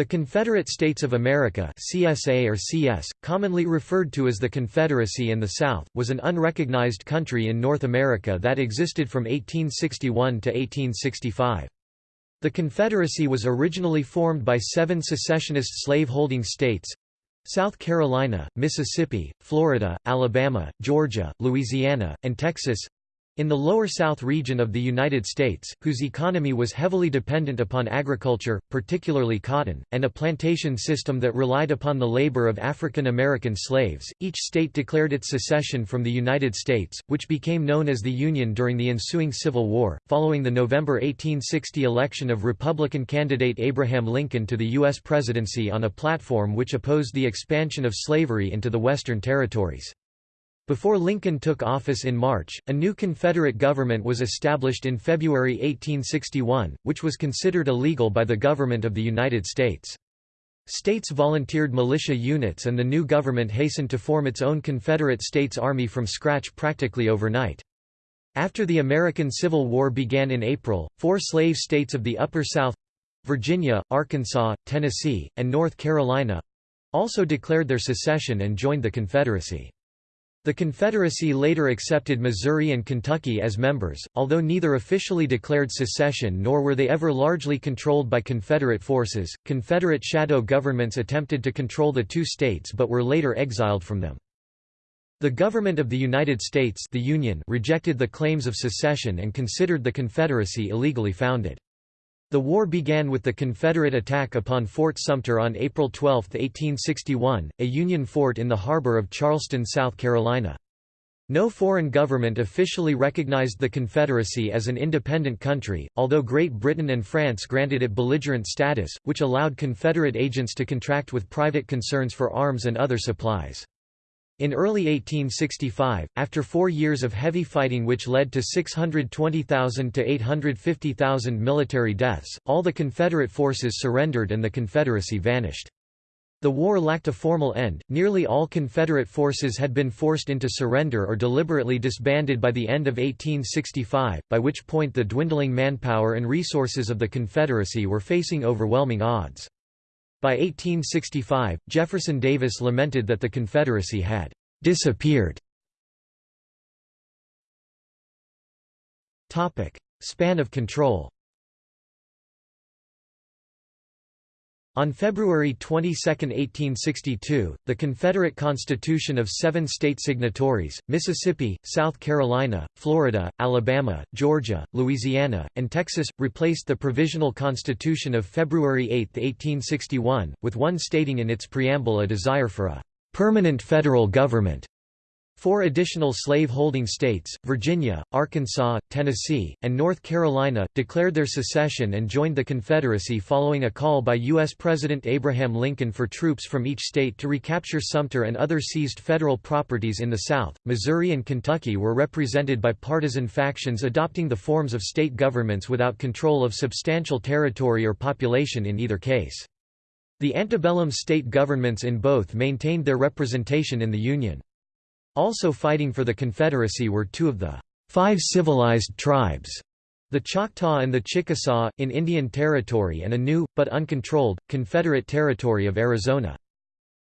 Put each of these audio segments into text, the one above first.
The Confederate States of America CSA or CS, commonly referred to as the Confederacy in the South, was an unrecognized country in North America that existed from 1861 to 1865. The Confederacy was originally formed by seven secessionist slave-holding states South Carolina, Mississippi, Florida, Alabama, Georgia, Louisiana, and Texas in the lower south region of the United States, whose economy was heavily dependent upon agriculture, particularly cotton, and a plantation system that relied upon the labor of African American slaves, each state declared its secession from the United States, which became known as the Union during the ensuing Civil War, following the November 1860 election of Republican candidate Abraham Lincoln to the U.S. presidency on a platform which opposed the expansion of slavery into the Western territories. Before Lincoln took office in March, a new Confederate government was established in February 1861, which was considered illegal by the government of the United States. States volunteered militia units and the new government hastened to form its own Confederate States Army from scratch practically overnight. After the American Civil War began in April, four slave states of the Upper South—Virginia, Arkansas, Tennessee, and North Carolina—also declared their secession and joined the Confederacy. The Confederacy later accepted Missouri and Kentucky as members, although neither officially declared secession nor were they ever largely controlled by Confederate forces. Confederate shadow governments attempted to control the two states but were later exiled from them. The government of the United States the Union rejected the claims of secession and considered the Confederacy illegally founded. The war began with the Confederate attack upon Fort Sumter on April 12, 1861, a Union fort in the harbor of Charleston, South Carolina. No foreign government officially recognized the Confederacy as an independent country, although Great Britain and France granted it belligerent status, which allowed Confederate agents to contract with private concerns for arms and other supplies. In early 1865, after four years of heavy fighting which led to 620,000 to 850,000 military deaths, all the Confederate forces surrendered and the Confederacy vanished. The war lacked a formal end, nearly all Confederate forces had been forced into surrender or deliberately disbanded by the end of 1865, by which point the dwindling manpower and resources of the Confederacy were facing overwhelming odds. By 1865, Jefferson Davis lamented that the Confederacy had disappeared. Span of control On February 22, 1862, the Confederate Constitution of seven state signatories, Mississippi, South Carolina, Florida, Alabama, Georgia, Louisiana, and Texas, replaced the Provisional Constitution of February 8, 1861, with one stating in its preamble a desire for a "...permanent federal government." Four additional slave-holding states, Virginia, Arkansas, Tennessee, and North Carolina, declared their secession and joined the Confederacy following a call by U.S. President Abraham Lincoln for troops from each state to recapture Sumter and other seized federal properties in the South. Missouri and Kentucky were represented by partisan factions adopting the forms of state governments without control of substantial territory or population in either case. The antebellum state governments in both maintained their representation in the Union. Also fighting for the Confederacy were two of the five civilized tribes, the Choctaw and the Chickasaw, in Indian Territory and a new, but uncontrolled, Confederate Territory of Arizona.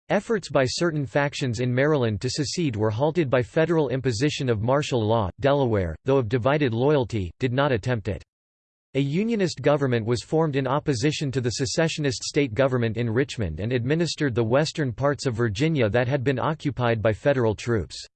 Efforts by certain factions in Maryland to secede were halted by federal imposition of martial law. Delaware, though of divided loyalty, did not attempt it. A Unionist government was formed in opposition to the secessionist state government in Richmond and administered the western parts of Virginia that had been occupied by federal troops.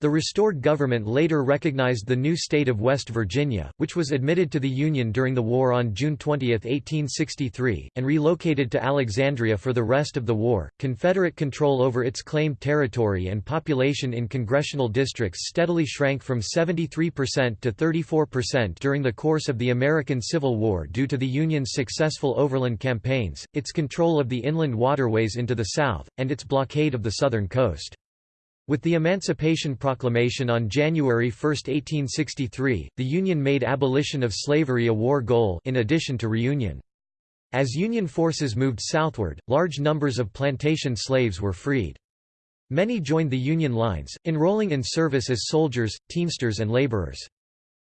The restored government later recognized the new state of West Virginia, which was admitted to the Union during the war on June 20, 1863, and relocated to Alexandria for the rest of the war. Confederate control over its claimed territory and population in congressional districts steadily shrank from 73% to 34% during the course of the American Civil War due to the Union's successful overland campaigns, its control of the inland waterways into the South, and its blockade of the southern coast. With the Emancipation Proclamation on January 1, 1863, the Union made abolition of slavery a war goal in addition to reunion. As Union forces moved southward, large numbers of plantation slaves were freed. Many joined the Union lines, enrolling in service as soldiers, teamsters and laborers.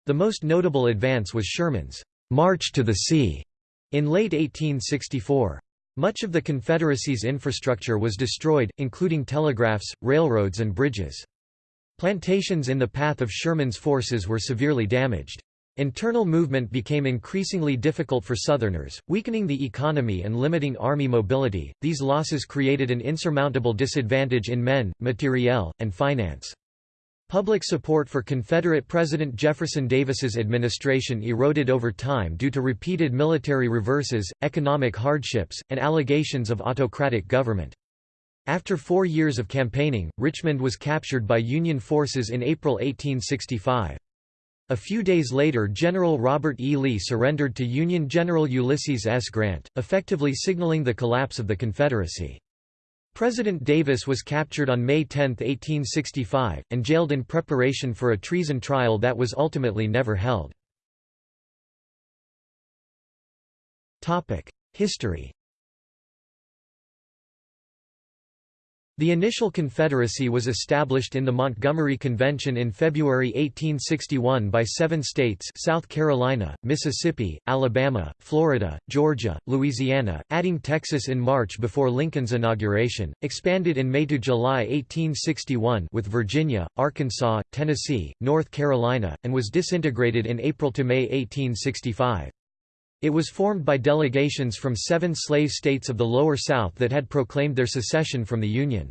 The most notable advance was Sherman's "'March to the Sea' in late 1864. Much of the Confederacy's infrastructure was destroyed, including telegraphs, railroads and bridges. Plantations in the path of Sherman's forces were severely damaged. Internal movement became increasingly difficult for Southerners, weakening the economy and limiting Army mobility. These losses created an insurmountable disadvantage in men, materiel, and finance. Public support for Confederate President Jefferson Davis's administration eroded over time due to repeated military reverses, economic hardships, and allegations of autocratic government. After four years of campaigning, Richmond was captured by Union forces in April 1865. A few days later General Robert E. Lee surrendered to Union General Ulysses S. Grant, effectively signaling the collapse of the Confederacy. President Davis was captured on May 10, 1865, and jailed in preparation for a treason trial that was ultimately never held. History The initial Confederacy was established in the Montgomery Convention in February 1861 by seven states South Carolina, Mississippi, Alabama, Florida, Georgia, Louisiana, adding Texas in March before Lincoln's inauguration, expanded in May to July 1861 with Virginia, Arkansas, Tennessee, North Carolina, and was disintegrated in April to May 1865. It was formed by delegations from seven slave states of the Lower South that had proclaimed their secession from the Union.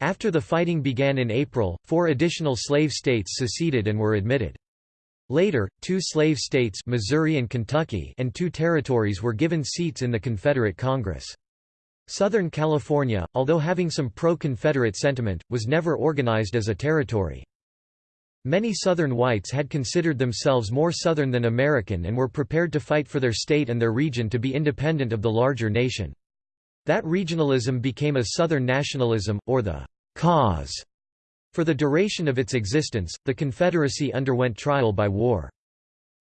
After the fighting began in April, four additional slave states seceded and were admitted. Later, two slave states Missouri and, Kentucky and two territories were given seats in the Confederate Congress. Southern California, although having some pro-Confederate sentiment, was never organized as a territory. Many Southern whites had considered themselves more Southern than American and were prepared to fight for their state and their region to be independent of the larger nation. That regionalism became a Southern nationalism, or the cause. For the duration of its existence, the Confederacy underwent trial by war.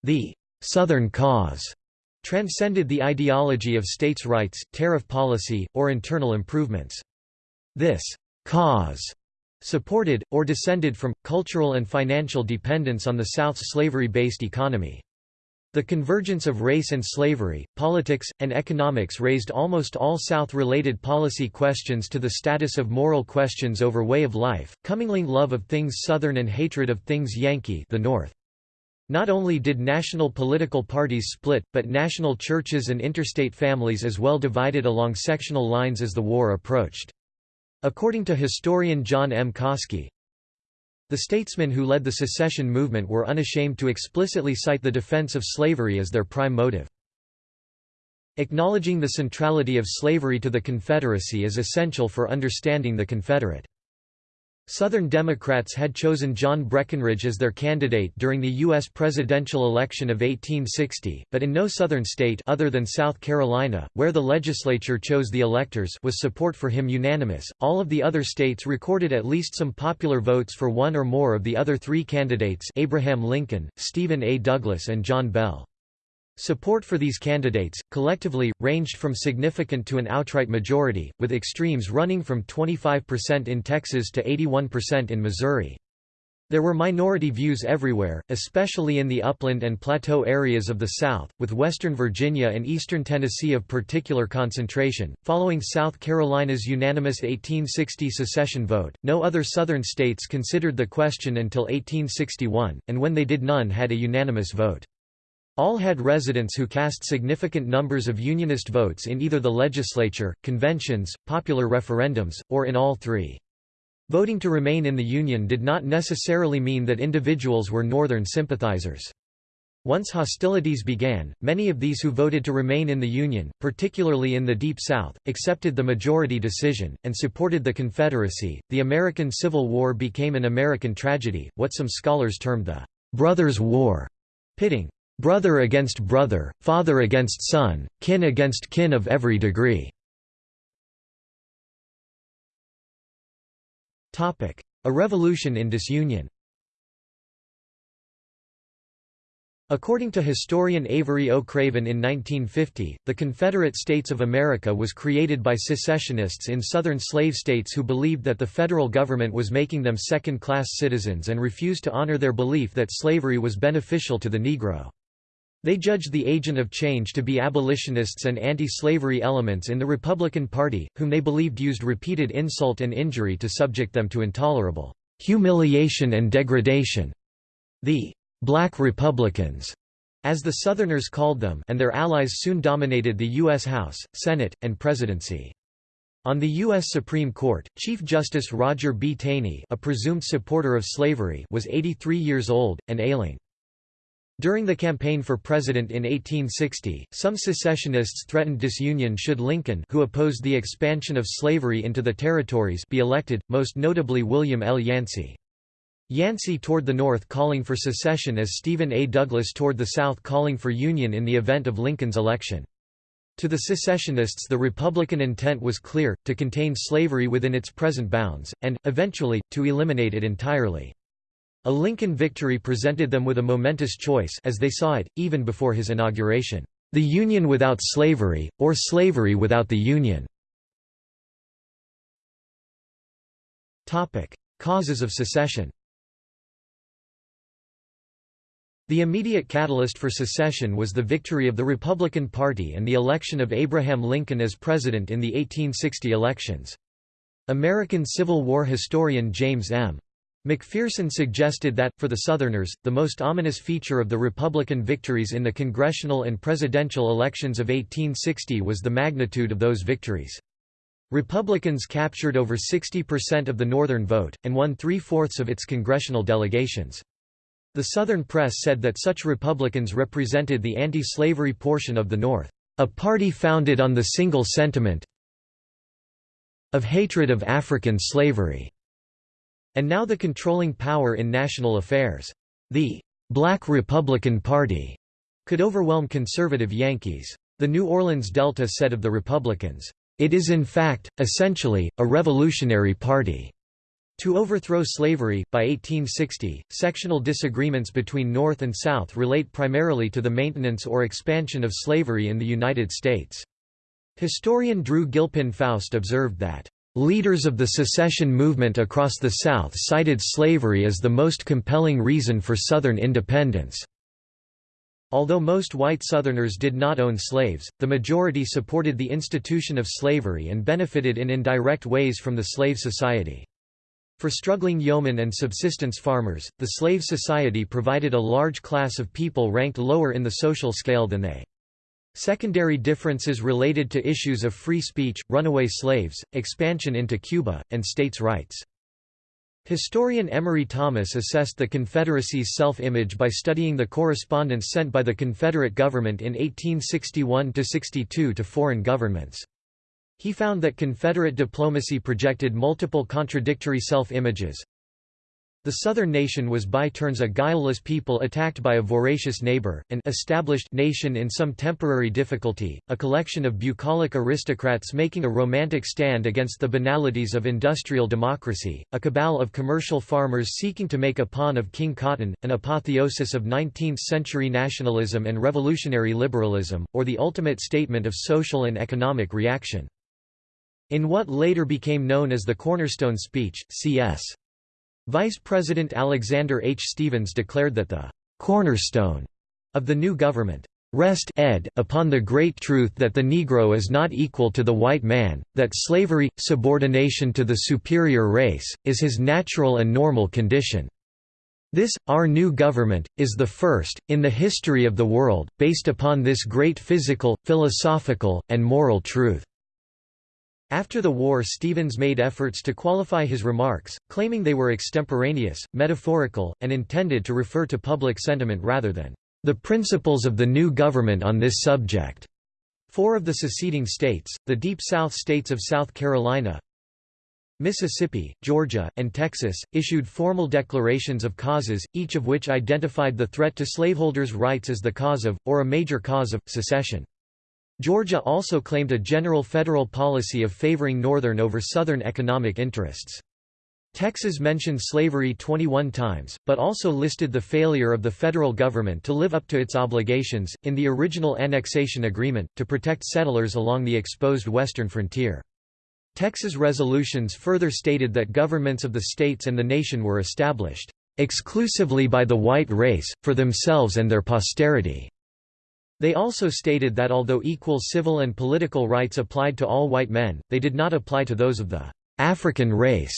The Southern cause transcended the ideology of states' rights, tariff policy, or internal improvements. This cause supported, or descended from, cultural and financial dependence on the South's slavery-based economy. The convergence of race and slavery, politics, and economics raised almost all South-related policy questions to the status of moral questions over way of life, commingling love of things Southern and hatred of things Yankee the North. Not only did national political parties split, but national churches and interstate families as well divided along sectional lines as the war approached. According to historian John M. Coski, the statesmen who led the secession movement were unashamed to explicitly cite the defense of slavery as their prime motive. Acknowledging the centrality of slavery to the Confederacy is essential for understanding the Confederate Southern Democrats had chosen John Breckinridge as their candidate during the U.S. presidential election of 1860, but in no Southern state other than South Carolina, where the legislature chose the electors was support for him unanimous. All of the other states recorded at least some popular votes for one or more of the other three candidates Abraham Lincoln, Stephen A. Douglas and John Bell. Support for these candidates, collectively, ranged from significant to an outright majority, with extremes running from 25% in Texas to 81% in Missouri. There were minority views everywhere, especially in the upland and plateau areas of the South, with western Virginia and eastern Tennessee of particular concentration. Following South Carolina's unanimous 1860 secession vote, no other southern states considered the question until 1861, and when they did none had a unanimous vote. All had residents who cast significant numbers of Unionist votes in either the legislature, conventions, popular referendums, or in all three. Voting to remain in the Union did not necessarily mean that individuals were Northern sympathizers. Once hostilities began, many of these who voted to remain in the Union, particularly in the Deep South, accepted the majority decision, and supported the Confederacy. The American Civil War became an American tragedy, what some scholars termed the Brothers' War, pitting brother against brother, father against son, kin against kin of every degree. A revolution in disunion According to historian Avery O. Craven in 1950, the Confederate States of America was created by secessionists in southern slave states who believed that the federal government was making them second-class citizens and refused to honor their belief that slavery was beneficial to the Negro. They judged the agent of change to be abolitionists and anti-slavery elements in the Republican Party, whom they believed used repeated insult and injury to subject them to intolerable humiliation and degradation. The Black Republicans, as the Southerners called them and their allies soon dominated the U.S. House, Senate, and presidency. On the U.S. Supreme Court, Chief Justice Roger B. Taney a presumed supporter of slavery was 83 years old, and ailing. During the campaign for president in 1860, some secessionists threatened disunion should Lincoln who opposed the expansion of slavery into the territories be elected, most notably William L. Yancey. Yancey toward the North calling for secession as Stephen A. Douglas toward the South calling for union in the event of Lincoln's election. To the secessionists the Republican intent was clear, to contain slavery within its present bounds, and, eventually, to eliminate it entirely. A Lincoln victory presented them with a momentous choice as they saw it, even before his inauguration, "...the Union without slavery, or slavery without the Union." Causes of secession The immediate catalyst for secession was the victory of the Republican Party and the election of Abraham Lincoln as president in the 1860 elections. American Civil War historian James M. McPherson suggested that, for the Southerners, the most ominous feature of the Republican victories in the congressional and presidential elections of 1860 was the magnitude of those victories. Republicans captured over 60% of the Northern vote, and won three-fourths of its congressional delegations. The Southern press said that such Republicans represented the anti-slavery portion of the North, a party founded on the single sentiment of hatred of African slavery and now the controlling power in national affairs. The Black Republican Party could overwhelm conservative Yankees. The New Orleans Delta said of the Republicans, "...it is in fact, essentially, a revolutionary party." To overthrow slavery, by 1860, sectional disagreements between North and South relate primarily to the maintenance or expansion of slavery in the United States. Historian Drew Gilpin Faust observed that, Leaders of the secession movement across the South cited slavery as the most compelling reason for Southern independence. Although most white Southerners did not own slaves, the majority supported the institution of slavery and benefited in indirect ways from the slave society. For struggling yeomen and subsistence farmers, the slave society provided a large class of people ranked lower in the social scale than they. Secondary differences related to issues of free speech, runaway slaves, expansion into Cuba, and states' rights. Historian Emory Thomas assessed the Confederacy's self-image by studying the correspondence sent by the Confederate government in 1861–62 to foreign governments. He found that Confederate diplomacy projected multiple contradictory self-images, the southern nation was by turns a guileless people attacked by a voracious neighbor, an established nation in some temporary difficulty, a collection of bucolic aristocrats making a romantic stand against the banalities of industrial democracy, a cabal of commercial farmers seeking to make a pawn of King Cotton, an apotheosis of 19th-century nationalism and revolutionary liberalism, or the ultimate statement of social and economic reaction. In what later became known as the Cornerstone Speech, C.S. Vice President Alexander H. Stephens declared that the cornerstone of the new government rest ed upon the great truth that the Negro is not equal to the white man, that slavery, subordination to the superior race, is his natural and normal condition. This, our new government, is the first, in the history of the world, based upon this great physical, philosophical, and moral truth. After the war Stephens made efforts to qualify his remarks, claiming they were extemporaneous, metaphorical, and intended to refer to public sentiment rather than the principles of the new government on this subject. Four of the seceding states, the Deep South states of South Carolina, Mississippi, Georgia, and Texas, issued formal declarations of causes, each of which identified the threat to slaveholders' rights as the cause of, or a major cause of, secession. Georgia also claimed a general federal policy of favoring Northern over Southern economic interests. Texas mentioned slavery 21 times, but also listed the failure of the federal government to live up to its obligations, in the original annexation agreement, to protect settlers along the exposed western frontier. Texas resolutions further stated that governments of the states and the nation were established exclusively by the white race, for themselves and their posterity. They also stated that although equal civil and political rights applied to all white men, they did not apply to those of the African race,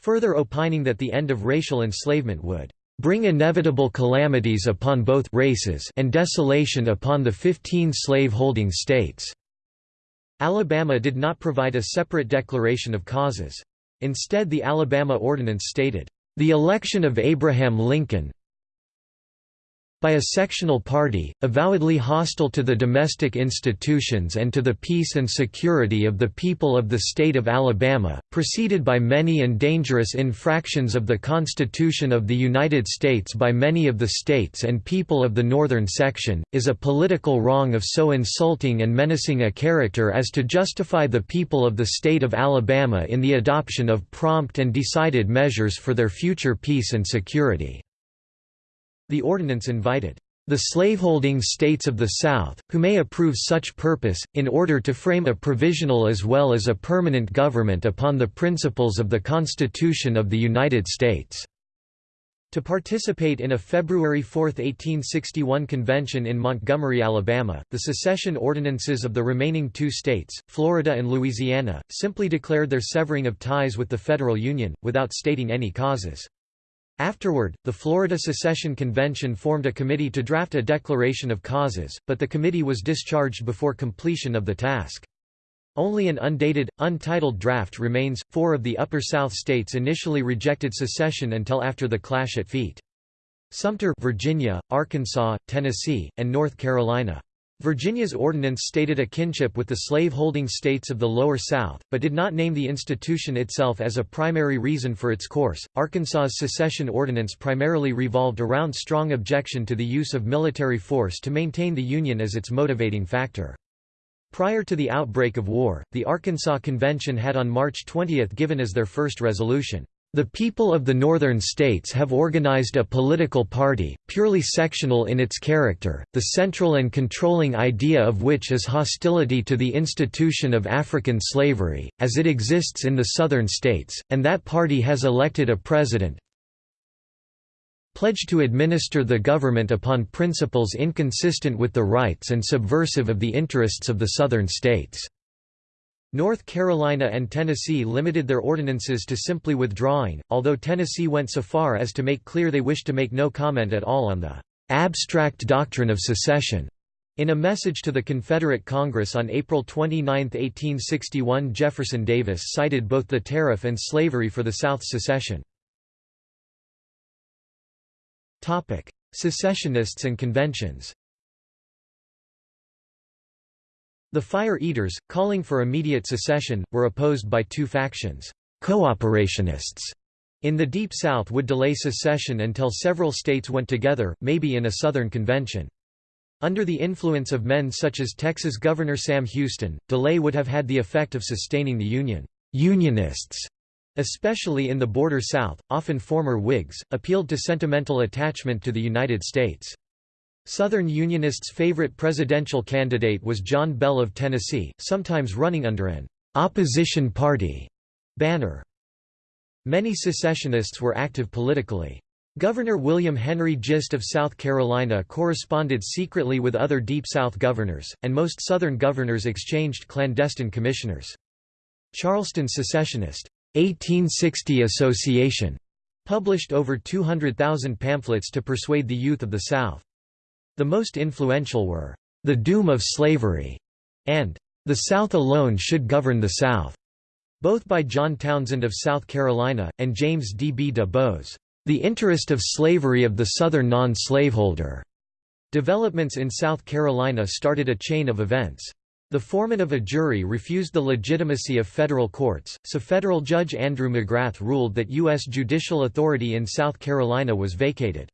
further opining that the end of racial enslavement would bring inevitable calamities upon both races and desolation upon the 15 slave-holding states." Alabama did not provide a separate declaration of causes. Instead the Alabama Ordinance stated, "...the election of Abraham Lincoln, by a sectional party, avowedly hostile to the domestic institutions and to the peace and security of the people of the state of Alabama, preceded by many and dangerous infractions of the Constitution of the United States by many of the states and people of the northern section, is a political wrong of so insulting and menacing a character as to justify the people of the state of Alabama in the adoption of prompt and decided measures for their future peace and security." The ordinance invited the slaveholding states of the South, who may approve such purpose, in order to frame a provisional as well as a permanent government upon the principles of the Constitution of the United States." To participate in a February 4, 1861 convention in Montgomery, Alabama, the secession ordinances of the remaining two states, Florida and Louisiana, simply declared their severing of ties with the federal union, without stating any causes. Afterward, the Florida Secession Convention formed a committee to draft a declaration of causes, but the committee was discharged before completion of the task. Only an undated, untitled draft remains. Four of the Upper South states initially rejected secession until after the clash at Feet. Sumter, Virginia, Arkansas, Tennessee, and North Carolina. Virginia's ordinance stated a kinship with the slave-holding states of the Lower South, but did not name the institution itself as a primary reason for its course. Arkansas's secession ordinance primarily revolved around strong objection to the use of military force to maintain the Union as its motivating factor. Prior to the outbreak of war, the Arkansas Convention had on March 20 given as their first resolution, the people of the northern states have organized a political party, purely sectional in its character, the central and controlling idea of which is hostility to the institution of African slavery, as it exists in the southern states, and that party has elected a president pledged to administer the government upon principles inconsistent with the rights and subversive of the interests of the southern states. North Carolina and Tennessee limited their ordinances to simply withdrawing, although Tennessee went so far as to make clear they wished to make no comment at all on the abstract doctrine of secession. In a message to the Confederate Congress on April 29, 1861 Jefferson Davis cited both the tariff and slavery for the South's secession. Secessionists and conventions The Fire Eaters, calling for immediate secession, were opposed by two factions. Cooperationists in the Deep South would delay secession until several states went together, maybe in a Southern convention. Under the influence of men such as Texas Governor Sam Houston, delay would have had the effect of sustaining the Union. Unionists, especially in the border South, often former Whigs, appealed to sentimental attachment to the United States. Southern Unionists' favorite presidential candidate was John Bell of Tennessee, sometimes running under an «opposition party» banner. Many secessionists were active politically. Governor William Henry Gist of South Carolina corresponded secretly with other Deep South governors, and most Southern governors exchanged clandestine commissioners. Charleston Secessionist 1860 Association published over 200,000 pamphlets to persuade the youth of the South. The most influential were, "'The Doom of Slavery' and "'The South Alone Should Govern the South' both by John Townsend of South Carolina, and James D. B. De Bow. The Interest of Slavery of the Southern Non-Slaveholder. Developments in South Carolina started a chain of events. The foreman of a jury refused the legitimacy of federal courts, so federal judge Andrew Magrath ruled that U.S. judicial authority in South Carolina was vacated.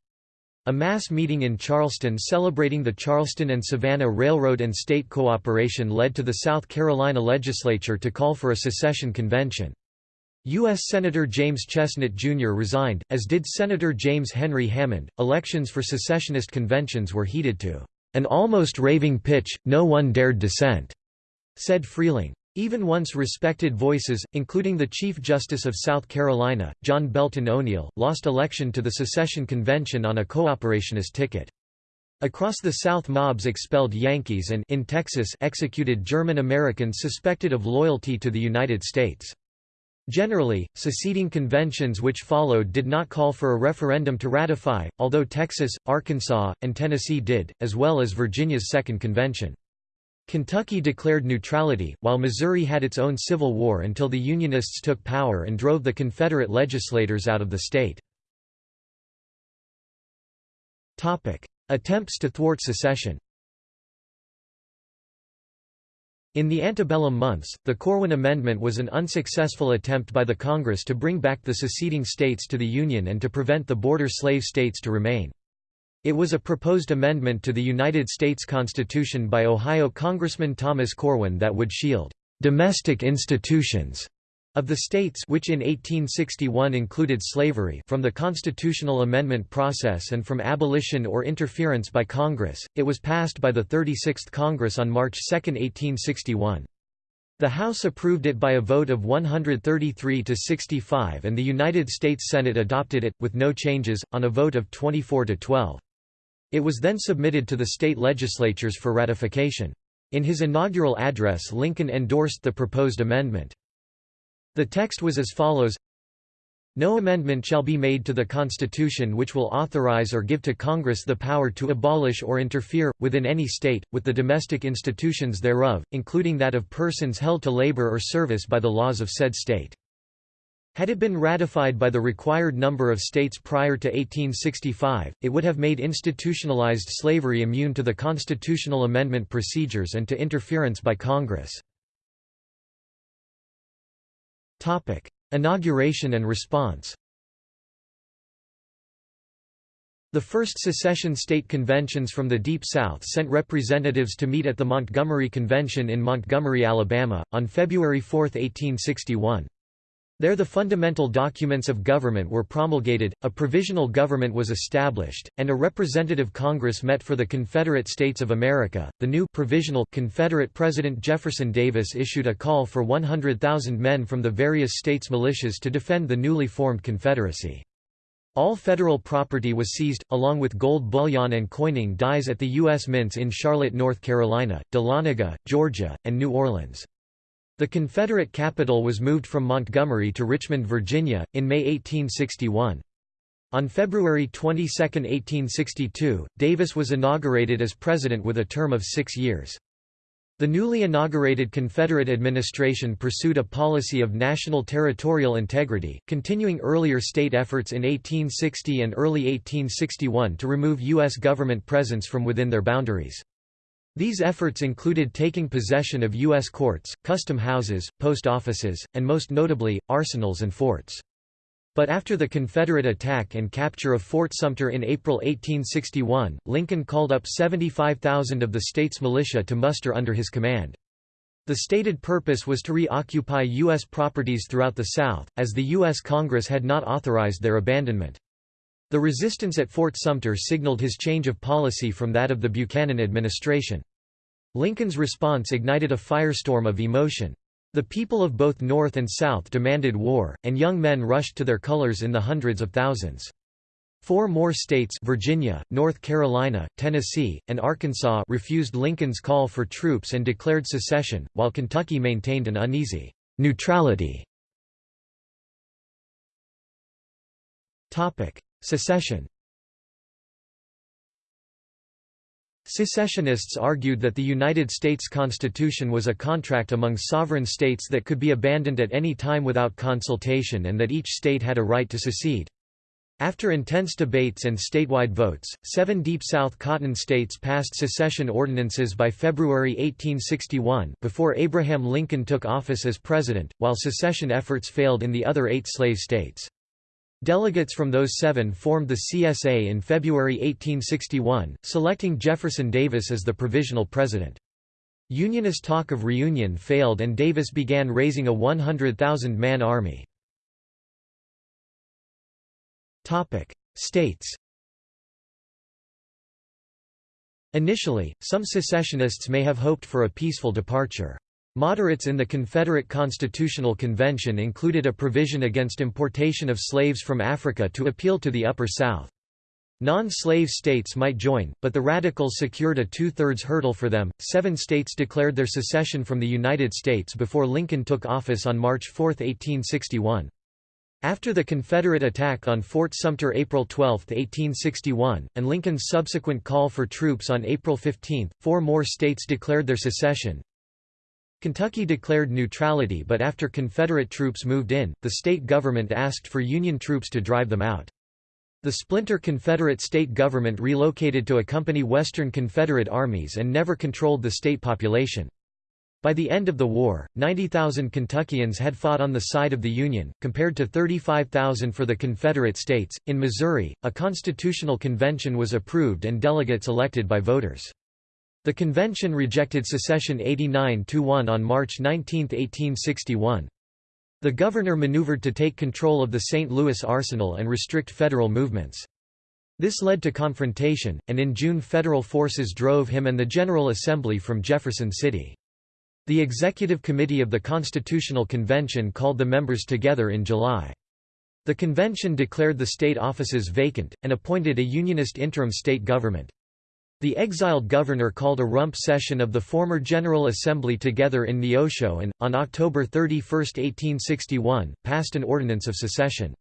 A mass meeting in Charleston celebrating the Charleston and Savannah Railroad and state cooperation led to the South Carolina legislature to call for a secession convention. U.S. Senator James Chesnut Jr. resigned, as did Senator James Henry Hammond. Elections for secessionist conventions were heated to an almost raving pitch, no one dared dissent, said Freehling. Even once respected voices, including the Chief Justice of South Carolina, John Belton O'Neall, lost election to the secession convention on a cooperationist ticket. Across the South mobs expelled Yankees and in Texas executed German Americans suspected of loyalty to the United States. Generally, seceding conventions which followed did not call for a referendum to ratify, although Texas, Arkansas, and Tennessee did, as well as Virginia's Second Convention. Kentucky declared neutrality, while Missouri had its own civil war until the Unionists took power and drove the Confederate legislators out of the state. Attempts to thwart secession In the antebellum months, the Corwin Amendment was an unsuccessful attempt by the Congress to bring back the seceding states to the Union and to prevent the border slave states to remain. It was a proposed amendment to the United States Constitution by Ohio Congressman Thomas Corwin that would shield «domestic institutions» of the states which in 1861 included slavery from the constitutional amendment process and from abolition or interference by Congress, it was passed by the 36th Congress on March 2, 1861. The House approved it by a vote of 133 to 65 and the United States Senate adopted it, with no changes, on a vote of 24 to 12. It was then submitted to the state legislatures for ratification. In his inaugural address Lincoln endorsed the proposed amendment. The text was as follows no amendment shall be made to the Constitution which will authorize or give to Congress the power to abolish or interfere, within any state, with the domestic institutions thereof, including that of persons held to labor or service by the laws of said state. Had it been ratified by the required number of states prior to 1865, it would have made institutionalized slavery immune to the constitutional amendment procedures and to interference by Congress. Inauguration and response The first secession state conventions from the Deep South sent representatives to meet at the Montgomery Convention in Montgomery, Alabama, on February 4, 1861. There the fundamental documents of government were promulgated, a provisional government was established, and a representative Congress met for the Confederate States of America. The new provisional Confederate President Jefferson Davis issued a call for 100,000 men from the various states' militias to defend the newly formed Confederacy. All federal property was seized, along with gold bullion and coining dies at the U.S. mints in Charlotte, North Carolina, Dahlonega, Georgia, and New Orleans. The Confederate capital was moved from Montgomery to Richmond, Virginia, in May 1861. On February 22, 1862, Davis was inaugurated as president with a term of six years. The newly inaugurated Confederate administration pursued a policy of national territorial integrity, continuing earlier state efforts in 1860 and early 1861 to remove U.S. government presence from within their boundaries. These efforts included taking possession of U.S. courts, custom houses, post offices, and most notably, arsenals and forts. But after the Confederate attack and capture of Fort Sumter in April 1861, Lincoln called up 75,000 of the state's militia to muster under his command. The stated purpose was to reoccupy U.S. properties throughout the South, as the U.S. Congress had not authorized their abandonment. The resistance at Fort Sumter signaled his change of policy from that of the Buchanan administration. Lincoln's response ignited a firestorm of emotion. The people of both North and South demanded war, and young men rushed to their colors in the hundreds of thousands. Four more states Virginia, North Carolina, Tennessee, and Arkansas refused Lincoln's call for troops and declared secession, while Kentucky maintained an uneasy neutrality. Secession Secessionists argued that the United States Constitution was a contract among sovereign states that could be abandoned at any time without consultation and that each state had a right to secede. After intense debates and statewide votes, seven Deep South Cotton states passed secession ordinances by February 1861 before Abraham Lincoln took office as president, while secession efforts failed in the other eight slave states. Delegates from those seven formed the CSA in February 1861, selecting Jefferson Davis as the provisional president. Unionist talk of reunion failed and Davis began raising a 100,000-man army. States Initially, some secessionists may have hoped for a peaceful departure. Moderates in the Confederate Constitutional Convention included a provision against importation of slaves from Africa to appeal to the Upper South. Non-slave states might join, but the Radicals secured a two-thirds hurdle for them. Seven states declared their secession from the United States before Lincoln took office on March 4, 1861. After the Confederate attack on Fort Sumter April 12, 1861, and Lincoln's subsequent call for troops on April 15, four more states declared their secession. Kentucky declared neutrality but after Confederate troops moved in, the state government asked for Union troops to drive them out. The splinter Confederate state government relocated to accompany Western Confederate armies and never controlled the state population. By the end of the war, 90,000 Kentuckians had fought on the side of the Union, compared to 35,000 for the Confederate States. In Missouri, a constitutional convention was approved and delegates elected by voters. The convention rejected secession 89–1 on March 19, 1861. The governor maneuvered to take control of the St. Louis arsenal and restrict federal movements. This led to confrontation, and in June federal forces drove him and the General Assembly from Jefferson City. The Executive Committee of the Constitutional Convention called the members together in July. The convention declared the state offices vacant, and appointed a Unionist interim state government. The exiled governor called a rump session of the former General Assembly together in Neosho and, on October 31, 1861, passed an ordinance of secession.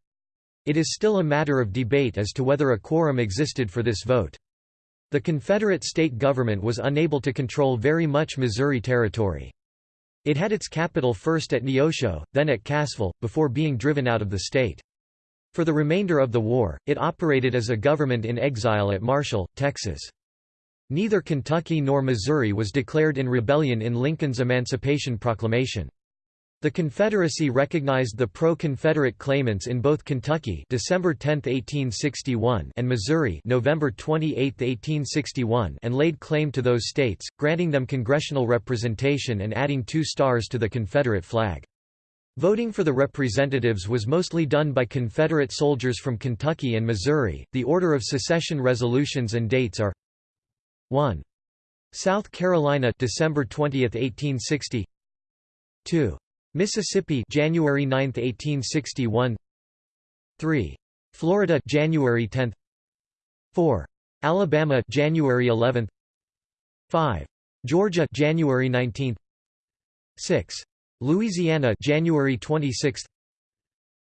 It is still a matter of debate as to whether a quorum existed for this vote. The Confederate state government was unable to control very much Missouri territory. It had its capital first at Neosho, then at Cassville, before being driven out of the state. For the remainder of the war, it operated as a government in exile at Marshall, Texas. Neither Kentucky nor Missouri was declared in rebellion in Lincoln's Emancipation Proclamation. The Confederacy recognized the pro-Confederate claimants in both Kentucky December 10, 1861 and Missouri November 28, 1861 and laid claim to those states, granting them congressional representation and adding two stars to the Confederate flag. Voting for the representatives was mostly done by Confederate soldiers from Kentucky and Missouri. The order of secession resolutions and dates are 1. South Carolina December 20, 1860 2. Mississippi January 9, 1861 3. Florida January 10 4. Alabama January 11 5. Georgia January 19 6. Louisiana January 26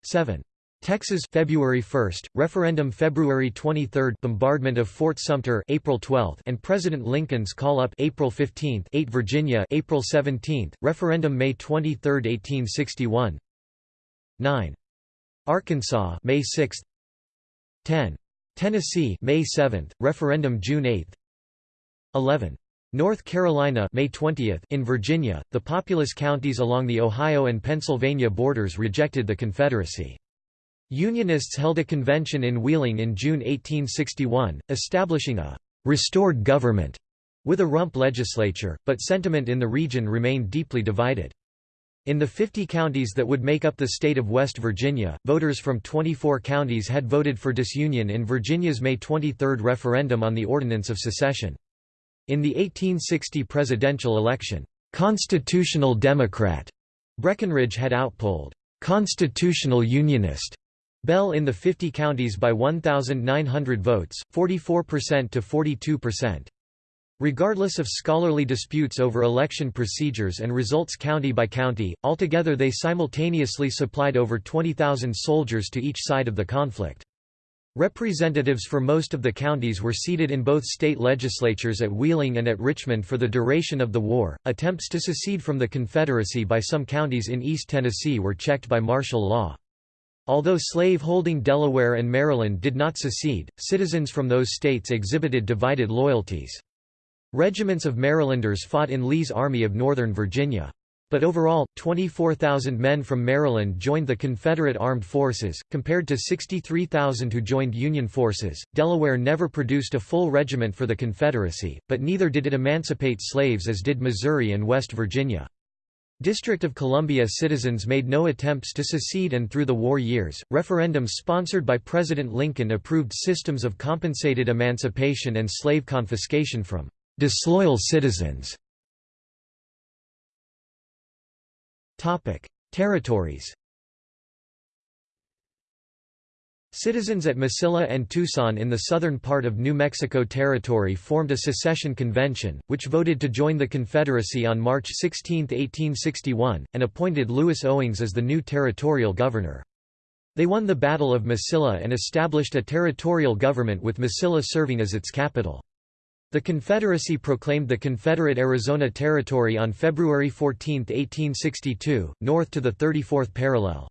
7. Texas February 1, referendum February 23, bombardment of Fort Sumter April 12, and President Lincoln's call-up April 15, 8 Virginia April 17, referendum May 23, 1861. 9. Arkansas May 6. 10. Tennessee May 7, referendum June 8. 11. North Carolina May 20 in Virginia, the populous counties along the Ohio and Pennsylvania borders rejected the Confederacy. Unionists held a convention in Wheeling in June 1861, establishing a «restored government» with a rump legislature, but sentiment in the region remained deeply divided. In the 50 counties that would make up the state of West Virginia, voters from 24 counties had voted for disunion in Virginia's May 23 referendum on the Ordinance of Secession. In the 1860 presidential election, "'Constitutional Democrat' Breckinridge had outpolled "'Constitutional Unionist' Bell in the 50 counties by 1,900 votes, 44% to 42%. Regardless of scholarly disputes over election procedures and results county by county, altogether they simultaneously supplied over 20,000 soldiers to each side of the conflict. Representatives for most of the counties were seated in both state legislatures at Wheeling and at Richmond for the duration of the war. Attempts to secede from the Confederacy by some counties in East Tennessee were checked by martial law. Although slave-holding Delaware and Maryland did not secede, citizens from those states exhibited divided loyalties. Regiments of Marylanders fought in Lee's Army of Northern Virginia. But overall, 24,000 men from Maryland joined the Confederate Armed Forces, compared to 63,000 who joined Union forces. Delaware never produced a full regiment for the Confederacy, but neither did it emancipate slaves as did Missouri and West Virginia. District of Columbia citizens made no attempts to secede and through the war years, referendums sponsored by President Lincoln approved systems of compensated emancipation and slave confiscation from disloyal citizens. Territories Citizens at Mesilla and Tucson in the southern part of New Mexico Territory formed a secession convention, which voted to join the Confederacy on March 16, 1861, and appointed Lewis Owings as the new territorial governor. They won the Battle of Mesilla and established a territorial government with Mesilla serving as its capital. The Confederacy proclaimed the Confederate Arizona Territory on February 14, 1862, north to the 34th parallel.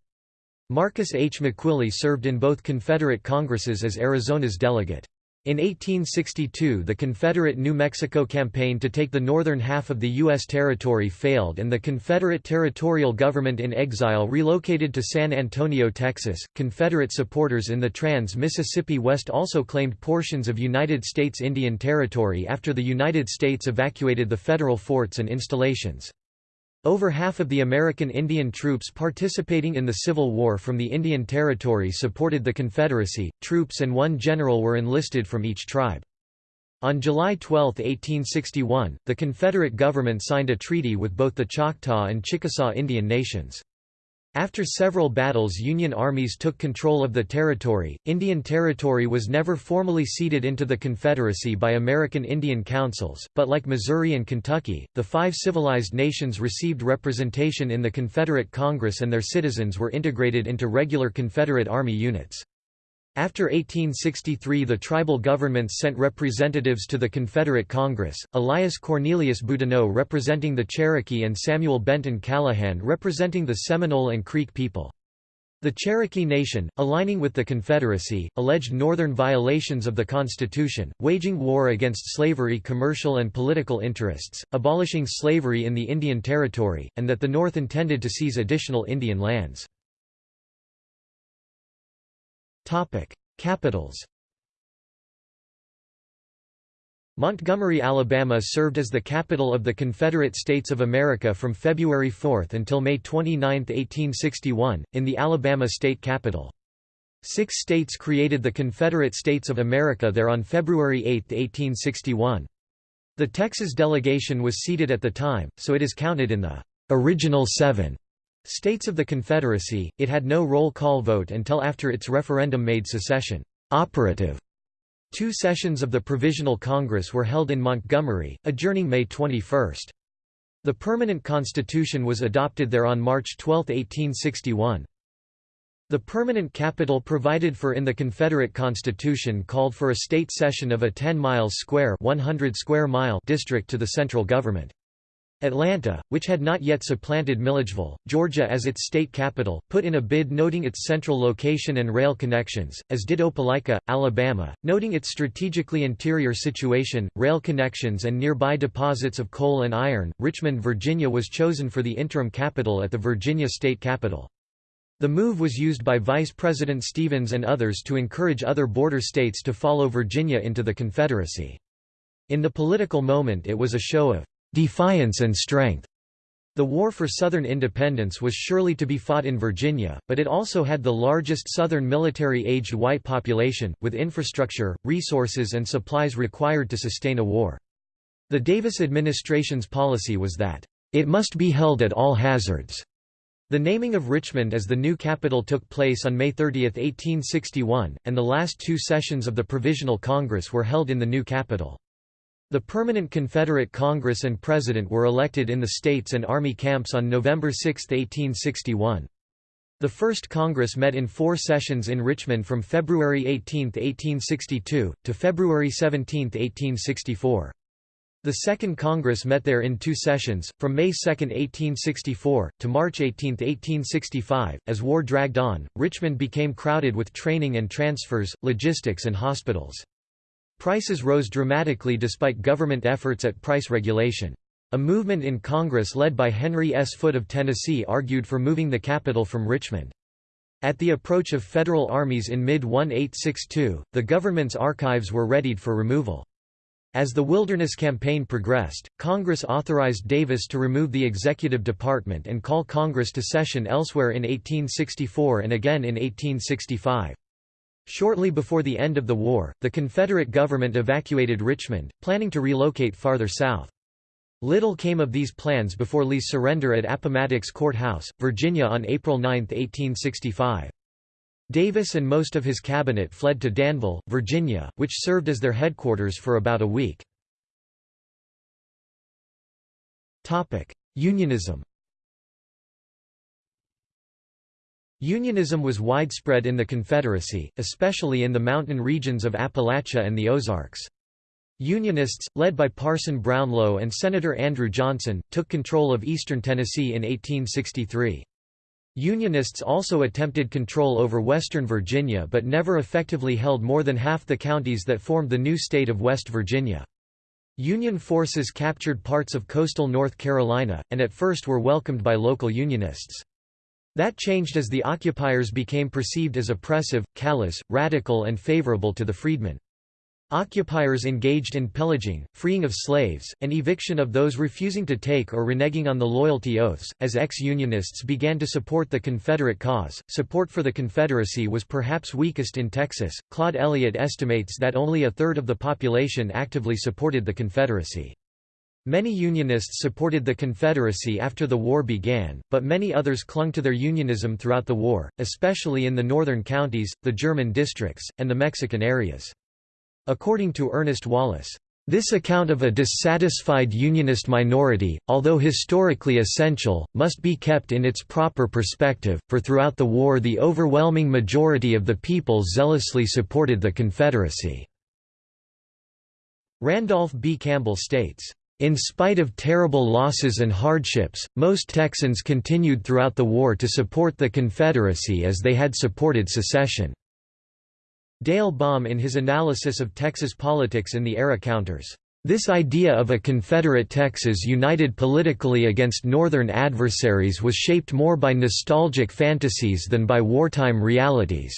Marcus H. MacWillie served in both Confederate Congresses as Arizona's delegate. In 1862 the Confederate New Mexico campaign to take the northern half of the U.S. territory failed and the Confederate territorial government in exile relocated to San Antonio, Texas. Confederate supporters in the Trans-Mississippi West also claimed portions of United States Indian Territory after the United States evacuated the federal forts and installations. Over half of the American Indian troops participating in the Civil War from the Indian Territory supported the Confederacy, troops and one general were enlisted from each tribe. On July 12, 1861, the Confederate government signed a treaty with both the Choctaw and Chickasaw Indian nations. After several battles Union armies took control of the territory, Indian Territory was never formally ceded into the Confederacy by American Indian councils, but like Missouri and Kentucky, the five civilized nations received representation in the Confederate Congress and their citizens were integrated into regular Confederate Army units. After 1863 the tribal governments sent representatives to the Confederate Congress, Elias Cornelius Boudinot representing the Cherokee and Samuel Benton Callahan representing the Seminole and Creek people. The Cherokee Nation, aligning with the Confederacy, alleged northern violations of the Constitution, waging war against slavery commercial and political interests, abolishing slavery in the Indian Territory, and that the North intended to seize additional Indian lands. Capitals Montgomery, Alabama served as the capital of the Confederate States of America from February 4 until May 29, 1861, in the Alabama state capitol. Six states created the Confederate States of America there on February 8, 1861. The Texas delegation was seated at the time, so it is counted in the original seven States of the Confederacy, it had no roll call vote until after its referendum made secession operative. Two sessions of the Provisional Congress were held in Montgomery, adjourning May 21. The permanent constitution was adopted there on March 12, 1861. The permanent capital provided for in the Confederate Constitution called for a state cession of a 10 miles square 100 square mile district to the central government. Atlanta, which had not yet supplanted Milledgeville, Georgia as its state capital, put in a bid noting its central location and rail connections, as did Opelika, Alabama, noting its strategically interior situation, rail connections and nearby deposits of coal and iron. Richmond, Virginia was chosen for the interim capital at the Virginia state capitol. The move was used by Vice President Stephens and others to encourage other border states to follow Virginia into the Confederacy. In the political moment it was a show of defiance and strength. The war for Southern independence was surely to be fought in Virginia, but it also had the largest Southern military-aged white population, with infrastructure, resources and supplies required to sustain a war. The Davis administration's policy was that, "...it must be held at all hazards." The naming of Richmond as the new capital took place on May 30, 1861, and the last two sessions of the Provisional Congress were held in the new capital. The Permanent Confederate Congress and President were elected in the states and army camps on November 6, 1861. The first Congress met in four sessions in Richmond from February 18, 1862, to February 17, 1864. The Second Congress met there in two sessions, from May 2, 1864, to March 18, 1865. As war dragged on, Richmond became crowded with training and transfers, logistics and hospitals. Prices rose dramatically despite government efforts at price regulation. A movement in Congress led by Henry S. Foote of Tennessee argued for moving the capital from Richmond. At the approach of federal armies in mid-1862, the government's archives were readied for removal. As the Wilderness Campaign progressed, Congress authorized Davis to remove the executive department and call Congress to session elsewhere in 1864 and again in 1865. Shortly before the end of the war, the Confederate government evacuated Richmond, planning to relocate farther south. Little came of these plans before Lee's surrender at Appomattox Court House, Virginia on April 9, 1865. Davis and most of his cabinet fled to Danville, Virginia, which served as their headquarters for about a week. Unionism Unionism was widespread in the Confederacy, especially in the mountain regions of Appalachia and the Ozarks. Unionists, led by Parson Brownlow and Senator Andrew Johnson, took control of eastern Tennessee in 1863. Unionists also attempted control over western Virginia but never effectively held more than half the counties that formed the new state of West Virginia. Union forces captured parts of coastal North Carolina, and at first were welcomed by local Unionists. That changed as the occupiers became perceived as oppressive, callous, radical and favorable to the freedmen. Occupiers engaged in pillaging, freeing of slaves, and eviction of those refusing to take or reneging on the loyalty oaths. As ex Unionists began to support the Confederate cause, support for the Confederacy was perhaps weakest in Texas. Claude Elliott estimates that only a third of the population actively supported the Confederacy. Many Unionists supported the Confederacy after the war began, but many others clung to their Unionism throughout the war, especially in the northern counties, the German districts, and the Mexican areas. According to Ernest Wallace, this account of a dissatisfied Unionist minority, although historically essential, must be kept in its proper perspective, for throughout the war the overwhelming majority of the people zealously supported the Confederacy." Randolph B. Campbell states, in spite of terrible losses and hardships, most Texans continued throughout the war to support the Confederacy as they had supported secession. Dale Baum in his analysis of Texas politics in the era counters, "...this idea of a Confederate Texas united politically against Northern adversaries was shaped more by nostalgic fantasies than by wartime realities."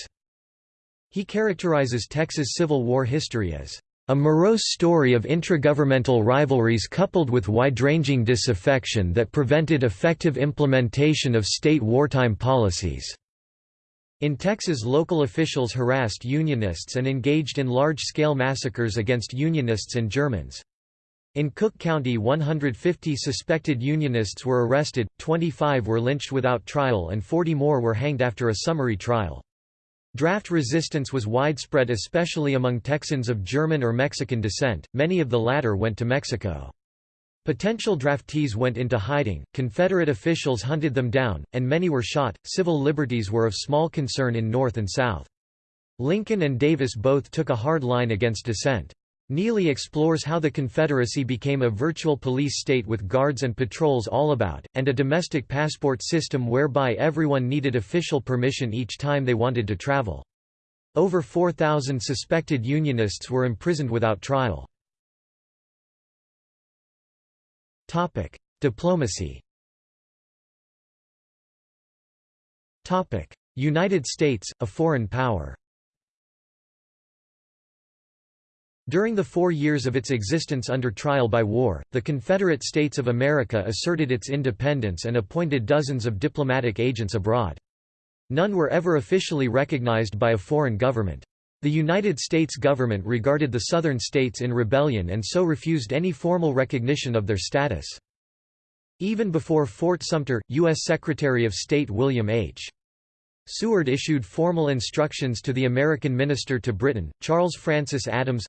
He characterizes Texas Civil War history as a morose story of intragovernmental rivalries coupled with wide-ranging disaffection that prevented effective implementation of state wartime policies. In Texas local officials harassed Unionists and engaged in large-scale massacres against Unionists and Germans. In Cooke County 150 suspected Unionists were arrested, 25 were lynched without trial and 40 more were hanged after a summary trial. Draft resistance was widespread especially among Texans of German or Mexican descent, many of the latter went to Mexico. Potential draftees went into hiding, Confederate officials hunted them down, and many were shot. Civil liberties were of small concern in North and South. Lincoln and Davis both took a hard line against dissent. Neely explores how the Confederacy became a virtual police state with guards and patrols all about, and a domestic passport system whereby everyone needed official permission each time they wanted to travel. Over 4,000 suspected Unionists were imprisoned without trial. Diplomacy. United States, a foreign power. During the four years of its existence under trial by war, the Confederate States of America asserted its independence and appointed dozens of diplomatic agents abroad. None were ever officially recognized by a foreign government. The United States government regarded the Southern states in rebellion and so refused any formal recognition of their status. Even before Fort Sumter, U.S. Secretary of State William H. Seward issued formal instructions to the American minister to Britain, Charles Francis Adams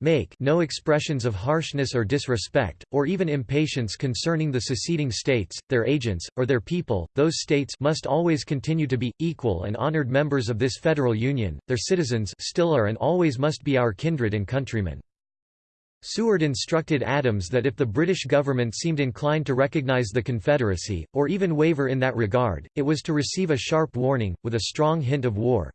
make no expressions of harshness or disrespect, or even impatience concerning the seceding states, their agents, or their people, those states must always continue to be, equal and honored members of this federal union, their citizens still are and always must be our kindred and countrymen. Seward instructed Adams that if the British government seemed inclined to recognize the Confederacy, or even waver in that regard, it was to receive a sharp warning, with a strong hint of war,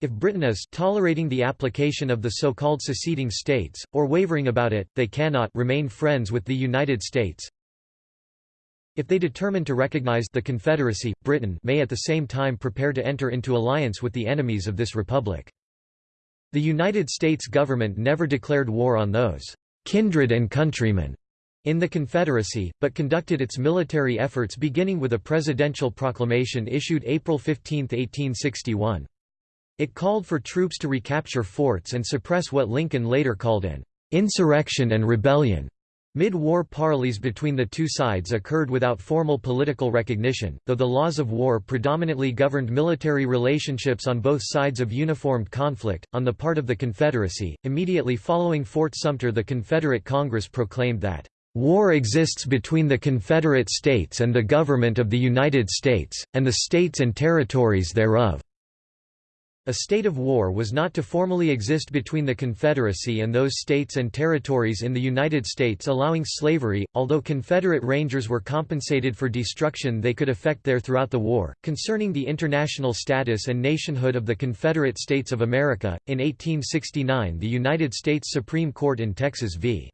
if Britain is tolerating the application of the so-called seceding states, or wavering about it, they cannot remain friends with the United States. If they determine to recognize the Confederacy, Britain may at the same time prepare to enter into alliance with the enemies of this republic. The United States government never declared war on those kindred and countrymen in the Confederacy, but conducted its military efforts beginning with a presidential proclamation issued April 15, 1861. It called for troops to recapture forts and suppress what Lincoln later called an insurrection and rebellion. Mid-war parleys between the two sides occurred without formal political recognition, though the laws of war predominantly governed military relationships on both sides of uniformed conflict. On the part of the Confederacy, immediately following Fort Sumter, the Confederate Congress proclaimed that War exists between the Confederate States and the government of the United States, and the states and territories thereof. A state of war was not to formally exist between the Confederacy and those states and territories in the United States allowing slavery, although Confederate Rangers were compensated for destruction they could effect there throughout the war. Concerning the international status and nationhood of the Confederate States of America, in 1869 the United States Supreme Court in Texas v.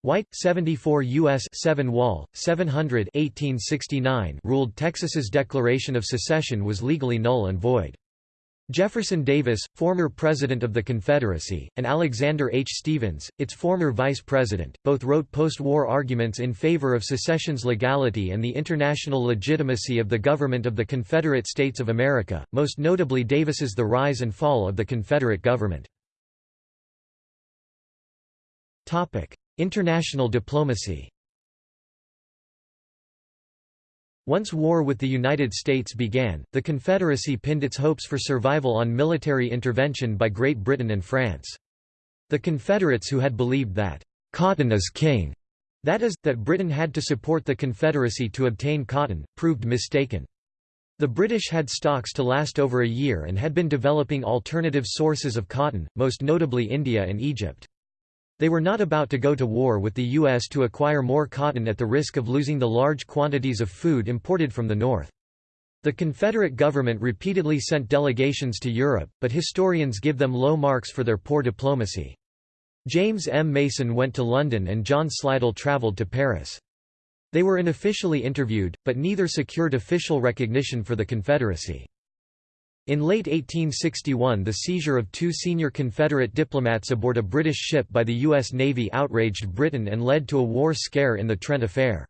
White, 74 U.S. 7 Wall, 700 1869 ruled Texas's declaration of secession was legally null and void. Jefferson Davis, former President of the Confederacy, and Alexander H. Stephens, its former Vice President, both wrote post-war arguments in favor of secession's legality and the international legitimacy of the government of the Confederate States of America, most notably Davis's The Rise and Fall of the Confederate Government. International diplomacy Once war with the United States began, the Confederacy pinned its hopes for survival on military intervention by Great Britain and France. The Confederates who had believed that, "'cotton is king' that is, that Britain had to support the Confederacy to obtain cotton, proved mistaken. The British had stocks to last over a year and had been developing alternative sources of cotton, most notably India and Egypt. They were not about to go to war with the U.S. to acquire more cotton at the risk of losing the large quantities of food imported from the North. The Confederate government repeatedly sent delegations to Europe, but historians give them low marks for their poor diplomacy. James M. Mason went to London and John Slidell travelled to Paris. They were unofficially interviewed, but neither secured official recognition for the Confederacy. In late 1861 the seizure of two senior Confederate diplomats aboard a British ship by the U.S. Navy outraged Britain and led to a war scare in the Trent Affair.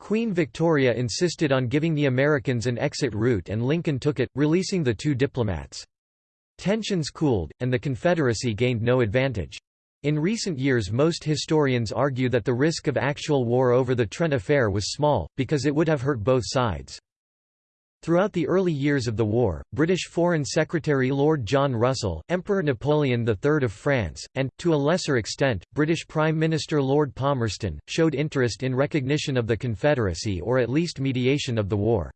Queen Victoria insisted on giving the Americans an exit route and Lincoln took it, releasing the two diplomats. Tensions cooled, and the Confederacy gained no advantage. In recent years most historians argue that the risk of actual war over the Trent Affair was small, because it would have hurt both sides. Throughout the early years of the war, British Foreign Secretary Lord John Russell, Emperor Napoleon III of France, and, to a lesser extent, British Prime Minister Lord Palmerston, showed interest in recognition of the Confederacy or at least mediation of the war.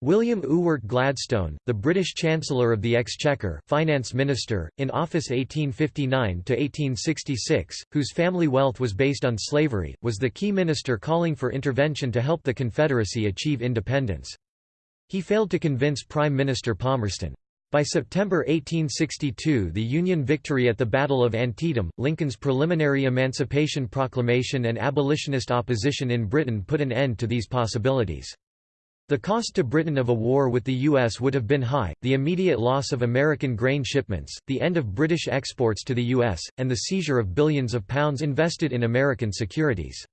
William Ewart Gladstone, the British Chancellor of the Exchequer finance minister, in office 1859–1866, whose family wealth was based on slavery, was the key minister calling for intervention to help the Confederacy achieve independence. He failed to convince Prime Minister Palmerston. By September 1862 the Union victory at the Battle of Antietam, Lincoln's preliminary Emancipation Proclamation and abolitionist opposition in Britain put an end to these possibilities. The cost to Britain of a war with the U.S. would have been high, the immediate loss of American grain shipments, the end of British exports to the U.S., and the seizure of billions of pounds invested in American securities.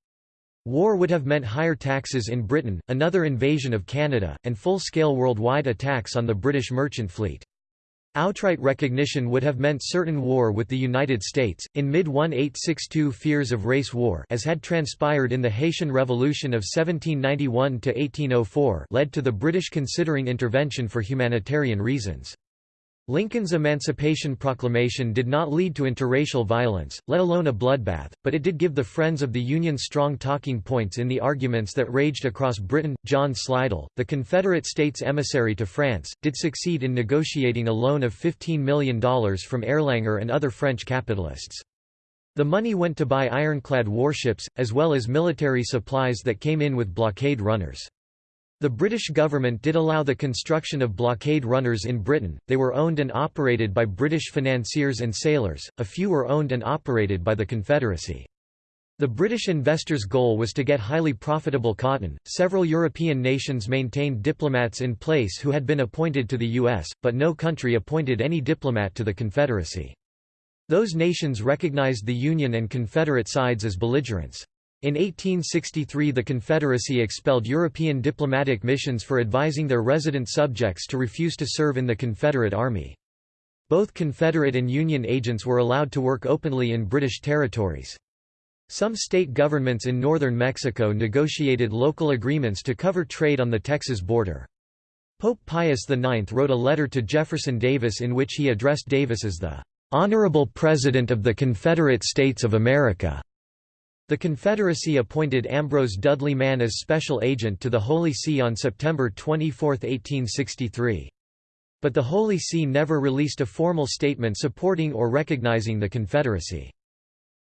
War would have meant higher taxes in Britain, another invasion of Canada, and full-scale worldwide attacks on the British merchant fleet. Outright recognition would have meant certain war with the United States. In mid 1862, fears of race war, as had transpired in the Haitian Revolution of 1791 to 1804, led to the British considering intervention for humanitarian reasons. Lincoln's Emancipation Proclamation did not lead to interracial violence, let alone a bloodbath, but it did give the Friends of the Union strong talking points in the arguments that raged across Britain. John Slidell, the Confederate States emissary to France, did succeed in negotiating a loan of $15 million from Erlanger and other French capitalists. The money went to buy ironclad warships, as well as military supplies that came in with blockade runners. The British government did allow the construction of blockade runners in Britain, they were owned and operated by British financiers and sailors, a few were owned and operated by the Confederacy. The British investors' goal was to get highly profitable cotton. Several European nations maintained diplomats in place who had been appointed to the U.S., but no country appointed any diplomat to the Confederacy. Those nations recognized the Union and Confederate sides as belligerents. In 1863 the Confederacy expelled European diplomatic missions for advising their resident subjects to refuse to serve in the Confederate Army. Both Confederate and Union agents were allowed to work openly in British territories. Some state governments in northern Mexico negotiated local agreements to cover trade on the Texas border. Pope Pius IX wrote a letter to Jefferson Davis in which he addressed Davis as the "...honorable President of the Confederate States of America." The Confederacy appointed Ambrose Dudley Mann as special agent to the Holy See on September 24, 1863. But the Holy See never released a formal statement supporting or recognizing the Confederacy.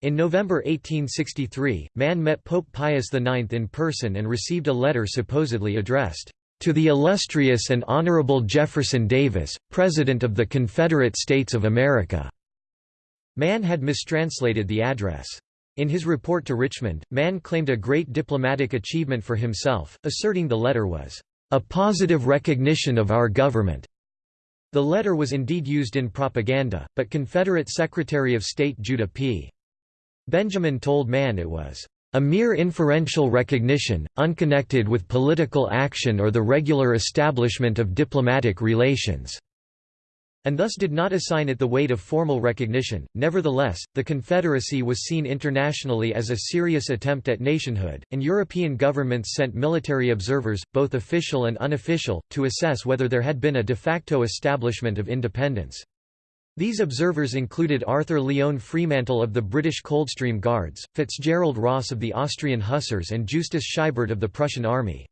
In November 1863, Mann met Pope Pius IX in person and received a letter supposedly addressed, "...to the illustrious and honorable Jefferson Davis, President of the Confederate States of America." Mann had mistranslated the address. In his report to Richmond, Mann claimed a great diplomatic achievement for himself, asserting the letter was, "...a positive recognition of our government." The letter was indeed used in propaganda, but Confederate Secretary of State Judah P. Benjamin told Mann it was a mere inferential recognition, unconnected with political action or the regular establishment of diplomatic relations and thus did not assign it the weight of formal recognition. Nevertheless, the Confederacy was seen internationally as a serious attempt at nationhood, and European governments sent military observers, both official and unofficial, to assess whether there had been a de facto establishment of independence. These observers included Arthur Lyon Fremantle of the British Coldstream Guards, Fitzgerald Ross of the Austrian Hussars and Justus Scheibert of the Prussian Army.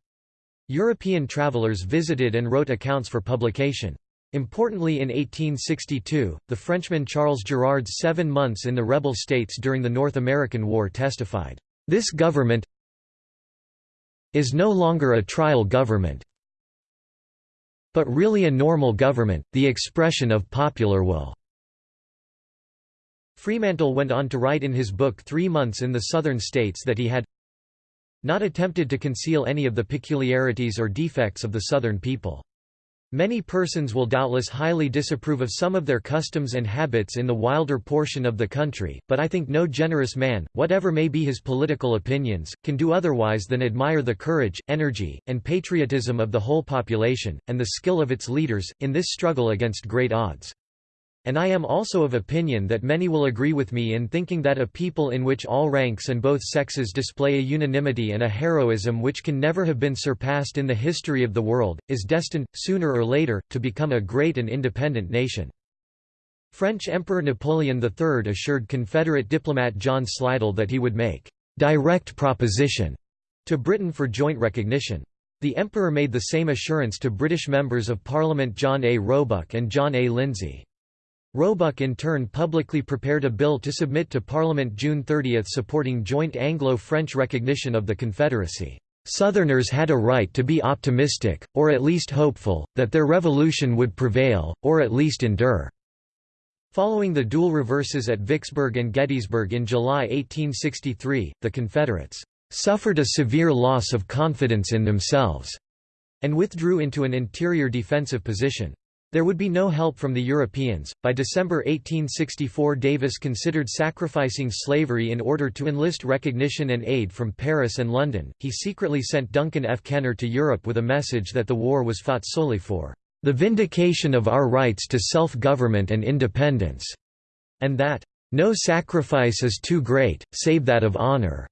European travellers visited and wrote accounts for publication. Importantly in 1862, the Frenchman Charles Girard's seven months in the rebel states during the North American War testified, "...this government is no longer a trial government but really a normal government, the expression of popular will." Fremantle went on to write in his book Three Months in the Southern States that he had not attempted to conceal any of the peculiarities or defects of the Southern people. Many persons will doubtless highly disapprove of some of their customs and habits in the wilder portion of the country, but I think no generous man, whatever may be his political opinions, can do otherwise than admire the courage, energy, and patriotism of the whole population, and the skill of its leaders, in this struggle against great odds. And I am also of opinion that many will agree with me in thinking that a people in which all ranks and both sexes display a unanimity and a heroism which can never have been surpassed in the history of the world, is destined, sooner or later, to become a great and independent nation. French Emperor Napoleon III assured Confederate diplomat John Slidell that he would make direct proposition to Britain for joint recognition. The Emperor made the same assurance to British members of Parliament John A. Roebuck and John A. Lindsay. Roebuck in turn publicly prepared a bill to submit to Parliament June 30 supporting joint Anglo-French recognition of the Confederacy. Southerners had a right to be optimistic, or at least hopeful, that their revolution would prevail, or at least endure." Following the dual reverses at Vicksburg and Gettysburg in July 1863, the Confederates "...suffered a severe loss of confidence in themselves," and withdrew into an interior defensive position. There would be no help from the Europeans. By December 1864, Davis considered sacrificing slavery in order to enlist recognition and aid from Paris and London. He secretly sent Duncan F. Kenner to Europe with a message that the war was fought solely for the vindication of our rights to self government and independence, and that no sacrifice is too great, save that of honor.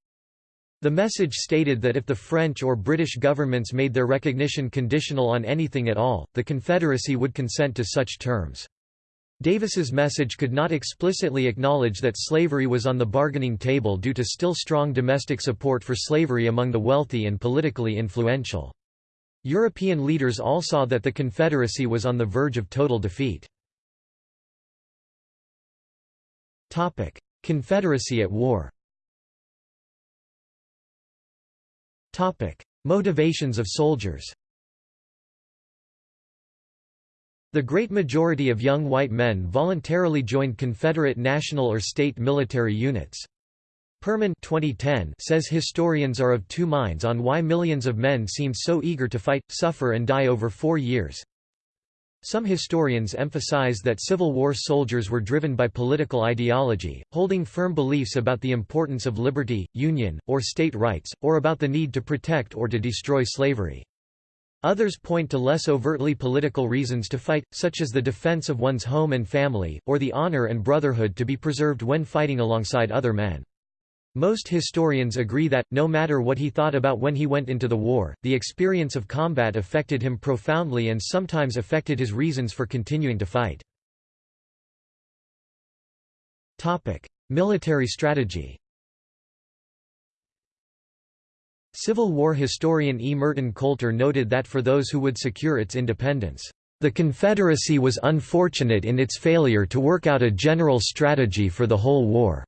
The message stated that if the French or British governments made their recognition conditional on anything at all, the Confederacy would consent to such terms. Davis's message could not explicitly acknowledge that slavery was on the bargaining table due to still strong domestic support for slavery among the wealthy and politically influential. European leaders all saw that the Confederacy was on the verge of total defeat. Confederacy at war Topic: Motivations of soldiers. The great majority of young white men voluntarily joined Confederate national or state military units. Perman 2010 says historians are of two minds on why millions of men seemed so eager to fight, suffer and die over four years. Some historians emphasize that Civil War soldiers were driven by political ideology, holding firm beliefs about the importance of liberty, union, or state rights, or about the need to protect or to destroy slavery. Others point to less overtly political reasons to fight, such as the defense of one's home and family, or the honor and brotherhood to be preserved when fighting alongside other men. Most historians agree that, no matter what he thought about when he went into the war, the experience of combat affected him profoundly and sometimes affected his reasons for continuing to fight. Military strategy Civil War historian E. Merton Coulter noted that for those who would secure its independence, the Confederacy was unfortunate in its failure to work out a general strategy for the whole war.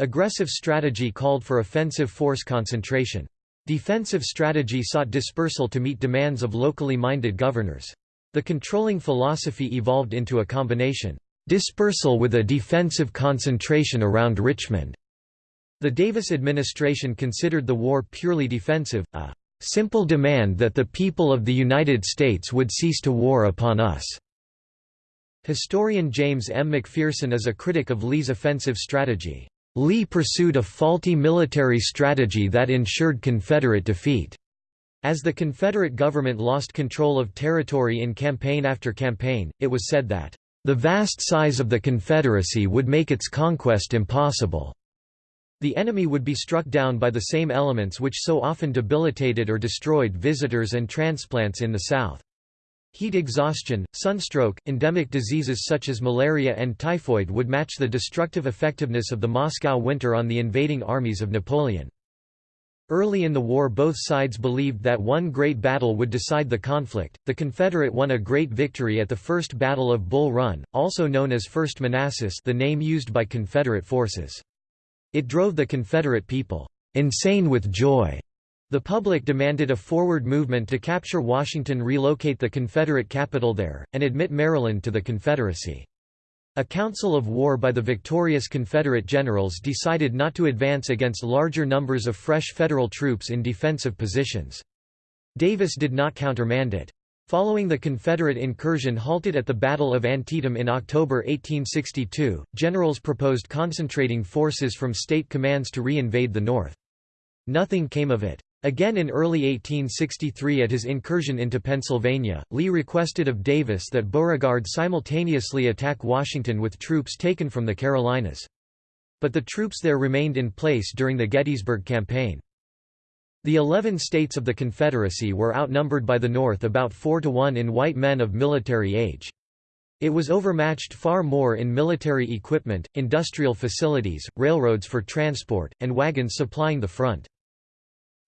Aggressive strategy called for offensive force concentration. Defensive strategy sought dispersal to meet demands of locally minded governors. The controlling philosophy evolved into a combination, dispersal with a defensive concentration around Richmond. The Davis administration considered the war purely defensive, a simple demand that the people of the United States would cease to war upon us. Historian James M. McPherson is a critic of Lee's offensive strategy. Lee pursued a faulty military strategy that ensured Confederate defeat. As the Confederate government lost control of territory in campaign after campaign, it was said that, "...the vast size of the Confederacy would make its conquest impossible." The enemy would be struck down by the same elements which so often debilitated or destroyed visitors and transplants in the South. Heat exhaustion, sunstroke, endemic diseases such as malaria and typhoid would match the destructive effectiveness of the Moscow winter on the invading armies of Napoleon. Early in the war both sides believed that one great battle would decide the conflict. The Confederate won a great victory at the First Battle of Bull Run, also known as First Manassas the name used by Confederate forces. It drove the Confederate people insane with joy the public demanded a forward movement to capture Washington relocate the Confederate capital there, and admit Maryland to the Confederacy. A council of war by the victorious Confederate generals decided not to advance against larger numbers of fresh Federal troops in defensive positions. Davis did not countermand it. Following the Confederate incursion halted at the Battle of Antietam in October 1862, generals proposed concentrating forces from state commands to re-invade the North. Nothing came of it. Again in early 1863 at his incursion into Pennsylvania, Lee requested of Davis that Beauregard simultaneously attack Washington with troops taken from the Carolinas. But the troops there remained in place during the Gettysburg Campaign. The eleven states of the Confederacy were outnumbered by the North about 4 to 1 in white men of military age. It was overmatched far more in military equipment, industrial facilities, railroads for transport, and wagons supplying the front.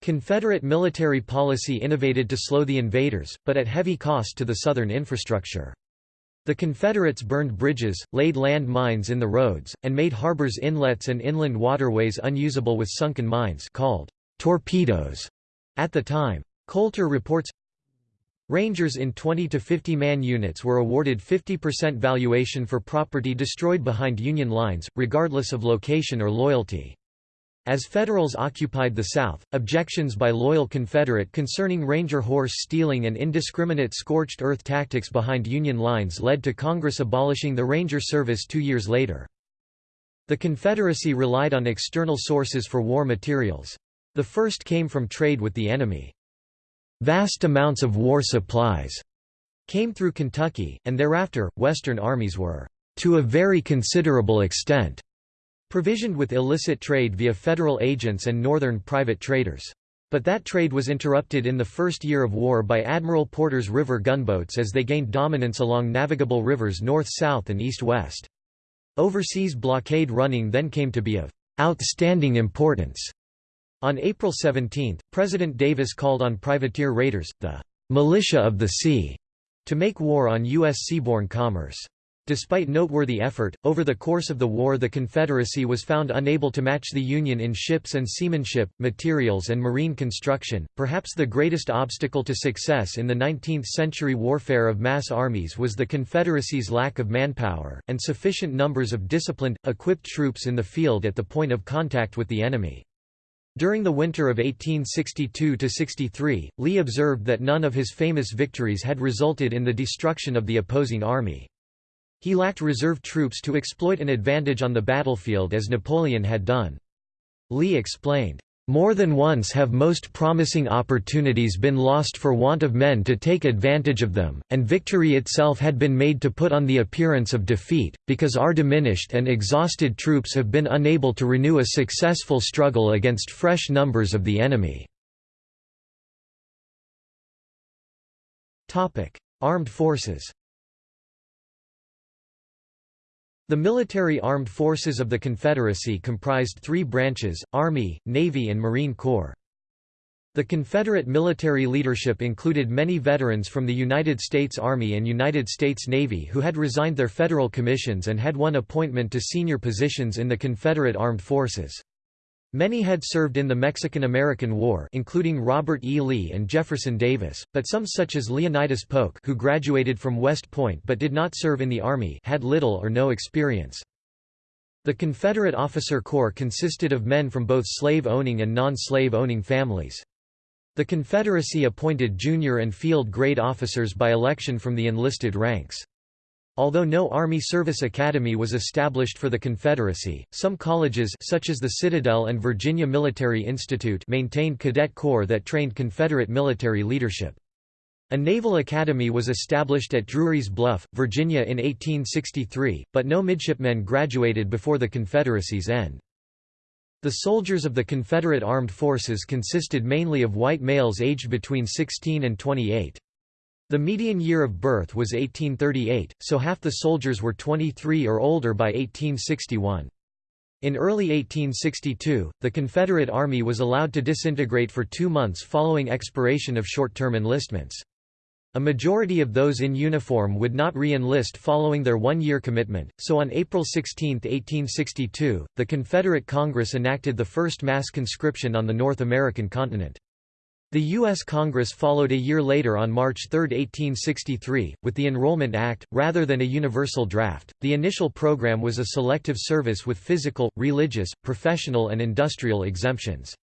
Confederate military policy innovated to slow the invaders, but at heavy cost to the Southern infrastructure. The Confederates burned bridges, laid land mines in the roads, and made harbors inlets and inland waterways unusable with sunken mines called torpedoes at the time. Coulter reports, Rangers in 20 to 50 man units were awarded 50% valuation for property destroyed behind Union lines, regardless of location or loyalty. As Federals occupied the South, objections by loyal Confederate concerning Ranger horse stealing and indiscriminate scorched earth tactics behind Union lines led to Congress abolishing the Ranger service two years later. The Confederacy relied on external sources for war materials. The first came from trade with the enemy. Vast amounts of war supplies came through Kentucky, and thereafter, Western armies were, to a very considerable extent, provisioned with illicit trade via federal agents and northern private traders. But that trade was interrupted in the first year of war by Admiral Porter's river gunboats as they gained dominance along navigable rivers north-south and east-west. Overseas blockade running then came to be of outstanding importance. On April 17, President Davis called on privateer raiders, the militia of the sea, to make war on U.S. seaborne commerce. Despite noteworthy effort, over the course of the war the Confederacy was found unable to match the Union in ships and seamanship, materials and marine construction. Perhaps the greatest obstacle to success in the 19th-century warfare of mass armies was the Confederacy's lack of manpower, and sufficient numbers of disciplined, equipped troops in the field at the point of contact with the enemy. During the winter of 1862–63, Lee observed that none of his famous victories had resulted in the destruction of the opposing army. He lacked reserve troops to exploit an advantage on the battlefield as Napoleon had done. Lee explained, More than once have most promising opportunities been lost for want of men to take advantage of them, and victory itself had been made to put on the appearance of defeat, because our diminished and exhausted troops have been unable to renew a successful struggle against fresh numbers of the enemy." Armed forces The military armed forces of the Confederacy comprised three branches, Army, Navy and Marine Corps. The Confederate military leadership included many veterans from the United States Army and United States Navy who had resigned their federal commissions and had won appointment to senior positions in the Confederate Armed Forces. Many had served in the Mexican–American War including Robert E. Lee and Jefferson Davis, but some such as Leonidas Polk who graduated from West Point but did not serve in the Army had little or no experience. The Confederate Officer Corps consisted of men from both slave-owning and non-slave owning families. The Confederacy appointed junior and field grade officers by election from the enlisted ranks. Although no Army Service Academy was established for the Confederacy, some colleges such as the Citadel and Virginia Military Institute maintained cadet corps that trained Confederate military leadership. A naval academy was established at Drewry's Bluff, Virginia in 1863, but no midshipmen graduated before the Confederacy's end. The soldiers of the Confederate Armed Forces consisted mainly of white males aged between 16 and 28. The median year of birth was 1838, so half the soldiers were 23 or older by 1861. In early 1862, the Confederate Army was allowed to disintegrate for two months following expiration of short-term enlistments. A majority of those in uniform would not re-enlist following their one-year commitment, so on April 16, 1862, the Confederate Congress enacted the first mass conscription on the North American continent. The U.S. Congress followed a year later on March 3, 1863, with the Enrollment Act. Rather than a universal draft, the initial program was a selective service with physical, religious, professional, and industrial exemptions.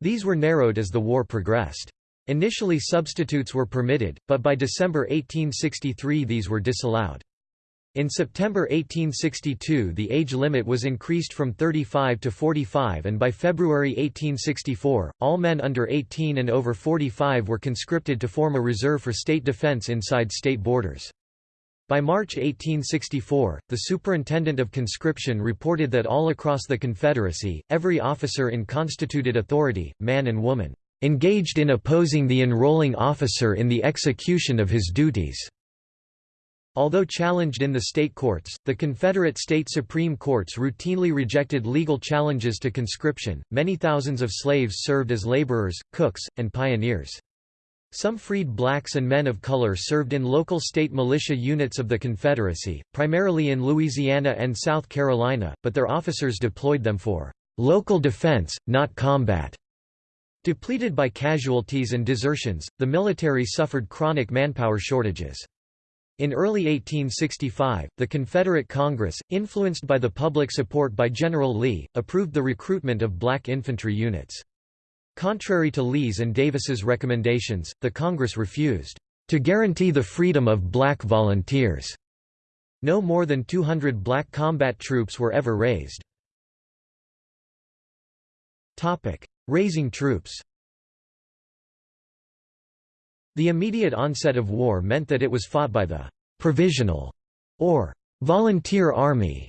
These were narrowed as the war progressed. Initially substitutes were permitted, but by December 1863 these were disallowed. In September 1862 the age limit was increased from 35 to 45 and by February 1864, all men under 18 and over 45 were conscripted to form a reserve for state defense inside state borders. By March 1864, the Superintendent of Conscription reported that all across the Confederacy, every officer in constituted authority, man and woman, "...engaged in opposing the enrolling officer in the execution of his duties." Although challenged in the state courts, the Confederate state supreme courts routinely rejected legal challenges to conscription. Many thousands of slaves served as laborers, cooks, and pioneers. Some freed blacks and men of color served in local state militia units of the Confederacy, primarily in Louisiana and South Carolina, but their officers deployed them for local defense, not combat. Depleted by casualties and desertions, the military suffered chronic manpower shortages. In early 1865, the Confederate Congress, influenced by the public support by General Lee, approved the recruitment of black infantry units. Contrary to Lee's and Davis's recommendations, the Congress refused to guarantee the freedom of black volunteers. No more than 200 black combat troops were ever raised. Raising troops the immediate onset of war meant that it was fought by the «provisional» or «volunteer army».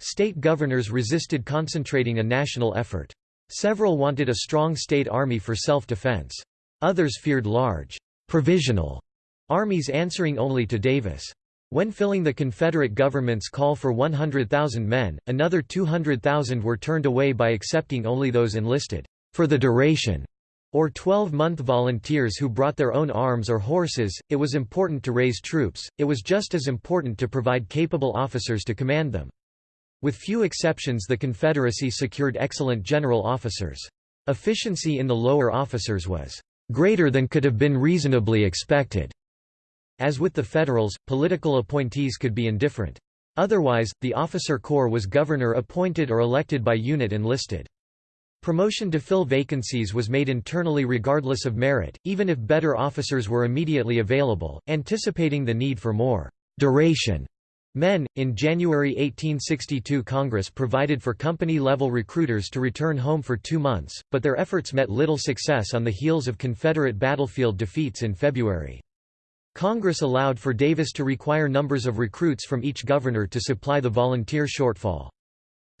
State governors resisted concentrating a national effort. Several wanted a strong state army for self-defense. Others feared large «provisional» armies answering only to Davis. When filling the Confederate government's call for 100,000 men, another 200,000 were turned away by accepting only those enlisted «for the duration» or 12-month volunteers who brought their own arms or horses. It was important to raise troops, it was just as important to provide capable officers to command them. With few exceptions the Confederacy secured excellent general officers. Efficiency in the lower officers was greater than could have been reasonably expected. As with the Federals, political appointees could be indifferent. Otherwise, the officer corps was governor appointed or elected by unit enlisted. Promotion to fill vacancies was made internally regardless of merit, even if better officers were immediately available, anticipating the need for more duration Men. In January 1862, Congress provided for company level recruiters to return home for two months, but their efforts met little success on the heels of Confederate battlefield defeats in February. Congress allowed for Davis to require numbers of recruits from each governor to supply the volunteer shortfall.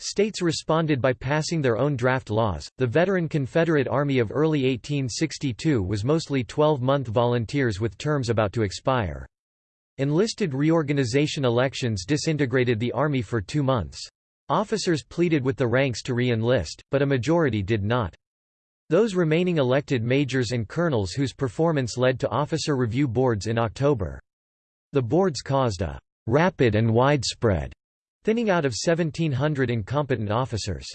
States responded by passing their own draft laws. The veteran Confederate Army of early 1862 was mostly 12 month volunteers with terms about to expire. Enlisted reorganization elections disintegrated the Army for two months. Officers pleaded with the ranks to re-enlist, but a majority did not. Those remaining elected majors and colonels whose performance led to officer review boards in October. The boards caused a «rapid and widespread» thinning out of 1,700 incompetent officers.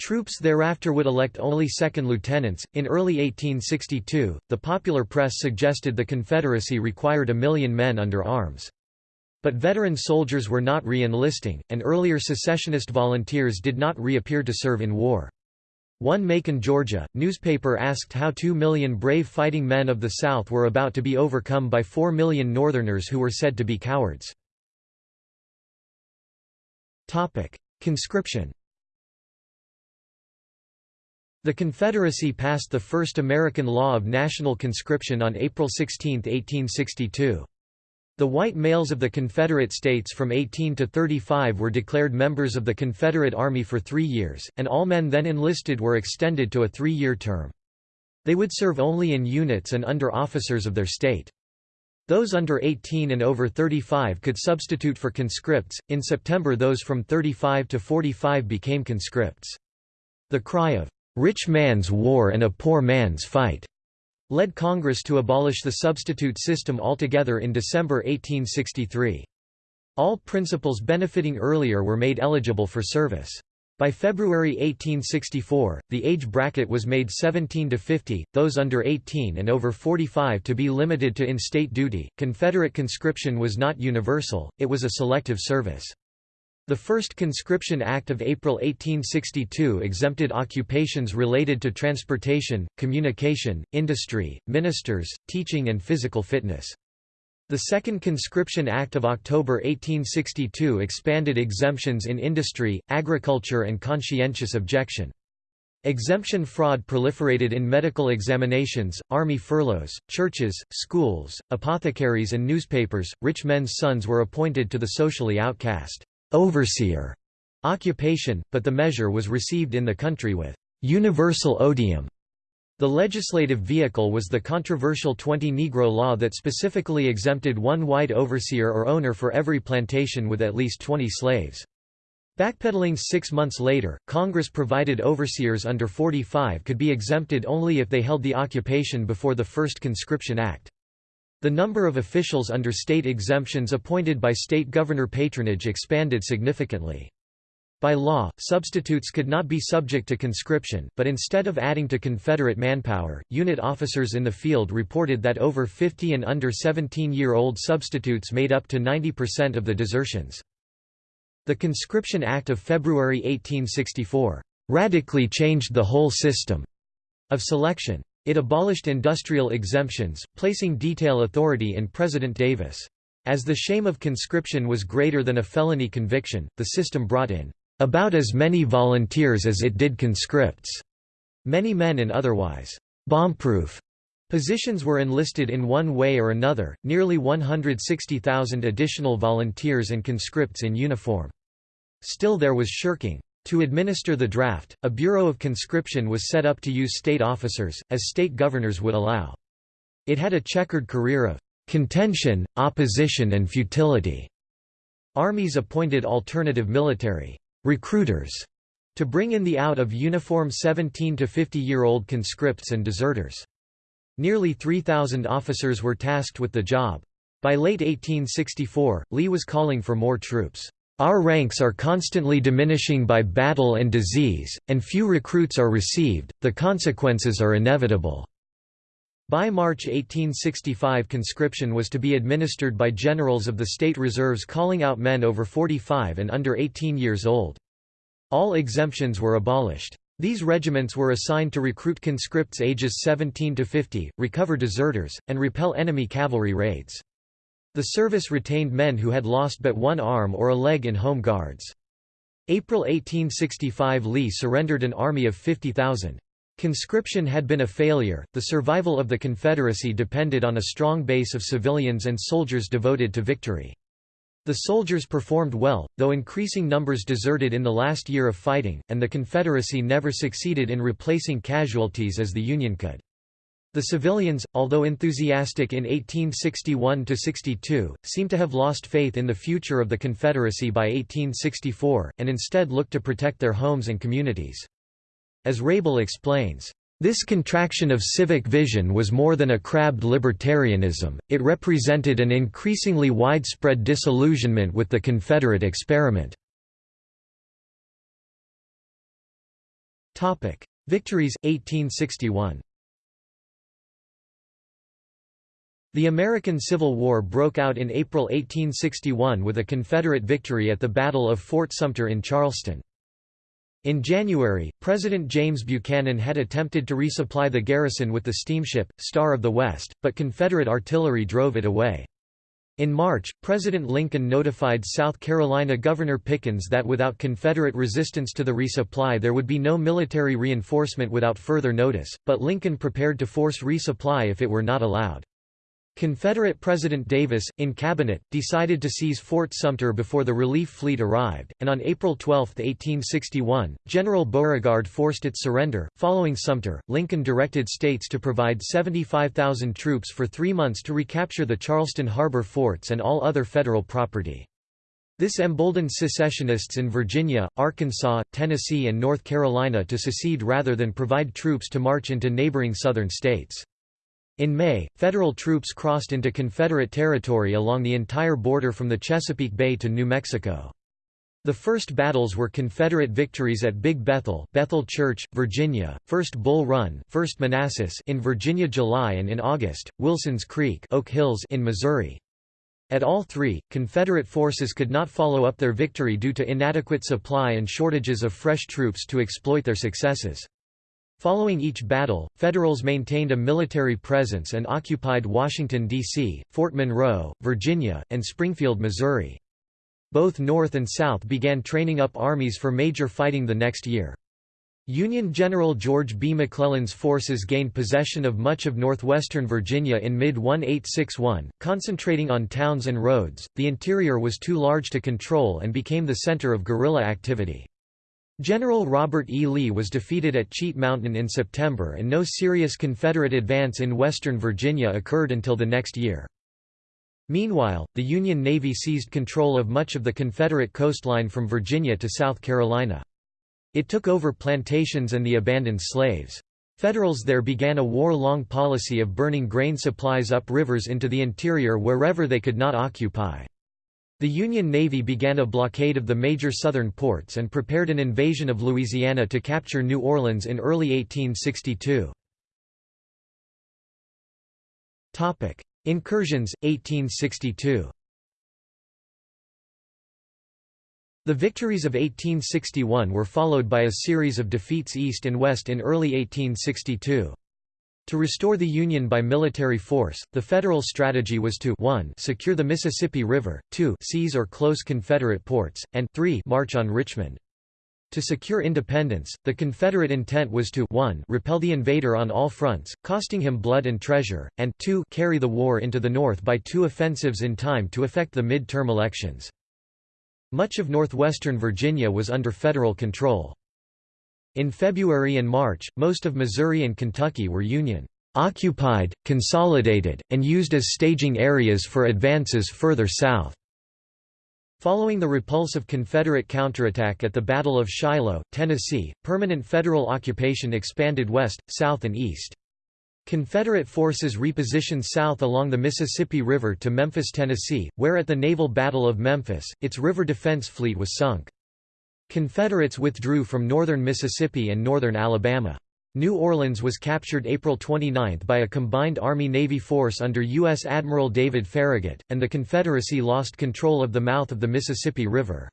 Troops thereafter would elect only second lieutenants. In early 1862, the popular press suggested the Confederacy required a million men under arms. But veteran soldiers were not re-enlisting, and earlier secessionist volunteers did not reappear to serve in war. One Macon, Georgia, newspaper asked how two million brave fighting men of the South were about to be overcome by four million Northerners who were said to be cowards. Conscription the Confederacy passed the first American law of national conscription on April 16, 1862. The white males of the Confederate States from 18 to 35 were declared members of the Confederate Army for three years, and all men then enlisted were extended to a three-year term. They would serve only in units and under officers of their state. Those under 18 and over 35 could substitute for conscripts. In September, those from 35 to 45 became conscripts. The cry of "'Rich Man's War and a Poor Man's Fight' led Congress to abolish the substitute system altogether in December 1863. All principals benefiting earlier were made eligible for service. By February 1864, the age bracket was made 17 to 50, those under 18 and over 45 to be limited to in-state duty. Confederate conscription was not universal, it was a selective service. The first Conscription Act of April 1862 exempted occupations related to transportation, communication, industry, ministers, teaching and physical fitness. The Second Conscription Act of October 1862 expanded exemptions in industry, agriculture and conscientious objection. Exemption fraud proliferated in medical examinations, army furloughs, churches, schools, apothecaries and newspapers. Rich men's sons were appointed to the socially outcast overseer occupation, but the measure was received in the country with universal odium. The legislative vehicle was the controversial 20 Negro law that specifically exempted one white overseer or owner for every plantation with at least 20 slaves. Backpedaling six months later, Congress provided overseers under 45 could be exempted only if they held the occupation before the first Conscription Act. The number of officials under state exemptions appointed by state governor patronage expanded significantly. By law, substitutes could not be subject to conscription, but instead of adding to Confederate manpower, unit officers in the field reported that over 50 and under 17-year-old substitutes made up to 90% of the desertions. The Conscription Act of February 1864, "...radically changed the whole system," of selection. It abolished industrial exemptions, placing detail authority in President Davis. As the shame of conscription was greater than a felony conviction, the system brought in about as many volunteers as it did conscripts. Many men in otherwise bomb-proof positions were enlisted in one way or another, nearly 160,000 additional volunteers and conscripts in uniform. Still there was shirking. To administer the draft, a Bureau of Conscription was set up to use state officers, as state governors would allow. It had a checkered career of contention, opposition and futility. Armies appointed alternative military recruiters to bring in the out of uniform 17 to 50-year-old conscripts and deserters. Nearly 3,000 officers were tasked with the job. By late 1864, Lee was calling for more troops. Our ranks are constantly diminishing by battle and disease, and few recruits are received, the consequences are inevitable." By March 1865 conscription was to be administered by generals of the state reserves calling out men over 45 and under 18 years old. All exemptions were abolished. These regiments were assigned to recruit conscripts ages 17 to 50, recover deserters, and repel enemy cavalry raids. The service retained men who had lost but one arm or a leg in Home Guards. April 1865 Lee surrendered an army of 50,000. Conscription had been a failure, the survival of the Confederacy depended on a strong base of civilians and soldiers devoted to victory. The soldiers performed well, though increasing numbers deserted in the last year of fighting, and the Confederacy never succeeded in replacing casualties as the Union could. The civilians, although enthusiastic in 1861–62, seem to have lost faith in the future of the Confederacy by 1864, and instead looked to protect their homes and communities. As Rable explains, this contraction of civic vision was more than a crabbed libertarianism, it represented an increasingly widespread disillusionment with the Confederate experiment. Victories, 1861 The American Civil War broke out in April 1861 with a Confederate victory at the Battle of Fort Sumter in Charleston. In January, President James Buchanan had attempted to resupply the garrison with the steamship, Star of the West, but Confederate artillery drove it away. In March, President Lincoln notified South Carolina Governor Pickens that without Confederate resistance to the resupply there would be no military reinforcement without further notice, but Lincoln prepared to force resupply if it were not allowed. Confederate President Davis, in cabinet, decided to seize Fort Sumter before the relief fleet arrived, and on April 12, 1861, General Beauregard forced its surrender. Following Sumter, Lincoln directed states to provide 75,000 troops for three months to recapture the Charleston harbor forts and all other federal property. This emboldened secessionists in Virginia, Arkansas, Tennessee and North Carolina to secede rather than provide troops to march into neighboring southern states. In May, Federal troops crossed into Confederate territory along the entire border from the Chesapeake Bay to New Mexico. The first battles were Confederate victories at Big Bethel, Bethel Church, Virginia, First Bull Run, First Manassas in Virginia July and in August, Wilson's Creek, Oak Hills in Missouri. At all three, Confederate forces could not follow up their victory due to inadequate supply and shortages of fresh troops to exploit their successes. Following each battle, Federals maintained a military presence and occupied Washington, D.C., Fort Monroe, Virginia, and Springfield, Missouri. Both North and South began training up armies for major fighting the next year. Union General George B. McClellan's forces gained possession of much of northwestern Virginia in mid-1861, concentrating on towns and roads. The interior was too large to control and became the center of guerrilla activity. General Robert E. Lee was defeated at Cheat Mountain in September and no serious Confederate advance in western Virginia occurred until the next year. Meanwhile, the Union Navy seized control of much of the Confederate coastline from Virginia to South Carolina. It took over plantations and the abandoned slaves. Federals there began a war-long policy of burning grain supplies up rivers into the interior wherever they could not occupy. The Union Navy began a blockade of the major southern ports and prepared an invasion of Louisiana to capture New Orleans in early 1862. Incursions, 1862 The victories of 1861 were followed by a series of defeats east and west in early 1862. To restore the Union by military force, the Federal strategy was to 1 secure the Mississippi River, 2 seize or close Confederate ports, and 3 march on Richmond. To secure independence, the Confederate intent was to 1 repel the invader on all fronts, costing him blood and treasure, and 2 carry the war into the North by two offensives in time to affect the mid-term elections. Much of northwestern Virginia was under Federal control. In February and March, most of Missouri and Kentucky were Union occupied, consolidated, and used as staging areas for advances further south. Following the repulsive Confederate counterattack at the Battle of Shiloh, Tennessee, permanent Federal occupation expanded west, south and east. Confederate forces repositioned south along the Mississippi River to Memphis, Tennessee, where at the Naval Battle of Memphis, its river defense fleet was sunk. Confederates withdrew from northern Mississippi and northern Alabama. New Orleans was captured April 29 by a combined Army-Navy force under U.S. Admiral David Farragut, and the Confederacy lost control of the mouth of the Mississippi River.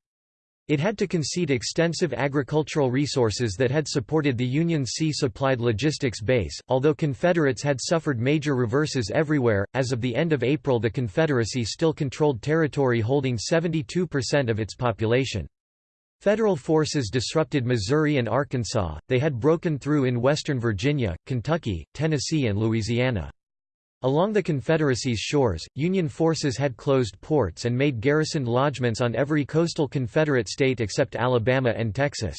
It had to concede extensive agricultural resources that had supported the Union's sea-supplied logistics base, although Confederates had suffered major reverses everywhere. As of the end of April the Confederacy still controlled territory holding 72% of its population. Federal forces disrupted Missouri and Arkansas, they had broken through in western Virginia, Kentucky, Tennessee and Louisiana. Along the Confederacy's shores, Union forces had closed ports and made garrisoned lodgments on every coastal Confederate state except Alabama and Texas.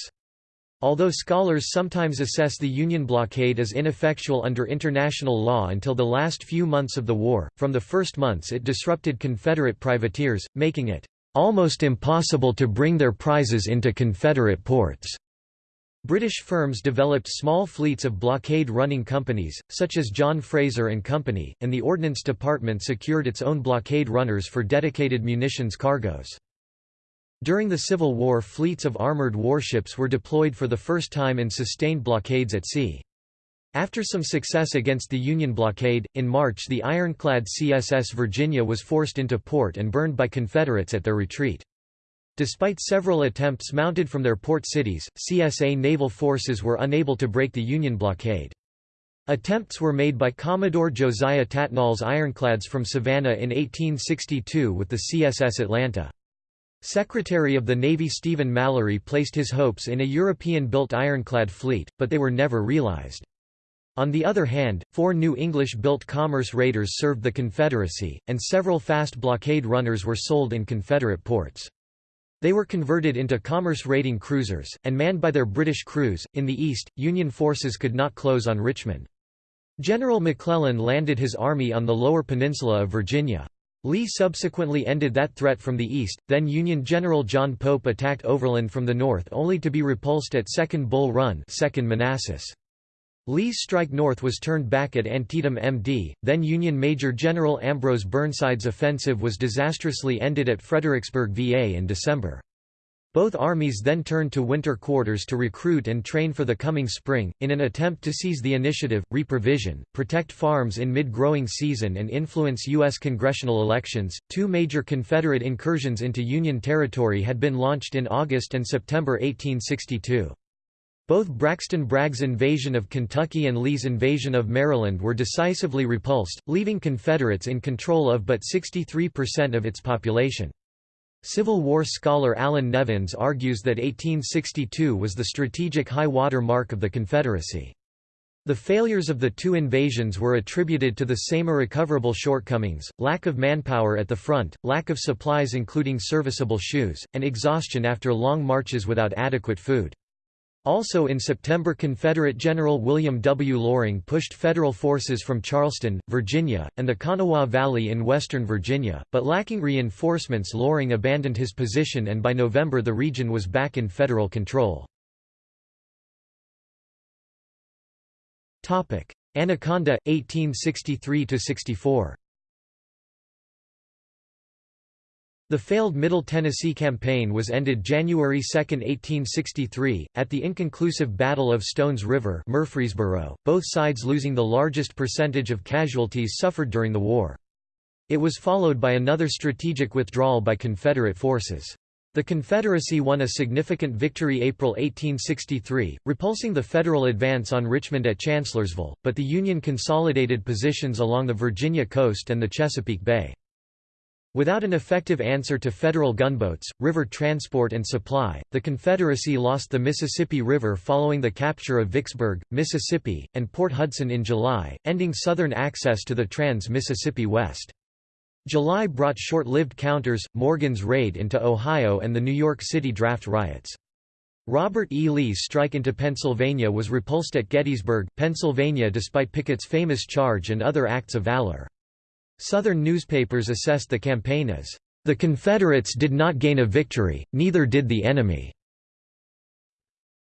Although scholars sometimes assess the Union blockade as ineffectual under international law until the last few months of the war, from the first months it disrupted Confederate privateers, making it almost impossible to bring their prizes into Confederate ports. British firms developed small fleets of blockade-running companies, such as John Fraser and Company, and the Ordnance Department secured its own blockade runners for dedicated munitions cargoes. During the Civil War fleets of armored warships were deployed for the first time in sustained blockades at sea. After some success against the Union blockade, in March the ironclad CSS Virginia was forced into port and burned by Confederates at their retreat. Despite several attempts mounted from their port cities, CSA naval forces were unable to break the Union blockade. Attempts were made by Commodore Josiah Tattnall's ironclads from Savannah in 1862 with the CSS Atlanta. Secretary of the Navy Stephen Mallory placed his hopes in a European-built ironclad fleet, but they were never realized. On the other hand, four new English-built commerce raiders served the Confederacy, and several fast blockade runners were sold in Confederate ports. They were converted into commerce-raiding cruisers, and manned by their British crews. In the east, Union forces could not close on Richmond. General McClellan landed his army on the lower peninsula of Virginia. Lee subsequently ended that threat from the east, then Union General John Pope attacked overland from the north only to be repulsed at Second Bull Run 2nd Manassas. Lee's strike north was turned back at Antietam MD, then Union Major General Ambrose Burnside's offensive was disastrously ended at Fredericksburg VA in December. Both armies then turned to winter quarters to recruit and train for the coming spring, in an attempt to seize the initiative, reprovision, protect farms in mid-growing season and influence U.S. congressional elections. Two major Confederate incursions into Union territory had been launched in August and September 1862. Both Braxton Bragg's invasion of Kentucky and Lee's invasion of Maryland were decisively repulsed, leaving Confederates in control of but 63% of its population. Civil War scholar Allan Nevins argues that 1862 was the strategic high water mark of the Confederacy. The failures of the two invasions were attributed to the same irrecoverable shortcomings, lack of manpower at the front, lack of supplies including serviceable shoes, and exhaustion after long marches without adequate food. Also in September Confederate General William W. Loring pushed Federal forces from Charleston, Virginia, and the Kanawha Valley in western Virginia, but lacking reinforcements Loring abandoned his position and by November the region was back in Federal control. Anaconda, 1863–64 The failed Middle Tennessee Campaign was ended January 2, 1863, at the inconclusive Battle of Stones River Murfreesboro, both sides losing the largest percentage of casualties suffered during the war. It was followed by another strategic withdrawal by Confederate forces. The Confederacy won a significant victory April 1863, repulsing the Federal advance on Richmond at Chancellorsville, but the Union consolidated positions along the Virginia coast and the Chesapeake Bay. Without an effective answer to Federal gunboats, river transport and supply, the Confederacy lost the Mississippi River following the capture of Vicksburg, Mississippi, and Port Hudson in July, ending Southern access to the Trans-Mississippi West. July brought short-lived counters, Morgan's raid into Ohio and the New York City draft riots. Robert E. Lee's strike into Pennsylvania was repulsed at Gettysburg, Pennsylvania despite Pickett's famous charge and other acts of valor. Southern newspapers assessed the campaign as, "...the Confederates did not gain a victory, neither did the enemy."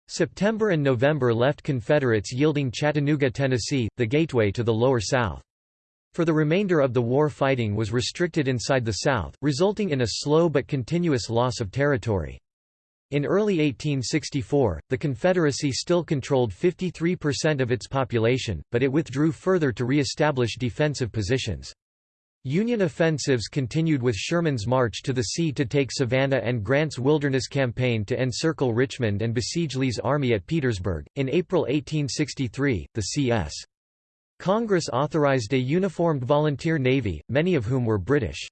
September and November left Confederates yielding Chattanooga, Tennessee, the gateway to the Lower South. For the remainder of the war fighting was restricted inside the South, resulting in a slow but continuous loss of territory. In early 1864, the Confederacy still controlled 53% of its population, but it withdrew further to re-establish defensive positions. Union offensives continued with Sherman's march to the sea to take Savannah and Grant's Wilderness Campaign to encircle Richmond and besiege Lee's army at Petersburg. In April 1863, the C.S. Congress authorized a uniformed volunteer navy, many of whom were British.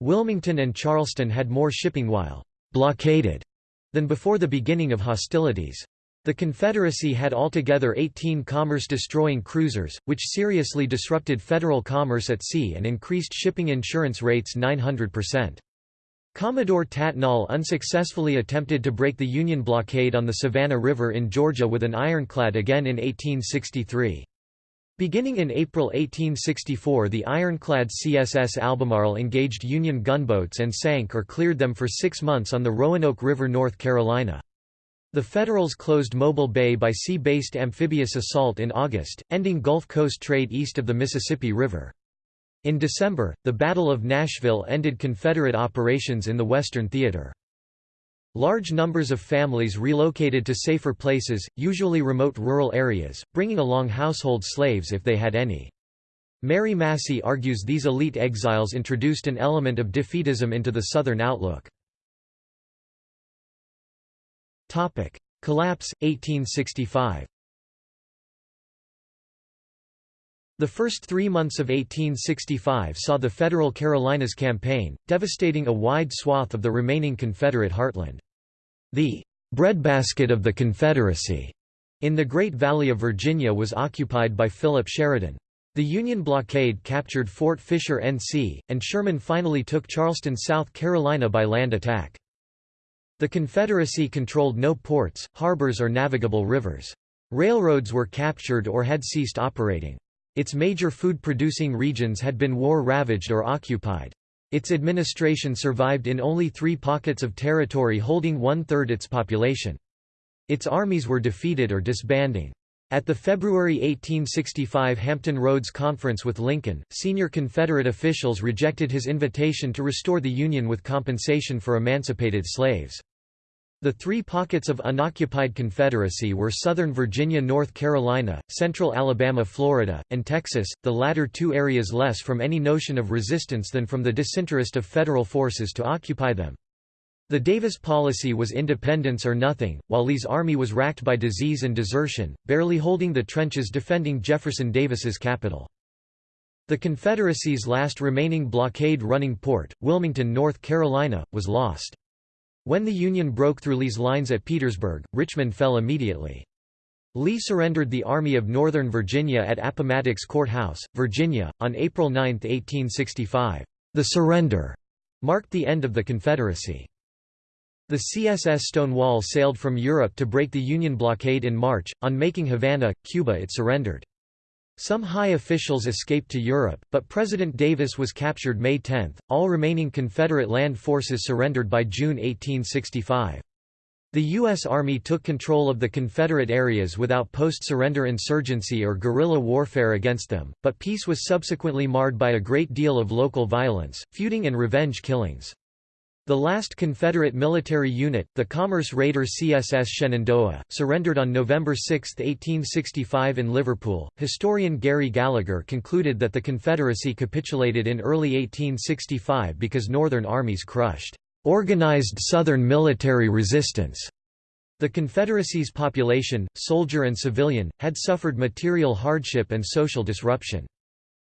Wilmington and Charleston had more shipping while blockaded than before the beginning of hostilities. The Confederacy had altogether 18 commerce-destroying cruisers, which seriously disrupted federal commerce at sea and increased shipping insurance rates 900%. Commodore Tattnall unsuccessfully attempted to break the Union blockade on the Savannah River in Georgia with an ironclad again in 1863. Beginning in April 1864 the ironclad CSS Albemarle engaged Union gunboats and sank or cleared them for six months on the Roanoke River North Carolina. The Federals closed Mobile Bay by sea-based amphibious assault in August, ending Gulf Coast trade east of the Mississippi River. In December, the Battle of Nashville ended Confederate operations in the Western Theater. Large numbers of families relocated to safer places, usually remote rural areas, bringing along household slaves if they had any. Mary Massey argues these elite exiles introduced an element of defeatism into the Southern outlook. Topic: Collapse 1865. The first three months of 1865 saw the Federal Carolinas Campaign, devastating a wide swath of the remaining Confederate heartland. The breadbasket of the Confederacy in the Great Valley of Virginia was occupied by Philip Sheridan. The Union blockade captured Fort Fisher NC, and Sherman finally took Charleston, South Carolina by land attack. The Confederacy controlled no ports, harbors or navigable rivers. Railroads were captured or had ceased operating. Its major food-producing regions had been war-ravaged or occupied. Its administration survived in only three pockets of territory holding one-third its population. Its armies were defeated or disbanding. At the February 1865 Hampton Roads Conference with Lincoln, senior Confederate officials rejected his invitation to restore the Union with compensation for emancipated slaves. The three pockets of unoccupied Confederacy were southern Virginia North Carolina, central Alabama Florida, and Texas, the latter two areas less from any notion of resistance than from the disinterest of federal forces to occupy them. The Davis policy was independence or nothing, while Lee's army was racked by disease and desertion, barely holding the trenches defending Jefferson Davis's capital. The Confederacy's last remaining blockade-running port, Wilmington, North Carolina, was lost. When the Union broke through Lee's lines at Petersburg, Richmond fell immediately. Lee surrendered the Army of Northern Virginia at Appomattox Court House, Virginia, on April 9, 1865. The surrender marked the end of the Confederacy. The CSS Stonewall sailed from Europe to break the Union blockade in March. On making Havana, Cuba it surrendered. Some high officials escaped to Europe, but President Davis was captured May 10. All remaining Confederate land forces surrendered by June 1865. The U.S. Army took control of the Confederate areas without post-surrender insurgency or guerrilla warfare against them, but peace was subsequently marred by a great deal of local violence, feuding and revenge killings. The last Confederate military unit, the commerce raider CSS Shenandoah, surrendered on November 6, 1865 in Liverpool. Historian Gary Gallagher concluded that the Confederacy capitulated in early 1865 because Northern armies crushed organized Southern military resistance. The Confederacy's population, soldier and civilian, had suffered material hardship and social disruption.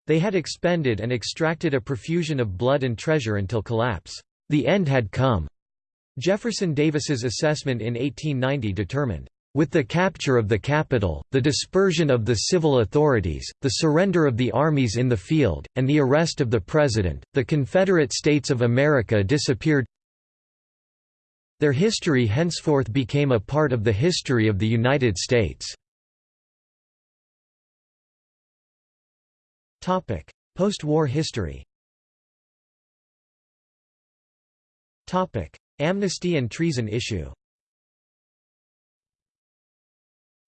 They had expended and extracted a profusion of blood and treasure until collapse. The end had come. Jefferson Davis's assessment in 1890 determined, with the capture of the capital, the dispersion of the civil authorities, the surrender of the armies in the field, and the arrest of the President, the Confederate States of America disappeared their history henceforth became a part of the history of the United States. Post-war history Amnesty and treason issue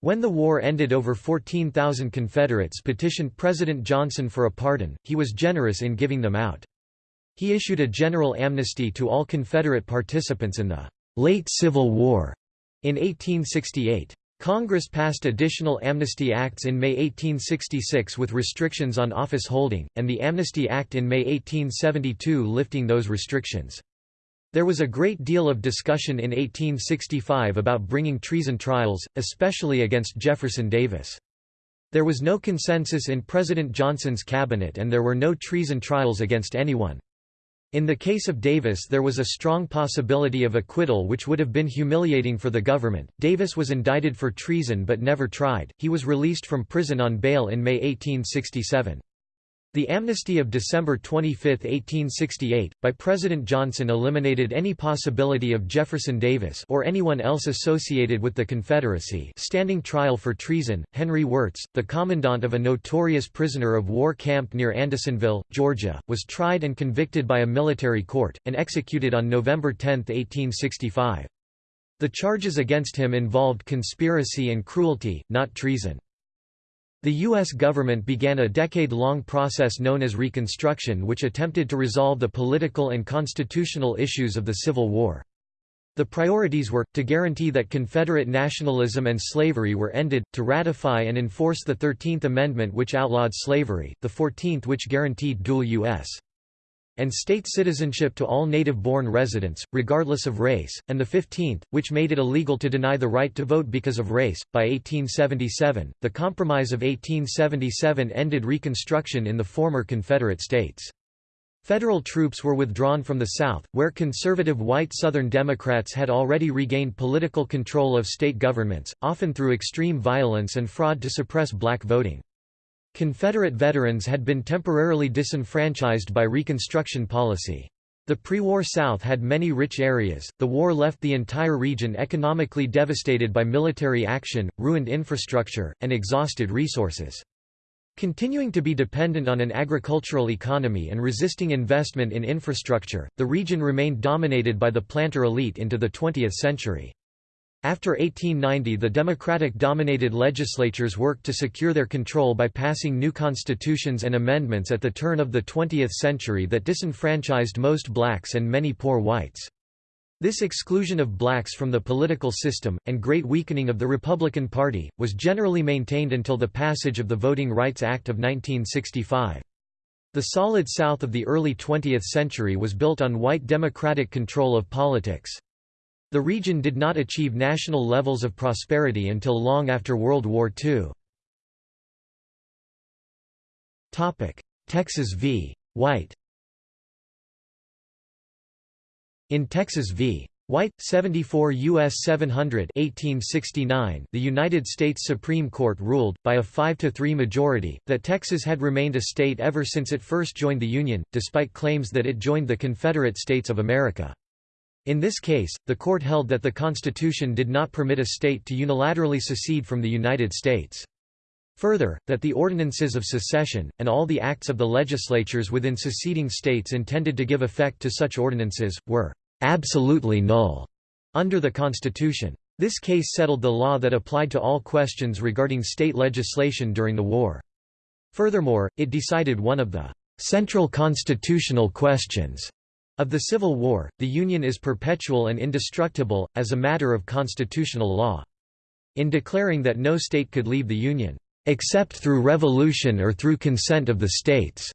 When the war ended over 14,000 Confederates petitioned President Johnson for a pardon, he was generous in giving them out. He issued a general amnesty to all Confederate participants in the late Civil War in 1868. Congress passed additional Amnesty Acts in May 1866 with restrictions on office holding, and the Amnesty Act in May 1872 lifting those restrictions. There was a great deal of discussion in 1865 about bringing treason trials, especially against Jefferson Davis. There was no consensus in President Johnson's cabinet and there were no treason trials against anyone. In the case of Davis there was a strong possibility of acquittal which would have been humiliating for the government. Davis was indicted for treason but never tried. He was released from prison on bail in May 1867. The amnesty of December 25, 1868, by President Johnson eliminated any possibility of Jefferson Davis or anyone else associated with the Confederacy standing trial for treason. Henry Wirz, the commandant of a notorious prisoner of war camp near Andersonville, Georgia, was tried and convicted by a military court, and executed on November 10, 1865. The charges against him involved conspiracy and cruelty, not treason. The U.S. government began a decade-long process known as Reconstruction which attempted to resolve the political and constitutional issues of the Civil War. The priorities were, to guarantee that Confederate nationalism and slavery were ended, to ratify and enforce the Thirteenth Amendment which outlawed slavery, the Fourteenth which guaranteed dual U.S and state citizenship to all native-born residents, regardless of race, and the 15th, which made it illegal to deny the right to vote because of race. By 1877, the Compromise of 1877 ended Reconstruction in the former Confederate States. Federal troops were withdrawn from the South, where conservative white Southern Democrats had already regained political control of state governments, often through extreme violence and fraud to suppress black voting. Confederate veterans had been temporarily disenfranchised by Reconstruction policy. The pre-war South had many rich areas, the war left the entire region economically devastated by military action, ruined infrastructure, and exhausted resources. Continuing to be dependent on an agricultural economy and resisting investment in infrastructure, the region remained dominated by the planter elite into the 20th century. After 1890 the Democratic-dominated legislatures worked to secure their control by passing new constitutions and amendments at the turn of the 20th century that disenfranchised most blacks and many poor whites. This exclusion of blacks from the political system, and great weakening of the Republican Party, was generally maintained until the passage of the Voting Rights Act of 1965. The solid South of the early 20th century was built on white Democratic control of politics. The region did not achieve national levels of prosperity until long after World War II. Texas v. White In Texas v. White, 74 U.S. 700 1869, the United States Supreme Court ruled, by a 5–3 majority, that Texas had remained a state ever since it first joined the Union, despite claims that it joined the Confederate States of America. In this case, the court held that the Constitution did not permit a state to unilaterally secede from the United States. Further, that the ordinances of secession, and all the acts of the legislatures within seceding states intended to give effect to such ordinances, were absolutely null under the Constitution. This case settled the law that applied to all questions regarding state legislation during the war. Furthermore, it decided one of the central constitutional questions of the Civil War, the Union is perpetual and indestructible, as a matter of constitutional law. In declaring that no state could leave the Union, "...except through revolution or through consent of the states,"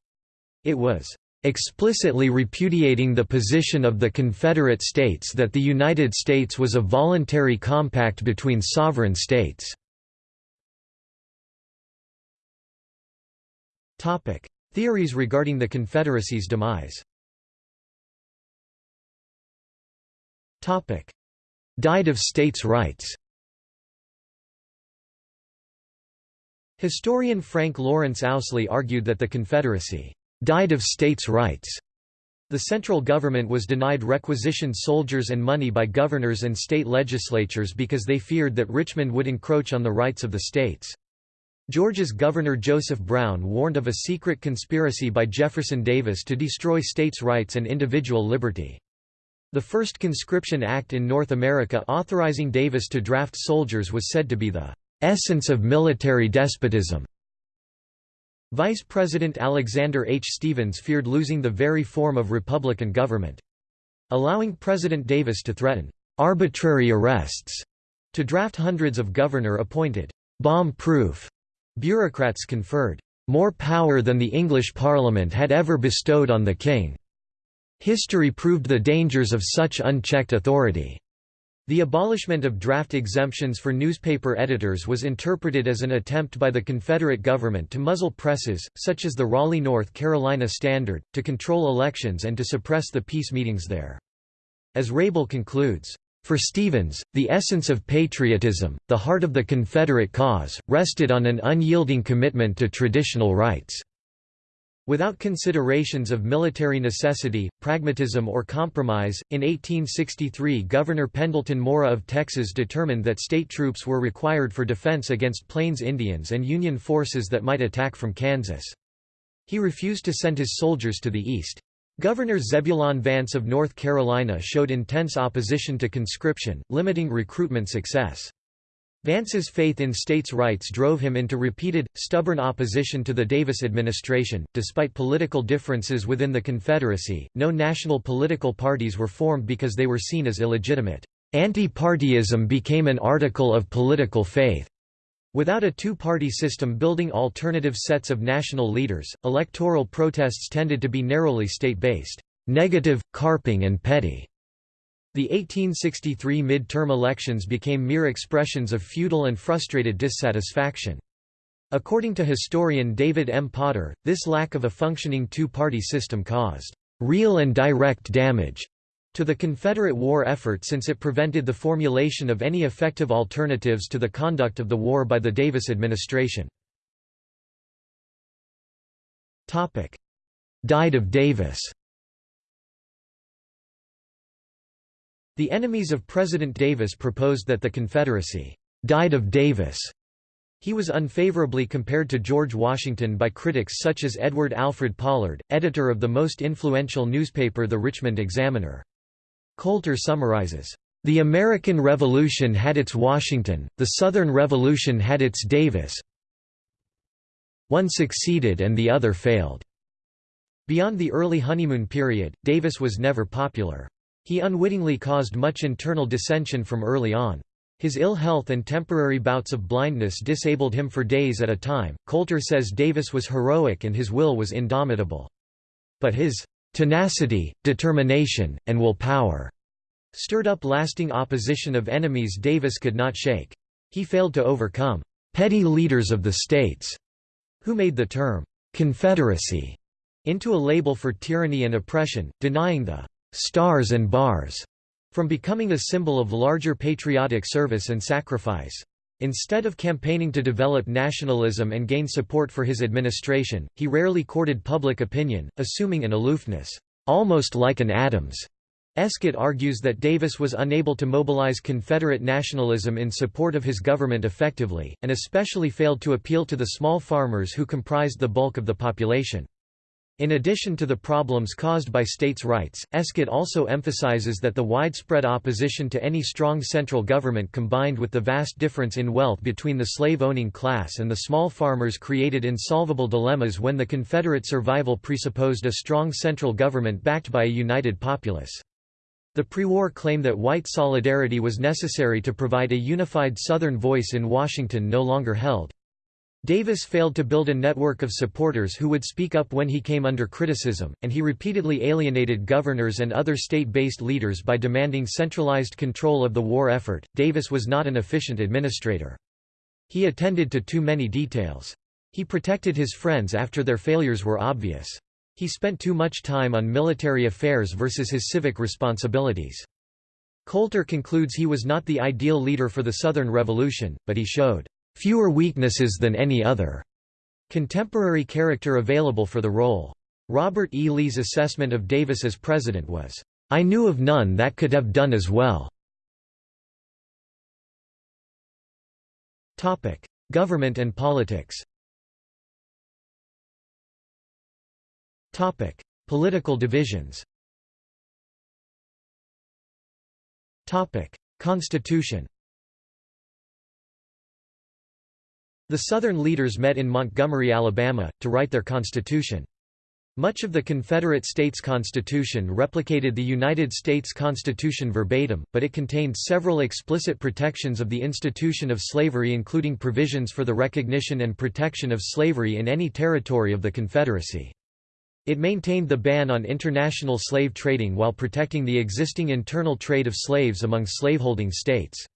it was explicitly repudiating the position of the Confederate States that the United States was a voluntary compact between sovereign states. Theories regarding the Confederacy's demise Topic: Died of states' rights. Historian Frank Lawrence Owsley argued that the Confederacy died of states' rights. The central government was denied requisitioned soldiers and money by governors and state legislatures because they feared that Richmond would encroach on the rights of the states. Georgia's Governor Joseph Brown warned of a secret conspiracy by Jefferson Davis to destroy states' rights and individual liberty. The first conscription act in North America authorizing Davis to draft soldiers was said to be the essence of military despotism. Vice President Alexander H. Stephens feared losing the very form of Republican government. Allowing President Davis to threaten arbitrary arrests To draft hundreds of governor-appointed, bomb-proof bureaucrats conferred more power than the English Parliament had ever bestowed on the king. History proved the dangers of such unchecked authority. The abolishment of draft exemptions for newspaper editors was interpreted as an attempt by the Confederate government to muzzle presses, such as the Raleigh, North Carolina Standard, to control elections and to suppress the peace meetings there. As Rable concludes, for Stephens, the essence of patriotism, the heart of the Confederate cause, rested on an unyielding commitment to traditional rights. Without considerations of military necessity, pragmatism or compromise, in 1863 Governor Pendleton Murrah of Texas determined that state troops were required for defense against Plains Indians and Union forces that might attack from Kansas. He refused to send his soldiers to the east. Governor Zebulon Vance of North Carolina showed intense opposition to conscription, limiting recruitment success. Vance's faith in states' rights drove him into repeated, stubborn opposition to the Davis administration. Despite political differences within the Confederacy, no national political parties were formed because they were seen as illegitimate. Anti-partyism became an article of political faith. Without a two-party system building alternative sets of national leaders, electoral protests tended to be narrowly state-based, negative, carping and petty. The 1863 mid-term elections became mere expressions of feudal and frustrated dissatisfaction. According to historian David M. Potter, this lack of a functioning two-party system caused real and direct damage to the Confederate war effort since it prevented the formulation of any effective alternatives to the conduct of the war by the Davis administration. Died of Davis The enemies of President Davis proposed that the Confederacy died of Davis. He was unfavorably compared to George Washington by critics such as Edward Alfred Pollard, editor of the most influential newspaper The Richmond Examiner. Coulter summarizes, "...the American Revolution had its Washington, the Southern Revolution had its Davis one succeeded and the other failed." Beyond the early honeymoon period, Davis was never popular. He unwittingly caused much internal dissension from early on. His ill health and temporary bouts of blindness disabled him for days at a time. Coulter says Davis was heroic and his will was indomitable. But his tenacity, determination, and will power stirred up lasting opposition of enemies Davis could not shake. He failed to overcome petty leaders of the states, who made the term Confederacy into a label for tyranny and oppression, denying the stars and bars from becoming a symbol of larger patriotic service and sacrifice. Instead of campaigning to develop nationalism and gain support for his administration, he rarely courted public opinion, assuming an aloofness, almost like an Adams. Escott argues that Davis was unable to mobilize Confederate nationalism in support of his government effectively, and especially failed to appeal to the small farmers who comprised the bulk of the population. In addition to the problems caused by states' rights, Escott also emphasizes that the widespread opposition to any strong central government combined with the vast difference in wealth between the slave-owning class and the small farmers created insolvable dilemmas when the Confederate survival presupposed a strong central government backed by a united populace. The pre-war claim that white solidarity was necessary to provide a unified Southern voice in Washington no longer held. Davis failed to build a network of supporters who would speak up when he came under criticism, and he repeatedly alienated governors and other state-based leaders by demanding centralized control of the war effort. Davis was not an efficient administrator. He attended to too many details. He protected his friends after their failures were obvious. He spent too much time on military affairs versus his civic responsibilities. Coulter concludes he was not the ideal leader for the Southern Revolution, but he showed fewer weaknesses than any other contemporary character available for the role. Robert E. Lee's assessment of Davis as president was, "...I knew of none that could have done as well." Government and politics Political divisions Constitution The Southern leaders met in Montgomery, Alabama, to write their constitution. Much of the Confederate States Constitution replicated the United States Constitution verbatim, but it contained several explicit protections of the institution of slavery including provisions for the recognition and protection of slavery in any territory of the Confederacy. It maintained the ban on international slave trading while protecting the existing internal trade of slaves among slaveholding states.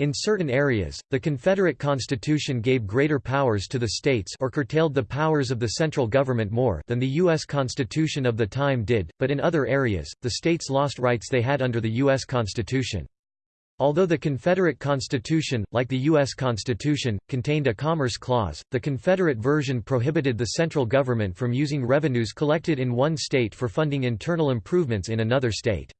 In certain areas, the Confederate Constitution gave greater powers to the states or curtailed the powers of the central government more than the U.S. Constitution of the time did, but in other areas, the states lost rights they had under the U.S. Constitution. Although the Confederate Constitution, like the U.S. Constitution, contained a Commerce Clause, the Confederate version prohibited the central government from using revenues collected in one state for funding internal improvements in another state.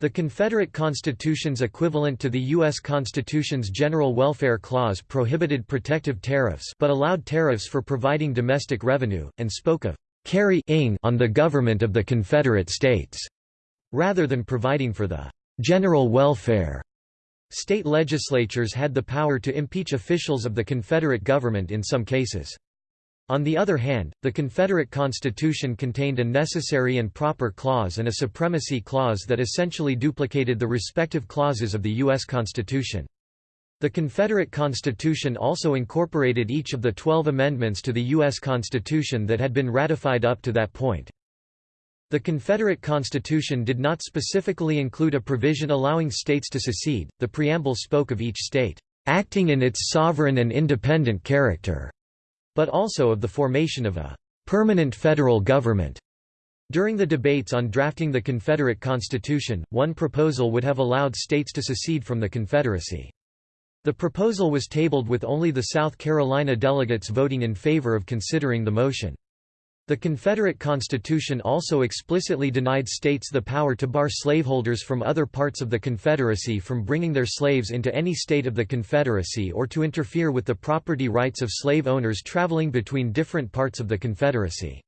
The Confederate Constitution's equivalent to the U.S. Constitution's General Welfare Clause prohibited protective tariffs but allowed tariffs for providing domestic revenue, and spoke of carrying on the government of the Confederate States, rather than providing for the general welfare. State legislatures had the power to impeach officials of the Confederate government in some cases. On the other hand, the Confederate Constitution contained a necessary and proper clause and a supremacy clause that essentially duplicated the respective clauses of the U.S. Constitution. The Confederate Constitution also incorporated each of the twelve amendments to the U.S. Constitution that had been ratified up to that point. The Confederate Constitution did not specifically include a provision allowing states to secede, the preamble spoke of each state, "...acting in its sovereign and independent character." But also of the formation of a permanent federal government. During the debates on drafting the Confederate Constitution, one proposal would have allowed states to secede from the Confederacy. The proposal was tabled with only the South Carolina delegates voting in favor of considering the motion. The Confederate Constitution also explicitly denied states the power to bar slaveholders from other parts of the Confederacy from bringing their slaves into any state of the Confederacy or to interfere with the property rights of slave owners traveling between different parts of the Confederacy.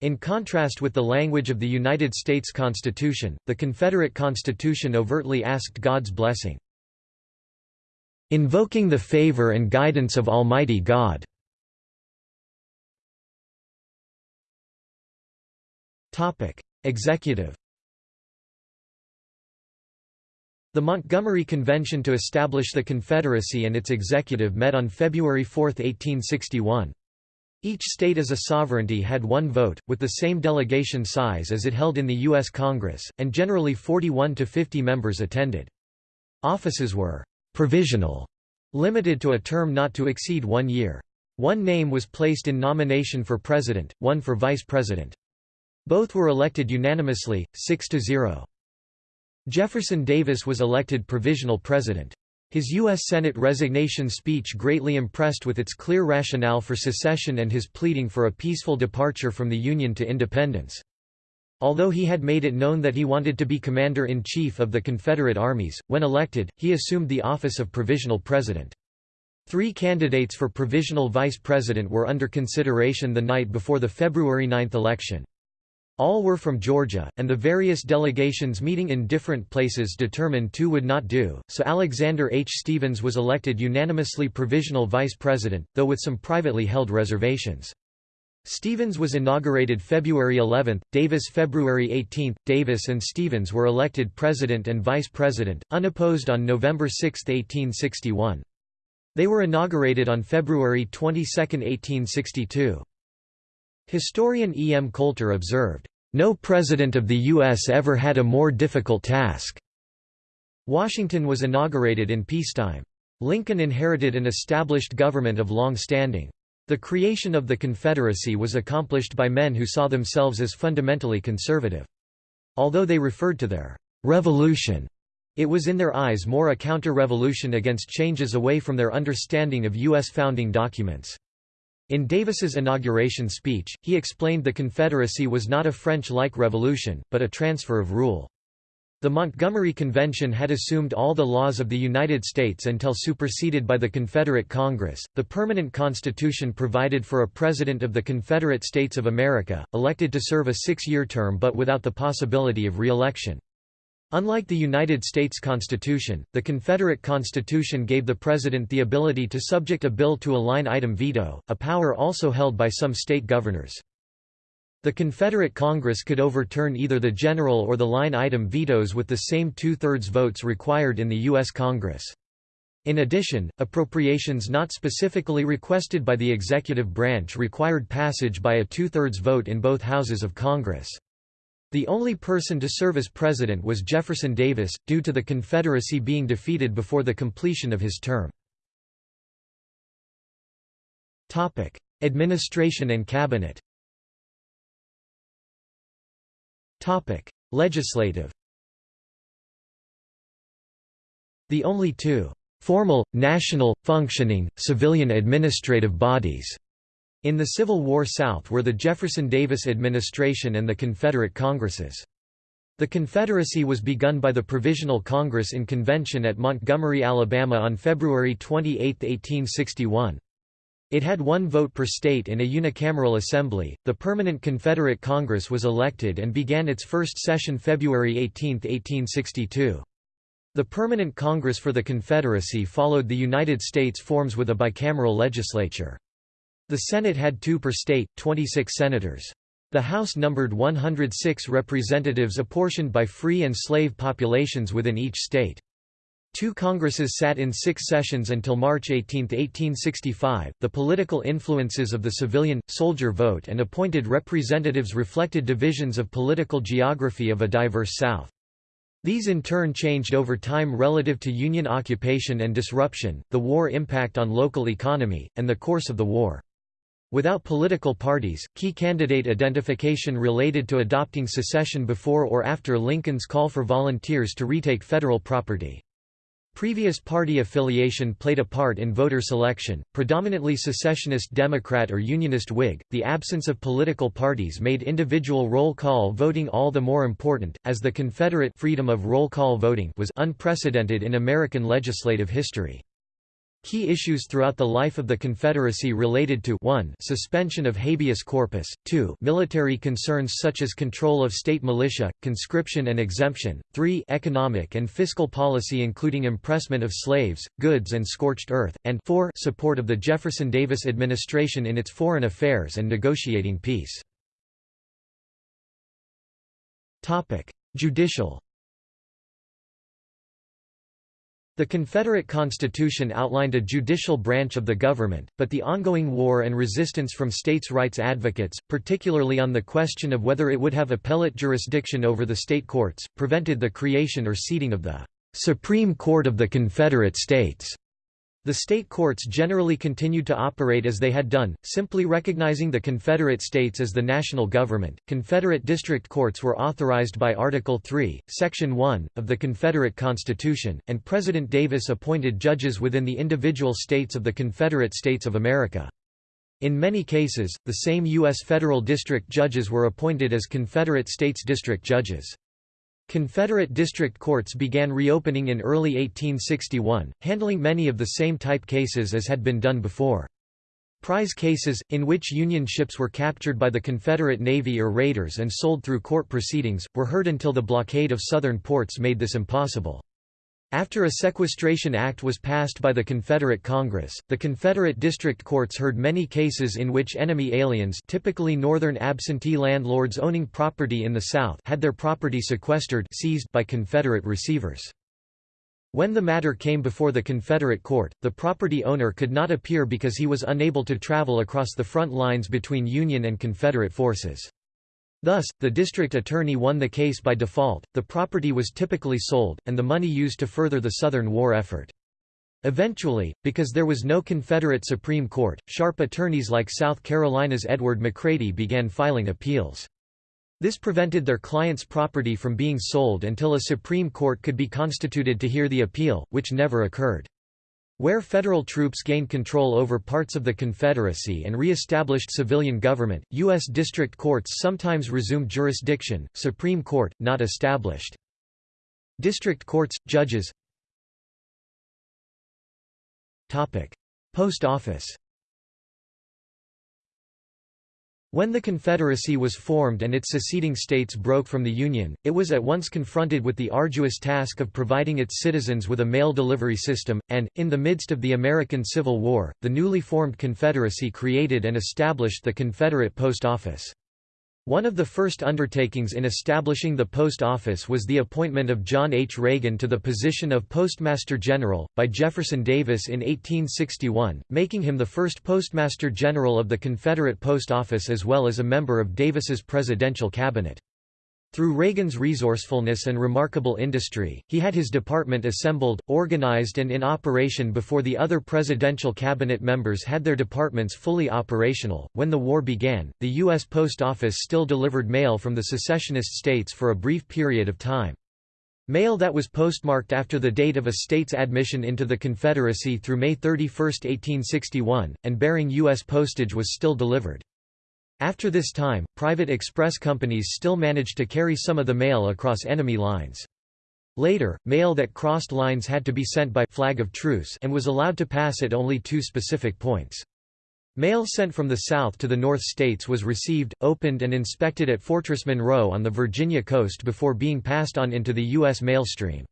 In contrast with the language of the United States Constitution, the Confederate Constitution overtly asked God's blessing. Invoking the favor and guidance of Almighty God. Topic: Executive. The Montgomery Convention to establish the Confederacy and its executive met on February 4, 1861. Each state as a sovereignty had one vote, with the same delegation size as it held in the U.S. Congress, and generally 41 to 50 members attended. Offices were «provisional», limited to a term not to exceed one year. One name was placed in nomination for president, one for vice president. Both were elected unanimously, 6 to 0. Jefferson Davis was elected provisional president. His U.S. Senate resignation speech greatly impressed with its clear rationale for secession and his pleading for a peaceful departure from the Union to independence. Although he had made it known that he wanted to be commander-in-chief of the Confederate armies, when elected, he assumed the office of provisional president. Three candidates for provisional vice president were under consideration the night before the February 9 election. All were from Georgia, and the various delegations meeting in different places determined two would not do, so Alexander H. Stephens was elected unanimously provisional vice president, though with some privately held reservations. Stephens was inaugurated February 11, Davis February 18. Davis and Stephens were elected president and vice president, unopposed on November 6, 1861. They were inaugurated on February 22, 1862. Historian E. M. Coulter observed, "...no president of the U.S. ever had a more difficult task." Washington was inaugurated in peacetime. Lincoln inherited an established government of long standing. The creation of the Confederacy was accomplished by men who saw themselves as fundamentally conservative. Although they referred to their «revolution», it was in their eyes more a counter-revolution against changes away from their understanding of U.S. founding documents. In Davis's inauguration speech, he explained the Confederacy was not a French-like revolution, but a transfer of rule. The Montgomery Convention had assumed all the laws of the United States until superseded by the Confederate Congress. The permanent Constitution provided for a President of the Confederate States of America, elected to serve a six year term but without the possibility of re election. Unlike the United States Constitution, the Confederate Constitution gave the President the ability to subject a bill to a line-item veto, a power also held by some state governors. The Confederate Congress could overturn either the general or the line item vetoes with the same two-thirds votes required in the U.S. Congress. In addition, appropriations not specifically requested by the executive branch required passage by a two-thirds vote in both houses of Congress. The only person to serve as president was Jefferson Davis, due to the Confederacy being defeated before the completion of his term. Administration and cabinet Legislative The only two formal, national, functioning, civilian administrative bodies in the Civil War South were the Jefferson Davis administration and the Confederate Congresses. The Confederacy was begun by the Provisional Congress in convention at Montgomery, Alabama on February 28, 1861. It had one vote per state in a unicameral assembly. The Permanent Confederate Congress was elected and began its first session February 18, 1862. The Permanent Congress for the Confederacy followed the United States forms with a bicameral legislature. The Senate had two per state, 26 senators. The House numbered 106 representatives apportioned by free and slave populations within each state. Two Congresses sat in six sessions until March 18, 1865. The political influences of the civilian, soldier vote and appointed representatives reflected divisions of political geography of a diverse South. These in turn changed over time relative to Union occupation and disruption, the war impact on local economy, and the course of the war. Without political parties, key candidate identification related to adopting secession before or after Lincoln's call for volunteers to retake federal property. Previous party affiliation played a part in voter selection, predominantly secessionist Democrat or Unionist Whig. The absence of political parties made individual roll call voting all the more important, as the Confederate freedom of roll call voting was unprecedented in American legislative history. Key issues throughout the life of the Confederacy related to 1 suspension of habeas corpus, 2 military concerns such as control of state militia, conscription and exemption, 3 economic and fiscal policy including impressment of slaves, goods and scorched earth, and 4 support of the Jefferson Davis administration in its foreign affairs and negotiating peace. Judicial The Confederate Constitution outlined a judicial branch of the government, but the ongoing war and resistance from states' rights advocates, particularly on the question of whether it would have appellate jurisdiction over the state courts, prevented the creation or seating of the Supreme Court of the Confederate States. The state courts generally continued to operate as they had done, simply recognizing the Confederate States as the national government. Confederate district courts were authorized by Article 3, Section 1, of the Confederate Constitution, and President Davis appointed judges within the individual states of the Confederate States of America. In many cases, the same U.S. federal district judges were appointed as Confederate States district judges. Confederate district courts began reopening in early 1861, handling many of the same type cases as had been done before. Prize cases, in which Union ships were captured by the Confederate Navy or raiders and sold through court proceedings, were heard until the blockade of southern ports made this impossible. After a sequestration act was passed by the Confederate Congress, the Confederate district courts heard many cases in which enemy aliens typically northern absentee landlords owning property in the South had their property sequestered seized by Confederate receivers. When the matter came before the Confederate court, the property owner could not appear because he was unable to travel across the front lines between Union and Confederate forces. Thus, the district attorney won the case by default, the property was typically sold, and the money used to further the Southern war effort. Eventually, because there was no Confederate Supreme Court, sharp attorneys like South Carolina's Edward McCrady began filing appeals. This prevented their clients' property from being sold until a Supreme Court could be constituted to hear the appeal, which never occurred. Where federal troops gained control over parts of the Confederacy and re-established civilian government, U.S. district courts sometimes resumed jurisdiction, Supreme Court, not established. District courts, judges Post office When the Confederacy was formed and its seceding states broke from the Union, it was at once confronted with the arduous task of providing its citizens with a mail delivery system, and, in the midst of the American Civil War, the newly formed Confederacy created and established the Confederate Post Office. One of the first undertakings in establishing the post office was the appointment of John H. Reagan to the position of Postmaster General, by Jefferson Davis in 1861, making him the first Postmaster General of the Confederate Post Office as well as a member of Davis's presidential cabinet. Through Reagan's resourcefulness and remarkable industry, he had his department assembled, organized and in operation before the other presidential cabinet members had their departments fully operational. When the war began, the U.S. Post Office still delivered mail from the secessionist states for a brief period of time. Mail that was postmarked after the date of a state's admission into the Confederacy through May 31, 1861, and bearing U.S. postage was still delivered. After this time, private express companies still managed to carry some of the mail across enemy lines. Later, mail that crossed lines had to be sent by flag of truce and was allowed to pass at only two specific points. Mail sent from the South to the North states was received, opened and inspected at Fortress Monroe on the Virginia coast before being passed on into the U.S. mail stream.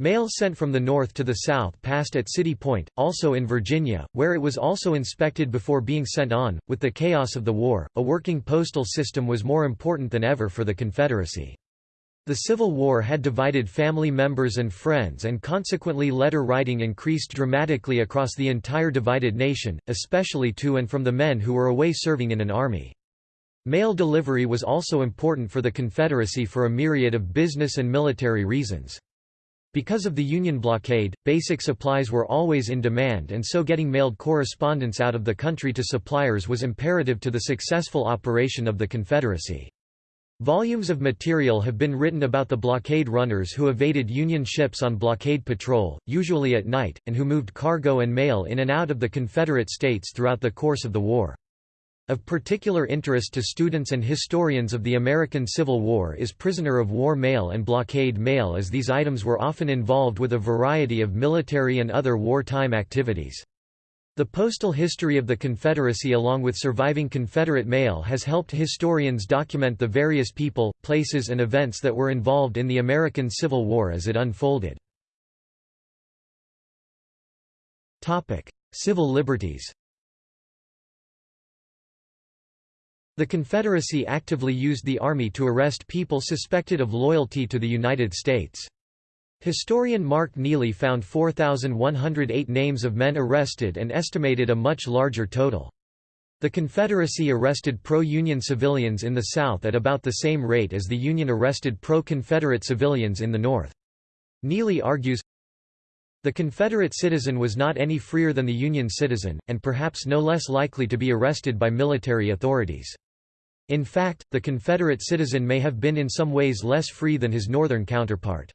Mail sent from the north to the south passed at City Point, also in Virginia, where it was also inspected before being sent on. With the chaos of the war, a working postal system was more important than ever for the Confederacy. The Civil War had divided family members and friends and consequently letter writing increased dramatically across the entire divided nation, especially to and from the men who were away serving in an army. Mail delivery was also important for the Confederacy for a myriad of business and military reasons. Because of the Union blockade, basic supplies were always in demand and so getting mailed correspondence out of the country to suppliers was imperative to the successful operation of the Confederacy. Volumes of material have been written about the blockade runners who evaded Union ships on blockade patrol, usually at night, and who moved cargo and mail in and out of the Confederate States throughout the course of the war. Of particular interest to students and historians of the American Civil War is prisoner of war mail and blockade mail as these items were often involved with a variety of military and other wartime activities. The postal history of the Confederacy along with surviving Confederate mail has helped historians document the various people, places and events that were involved in the American Civil War as it unfolded. Civil liberties The Confederacy actively used the Army to arrest people suspected of loyalty to the United States. Historian Mark Neely found 4,108 names of men arrested and estimated a much larger total. The Confederacy arrested pro-Union civilians in the South at about the same rate as the Union arrested pro-Confederate civilians in the North. Neely argues, the Confederate citizen was not any freer than the Union citizen, and perhaps no less likely to be arrested by military authorities. In fact, the Confederate citizen may have been in some ways less free than his Northern counterpart.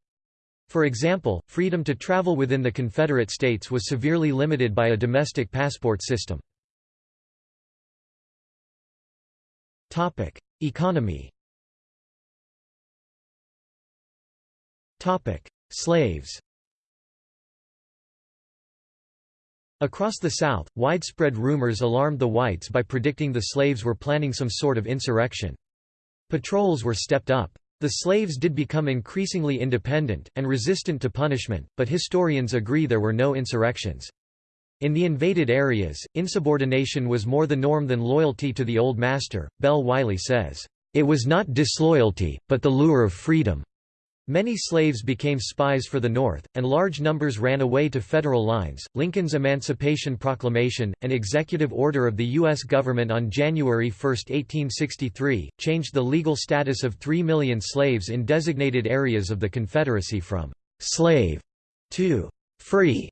For example, freedom to travel within the Confederate States was severely limited by a domestic passport system. Economy Slaves Across the South, widespread rumors alarmed the whites by predicting the slaves were planning some sort of insurrection. Patrols were stepped up. The slaves did become increasingly independent, and resistant to punishment, but historians agree there were no insurrections. In the invaded areas, insubordination was more the norm than loyalty to the old master. Bell Wiley says, It was not disloyalty, but the lure of freedom. Many slaves became spies for the North, and large numbers ran away to federal lines. Lincoln's Emancipation Proclamation, an executive order of the U.S. government on January 1, 1863, changed the legal status of three million slaves in designated areas of the Confederacy from slave to free.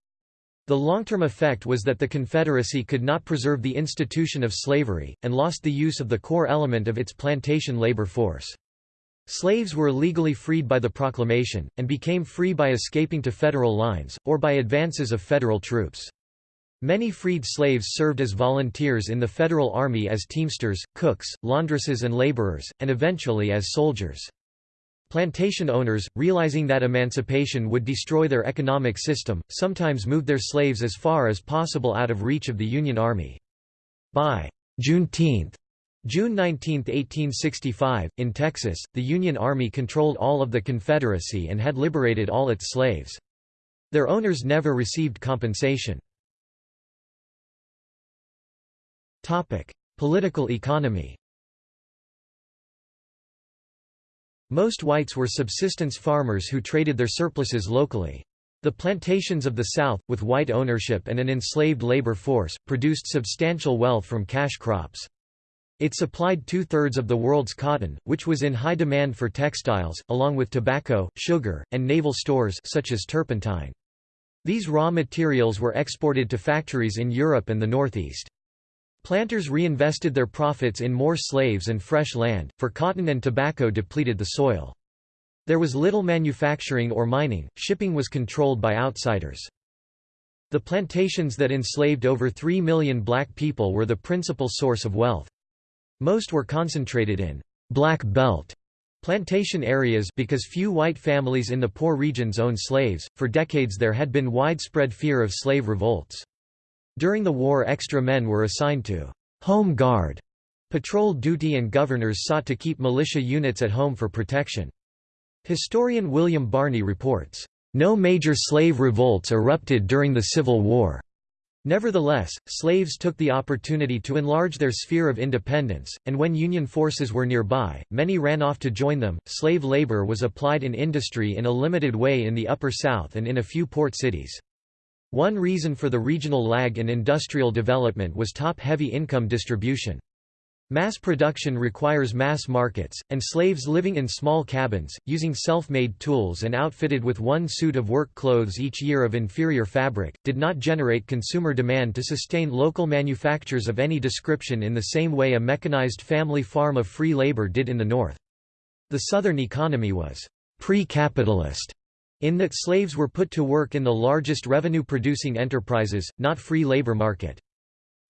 The long-term effect was that the Confederacy could not preserve the institution of slavery, and lost the use of the core element of its plantation labor force. Slaves were legally freed by the proclamation, and became free by escaping to federal lines, or by advances of federal troops. Many freed slaves served as volunteers in the Federal Army as teamsters, cooks, laundresses and laborers, and eventually as soldiers. Plantation owners, realizing that emancipation would destroy their economic system, sometimes moved their slaves as far as possible out of reach of the Union Army. By Juneteenth, June 19, 1865, in Texas, the Union Army controlled all of the Confederacy and had liberated all its slaves. Their owners never received compensation. Political economy Most whites were subsistence farmers who traded their surpluses locally. The plantations of the South, with white ownership and an enslaved labor force, produced substantial wealth from cash crops. It supplied two-thirds of the world's cotton, which was in high demand for textiles, along with tobacco, sugar, and naval stores such as turpentine. These raw materials were exported to factories in Europe and the Northeast. Planters reinvested their profits in more slaves and fresh land, for cotton and tobacco depleted the soil. There was little manufacturing or mining, shipping was controlled by outsiders. The plantations that enslaved over 3 million black people were the principal source of wealth. Most were concentrated in «black belt» plantation areas because few white families in the poor regions owned slaves. For decades there had been widespread fear of slave revolts. During the war extra men were assigned to «home guard» patrol duty and governors sought to keep militia units at home for protection. Historian William Barney reports, "...no major slave revolts erupted during the Civil War." Nevertheless, slaves took the opportunity to enlarge their sphere of independence, and when Union forces were nearby, many ran off to join them. Slave labor was applied in industry in a limited way in the Upper South and in a few port cities. One reason for the regional lag in industrial development was top-heavy income distribution. Mass production requires mass markets, and slaves living in small cabins, using self-made tools and outfitted with one suit of work clothes each year of inferior fabric, did not generate consumer demand to sustain local manufactures of any description in the same way a mechanized family farm of free labor did in the North. The Southern economy was pre-capitalist in that slaves were put to work in the largest revenue-producing enterprises, not free labor market.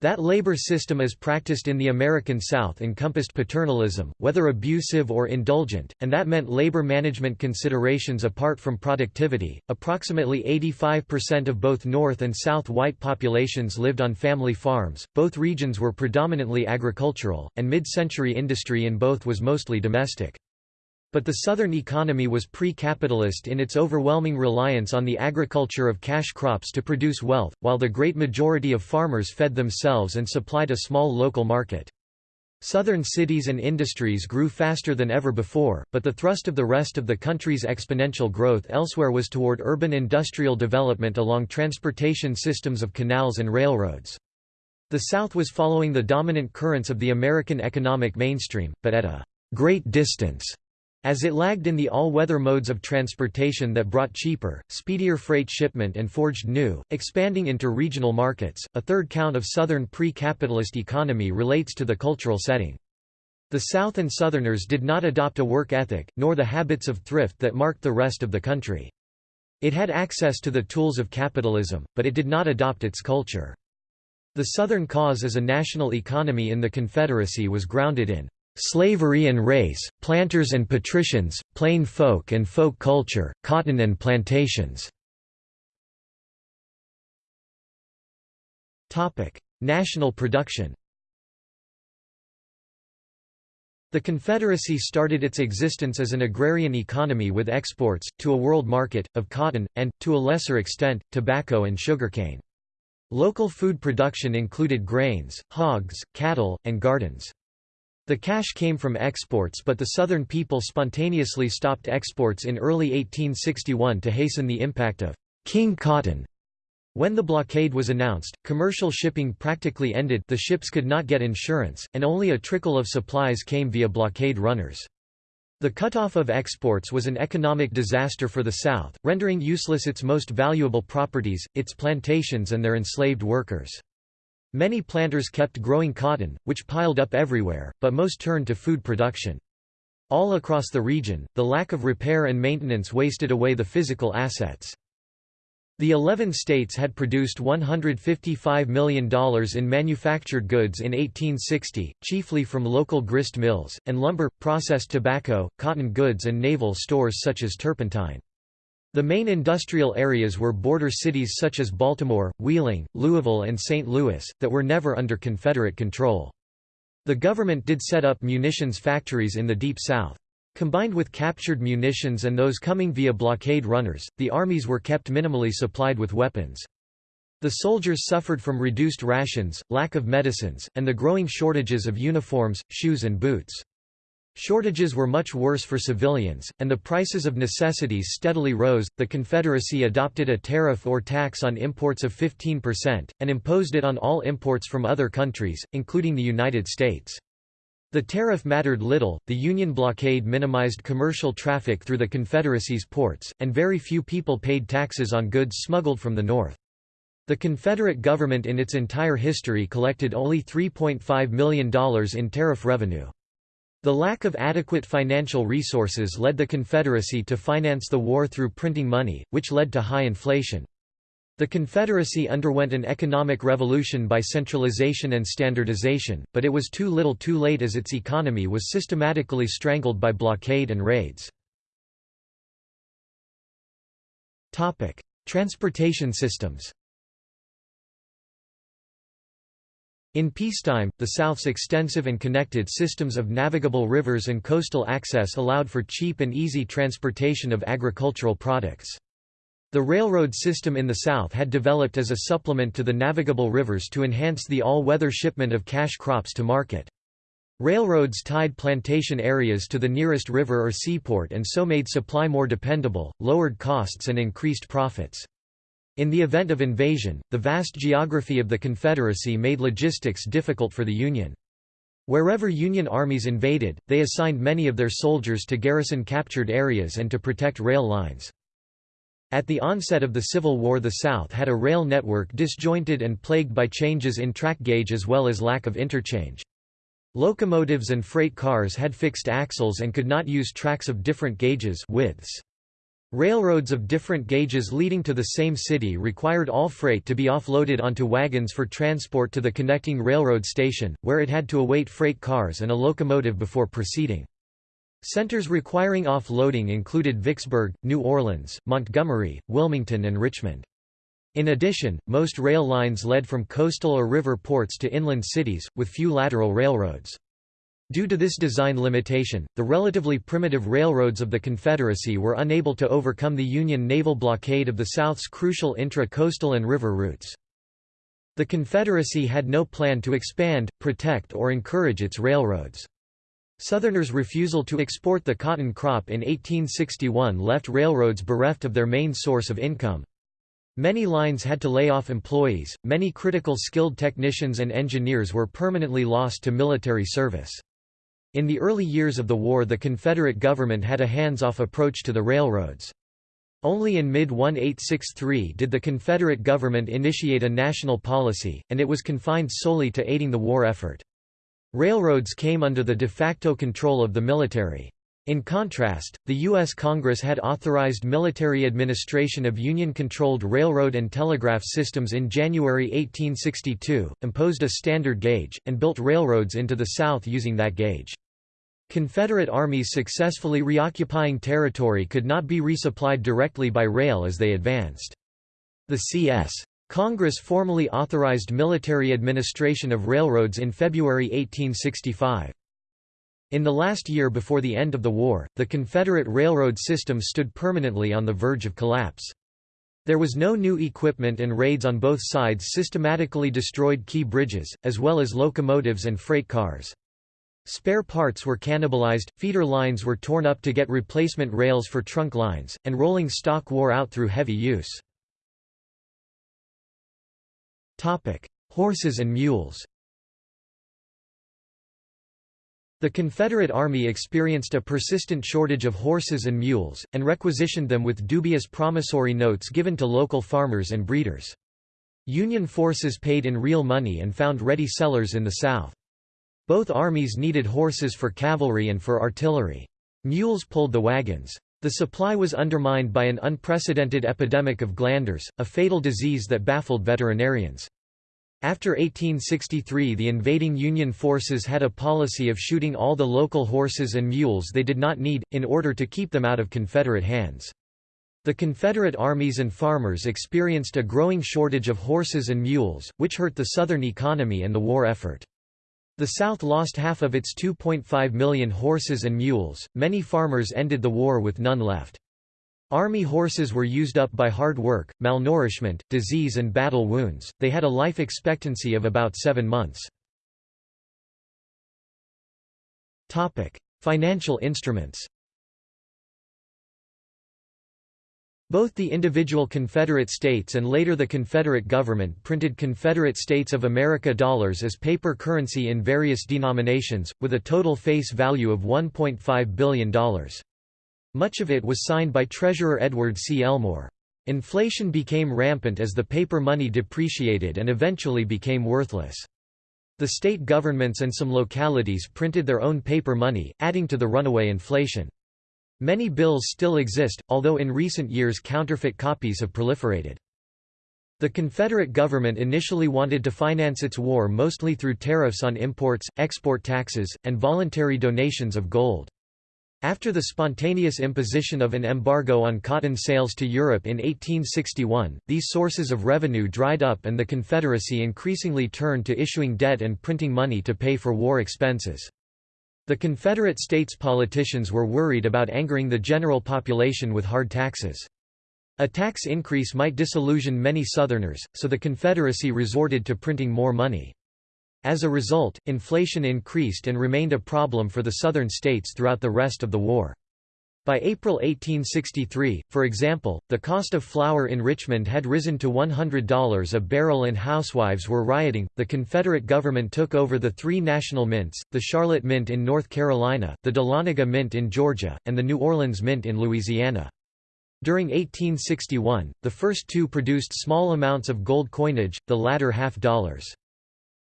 That labor system as practiced in the American South encompassed paternalism, whether abusive or indulgent, and that meant labor management considerations apart from productivity. Approximately 85% of both North and South white populations lived on family farms, both regions were predominantly agricultural, and mid century industry in both was mostly domestic. But the Southern economy was pre-capitalist in its overwhelming reliance on the agriculture of cash crops to produce wealth, while the great majority of farmers fed themselves and supplied a small local market. Southern cities and industries grew faster than ever before, but the thrust of the rest of the country's exponential growth elsewhere was toward urban industrial development along transportation systems of canals and railroads. The South was following the dominant currents of the American economic mainstream, but at a great distance as it lagged in the all-weather modes of transportation that brought cheaper, speedier freight shipment and forged new, expanding into regional markets, a third count of Southern pre-capitalist economy relates to the cultural setting. The South and Southerners did not adopt a work ethic, nor the habits of thrift that marked the rest of the country. It had access to the tools of capitalism, but it did not adopt its culture. The Southern cause as a national economy in the Confederacy was grounded in Slavery and race, planters and patricians, plain folk and folk culture, cotton and plantations. National production The Confederacy started its existence as an agrarian economy with exports, to a world market, of cotton, and, to a lesser extent, tobacco and sugarcane. Local food production included grains, hogs, cattle, and gardens. The cash came from exports but the Southern people spontaneously stopped exports in early 1861 to hasten the impact of «King Cotton». When the blockade was announced, commercial shipping practically ended the ships could not get insurance, and only a trickle of supplies came via blockade runners. The cutoff of exports was an economic disaster for the South, rendering useless its most valuable properties, its plantations and their enslaved workers. Many planters kept growing cotton, which piled up everywhere, but most turned to food production. All across the region, the lack of repair and maintenance wasted away the physical assets. The 11 states had produced $155 million in manufactured goods in 1860, chiefly from local grist mills, and lumber, processed tobacco, cotton goods and naval stores such as turpentine. The main industrial areas were border cities such as Baltimore, Wheeling, Louisville and St. Louis, that were never under Confederate control. The government did set up munitions factories in the Deep South. Combined with captured munitions and those coming via blockade runners, the armies were kept minimally supplied with weapons. The soldiers suffered from reduced rations, lack of medicines, and the growing shortages of uniforms, shoes and boots. Shortages were much worse for civilians, and the prices of necessities steadily rose. The Confederacy adopted a tariff or tax on imports of 15%, and imposed it on all imports from other countries, including the United States. The tariff mattered little, the Union blockade minimized commercial traffic through the Confederacy's ports, and very few people paid taxes on goods smuggled from the North. The Confederate government in its entire history collected only $3.5 million in tariff revenue. The lack of adequate financial resources led the Confederacy to finance the war through printing money, which led to high inflation. The Confederacy underwent an economic revolution by centralization and standardization, but it was too little too late as its economy was systematically strangled by blockade and raids. Transportation systems In peacetime, the South's extensive and connected systems of navigable rivers and coastal access allowed for cheap and easy transportation of agricultural products. The railroad system in the South had developed as a supplement to the navigable rivers to enhance the all-weather shipment of cash crops to market. Railroads tied plantation areas to the nearest river or seaport and so made supply more dependable, lowered costs and increased profits. In the event of invasion, the vast geography of the Confederacy made logistics difficult for the Union. Wherever Union armies invaded, they assigned many of their soldiers to garrison captured areas and to protect rail lines. At the onset of the Civil War the South had a rail network disjointed and plagued by changes in track gauge as well as lack of interchange. Locomotives and freight cars had fixed axles and could not use tracks of different gauges widths. Railroads of different gauges leading to the same city required all freight to be offloaded onto wagons for transport to the connecting railroad station, where it had to await freight cars and a locomotive before proceeding. Centers requiring offloading included Vicksburg, New Orleans, Montgomery, Wilmington and Richmond. In addition, most rail lines led from coastal or river ports to inland cities, with few lateral railroads. Due to this design limitation, the relatively primitive railroads of the Confederacy were unable to overcome the Union naval blockade of the South's crucial intra-coastal and river routes. The Confederacy had no plan to expand, protect or encourage its railroads. Southerners' refusal to export the cotton crop in 1861 left railroads bereft of their main source of income. Many lines had to lay off employees, many critical skilled technicians and engineers were permanently lost to military service. In the early years of the war the Confederate government had a hands-off approach to the railroads. Only in mid-1863 did the Confederate government initiate a national policy, and it was confined solely to aiding the war effort. Railroads came under the de facto control of the military. In contrast, the U.S. Congress had authorized military administration of Union-controlled railroad and telegraph systems in January 1862, imposed a standard gauge, and built railroads into the South using that gauge. Confederate armies successfully reoccupying territory could not be resupplied directly by rail as they advanced. The C.S. Congress formally authorized military administration of railroads in February 1865. In the last year before the end of the war, the Confederate railroad system stood permanently on the verge of collapse. There was no new equipment and raids on both sides systematically destroyed key bridges, as well as locomotives and freight cars. Spare parts were cannibalized, feeder lines were torn up to get replacement rails for trunk lines, and rolling stock wore out through heavy use. Horses and mules The Confederate Army experienced a persistent shortage of horses and mules, and requisitioned them with dubious promissory notes given to local farmers and breeders. Union forces paid in real money and found ready sellers in the South. Both armies needed horses for cavalry and for artillery. Mules pulled the wagons. The supply was undermined by an unprecedented epidemic of glanders, a fatal disease that baffled veterinarians. After 1863 the invading Union forces had a policy of shooting all the local horses and mules they did not need, in order to keep them out of Confederate hands. The Confederate armies and farmers experienced a growing shortage of horses and mules, which hurt the Southern economy and the war effort. The South lost half of its 2.5 million horses and mules, many farmers ended the war with none left. Army horses were used up by hard work, malnourishment, disease and battle wounds, they had a life expectancy of about seven months. Financial instruments Both the individual Confederate states and later the Confederate government printed Confederate States of America dollars as paper currency in various denominations, with a total face value of $1.5 billion. Much of it was signed by Treasurer Edward C. Elmore. Inflation became rampant as the paper money depreciated and eventually became worthless. The state governments and some localities printed their own paper money, adding to the runaway inflation. Many bills still exist, although in recent years counterfeit copies have proliferated. The Confederate government initially wanted to finance its war mostly through tariffs on imports, export taxes, and voluntary donations of gold. After the spontaneous imposition of an embargo on cotton sales to Europe in 1861, these sources of revenue dried up and the Confederacy increasingly turned to issuing debt and printing money to pay for war expenses. The Confederate States politicians were worried about angering the general population with hard taxes. A tax increase might disillusion many Southerners, so the Confederacy resorted to printing more money. As a result, inflation increased and remained a problem for the Southern states throughout the rest of the war. By April 1863, for example, the cost of flour in Richmond had risen to $100 a barrel and housewives were rioting. The Confederate government took over the three national mints the Charlotte Mint in North Carolina, the Dahlonega Mint in Georgia, and the New Orleans Mint in Louisiana. During 1861, the first two produced small amounts of gold coinage, the latter half dollars.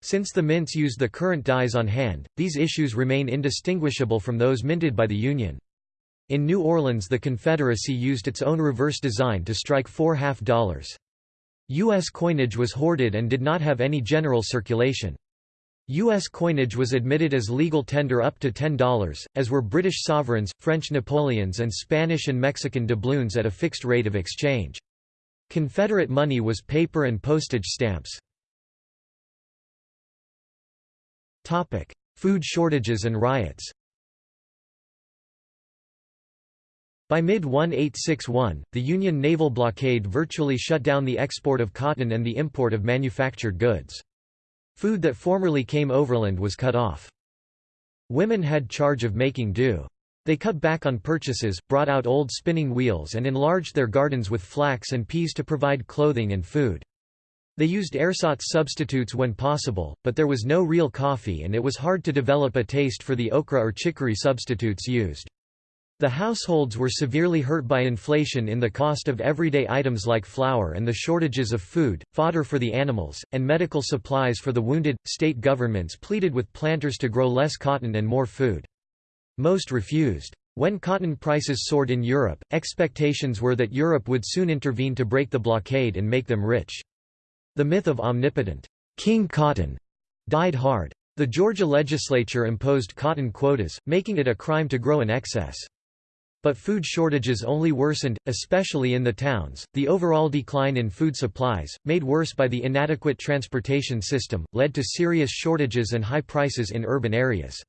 Since the mints used the current dies on hand, these issues remain indistinguishable from those minted by the Union. In New Orleans the Confederacy used its own reverse design to strike four half dollars. U.S. coinage was hoarded and did not have any general circulation. U.S. coinage was admitted as legal tender up to $10, as were British sovereigns, French Napoleons and Spanish and Mexican doubloons at a fixed rate of exchange. Confederate money was paper and postage stamps. Food shortages and riots By mid-1861, the Union naval blockade virtually shut down the export of cotton and the import of manufactured goods. Food that formerly came overland was cut off. Women had charge of making do. They cut back on purchases, brought out old spinning wheels and enlarged their gardens with flax and peas to provide clothing and food. They used ersatz substitutes when possible, but there was no real coffee and it was hard to develop a taste for the okra or chicory substitutes used. The households were severely hurt by inflation in the cost of everyday items like flour and the shortages of food, fodder for the animals, and medical supplies for the wounded. State governments pleaded with planters to grow less cotton and more food. Most refused. When cotton prices soared in Europe, expectations were that Europe would soon intervene to break the blockade and make them rich. The myth of omnipotent King Cotton died hard. The Georgia legislature imposed cotton quotas, making it a crime to grow in excess. But food shortages only worsened, especially in the towns. The overall decline in food supplies, made worse by the inadequate transportation system, led to serious shortages and high prices in urban areas.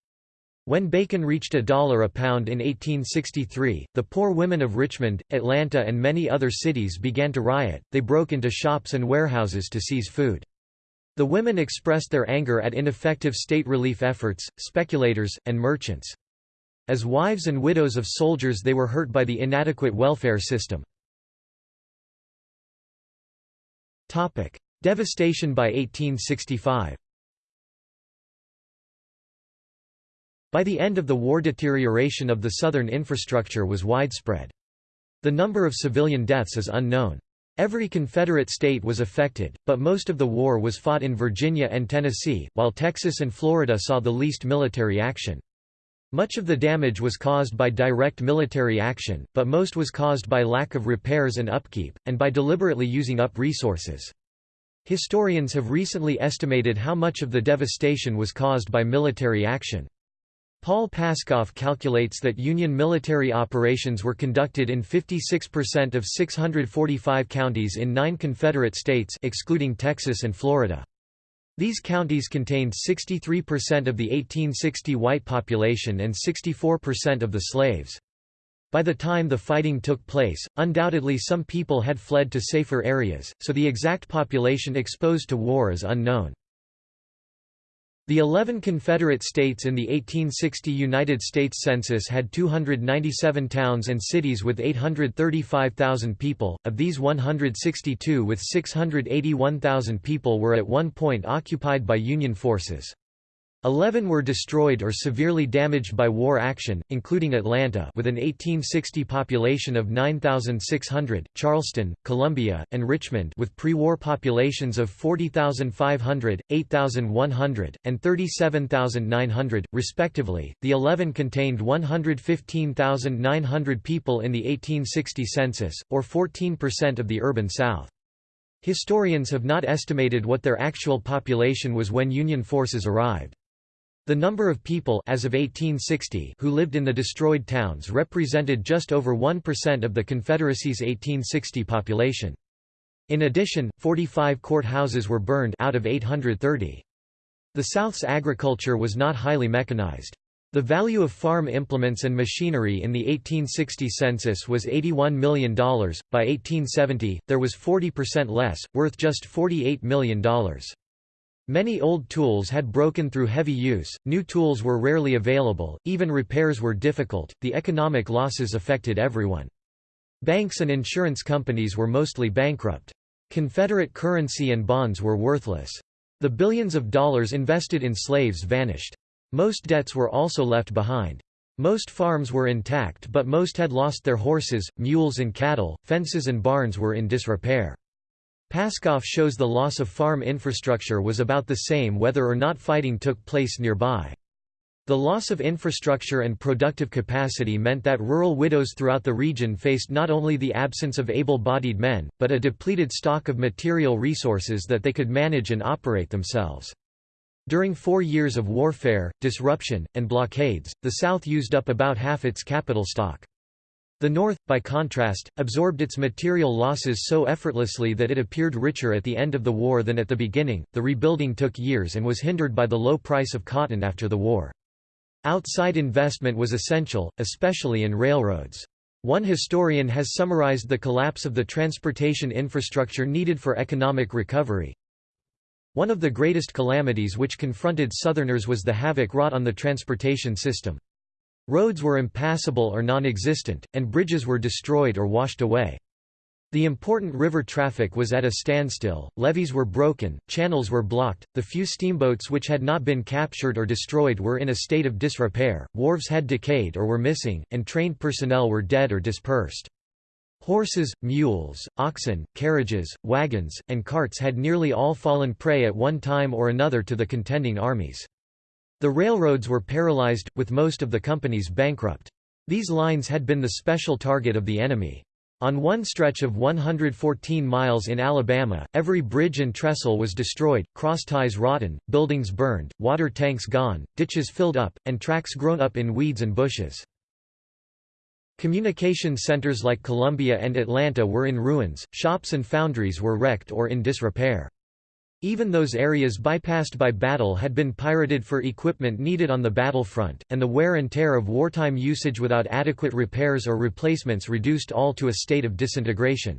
When bacon reached a dollar a pound in 1863, the poor women of Richmond, Atlanta and many other cities began to riot, they broke into shops and warehouses to seize food. The women expressed their anger at ineffective state relief efforts, speculators, and merchants. As wives and widows of soldiers they were hurt by the inadequate welfare system. Devastation by 1865 By the end of the war deterioration of the southern infrastructure was widespread. The number of civilian deaths is unknown. Every Confederate state was affected, but most of the war was fought in Virginia and Tennessee, while Texas and Florida saw the least military action. Much of the damage was caused by direct military action, but most was caused by lack of repairs and upkeep, and by deliberately using up resources. Historians have recently estimated how much of the devastation was caused by military action. Paul Paskoff calculates that Union military operations were conducted in 56% of 645 counties in nine Confederate states excluding Texas and Florida. These counties contained 63% of the 1860 white population and 64% of the slaves. By the time the fighting took place, undoubtedly some people had fled to safer areas, so the exact population exposed to war is unknown. The 11 Confederate states in the 1860 United States Census had 297 towns and cities with 835,000 people, of these 162 with 681,000 people were at one point occupied by Union forces. Eleven were destroyed or severely damaged by war action, including Atlanta with an 1860 population of 9,600, Charleston, Columbia, and Richmond with pre-war populations of 40,500, 8,100, and 37,900, respectively. The 11 contained 115,900 people in the 1860 census, or 14% of the urban South. Historians have not estimated what their actual population was when Union forces arrived. The number of people as of 1860 who lived in the destroyed towns represented just over 1% of the Confederacy's 1860 population. In addition, 45 courthouses were burned out of 830. The South's agriculture was not highly mechanized. The value of farm implements and machinery in the 1860 census was $81 million. By 1870, there was 40% less, worth just $48 million. Many old tools had broken through heavy use, new tools were rarely available, even repairs were difficult, the economic losses affected everyone. Banks and insurance companies were mostly bankrupt. Confederate currency and bonds were worthless. The billions of dollars invested in slaves vanished. Most debts were also left behind. Most farms were intact but most had lost their horses, mules and cattle, fences and barns were in disrepair. Paskoff shows the loss of farm infrastructure was about the same whether or not fighting took place nearby. The loss of infrastructure and productive capacity meant that rural widows throughout the region faced not only the absence of able-bodied men, but a depleted stock of material resources that they could manage and operate themselves. During four years of warfare, disruption, and blockades, the South used up about half its capital stock. The North, by contrast, absorbed its material losses so effortlessly that it appeared richer at the end of the war than at the beginning. The rebuilding took years and was hindered by the low price of cotton after the war. Outside investment was essential, especially in railroads. One historian has summarized the collapse of the transportation infrastructure needed for economic recovery. One of the greatest calamities which confronted Southerners was the havoc wrought on the transportation system. Roads were impassable or non-existent, and bridges were destroyed or washed away. The important river traffic was at a standstill, levees were broken, channels were blocked, the few steamboats which had not been captured or destroyed were in a state of disrepair, wharves had decayed or were missing, and trained personnel were dead or dispersed. Horses, mules, oxen, carriages, wagons, and carts had nearly all fallen prey at one time or another to the contending armies. The railroads were paralyzed, with most of the companies bankrupt. These lines had been the special target of the enemy. On one stretch of 114 miles in Alabama, every bridge and trestle was destroyed, crossties rotten, buildings burned, water tanks gone, ditches filled up, and tracks grown up in weeds and bushes. Communication centers like Columbia and Atlanta were in ruins, shops and foundries were wrecked or in disrepair. Even those areas bypassed by battle had been pirated for equipment needed on the battlefront, and the wear and tear of wartime usage without adequate repairs or replacements reduced all to a state of disintegration.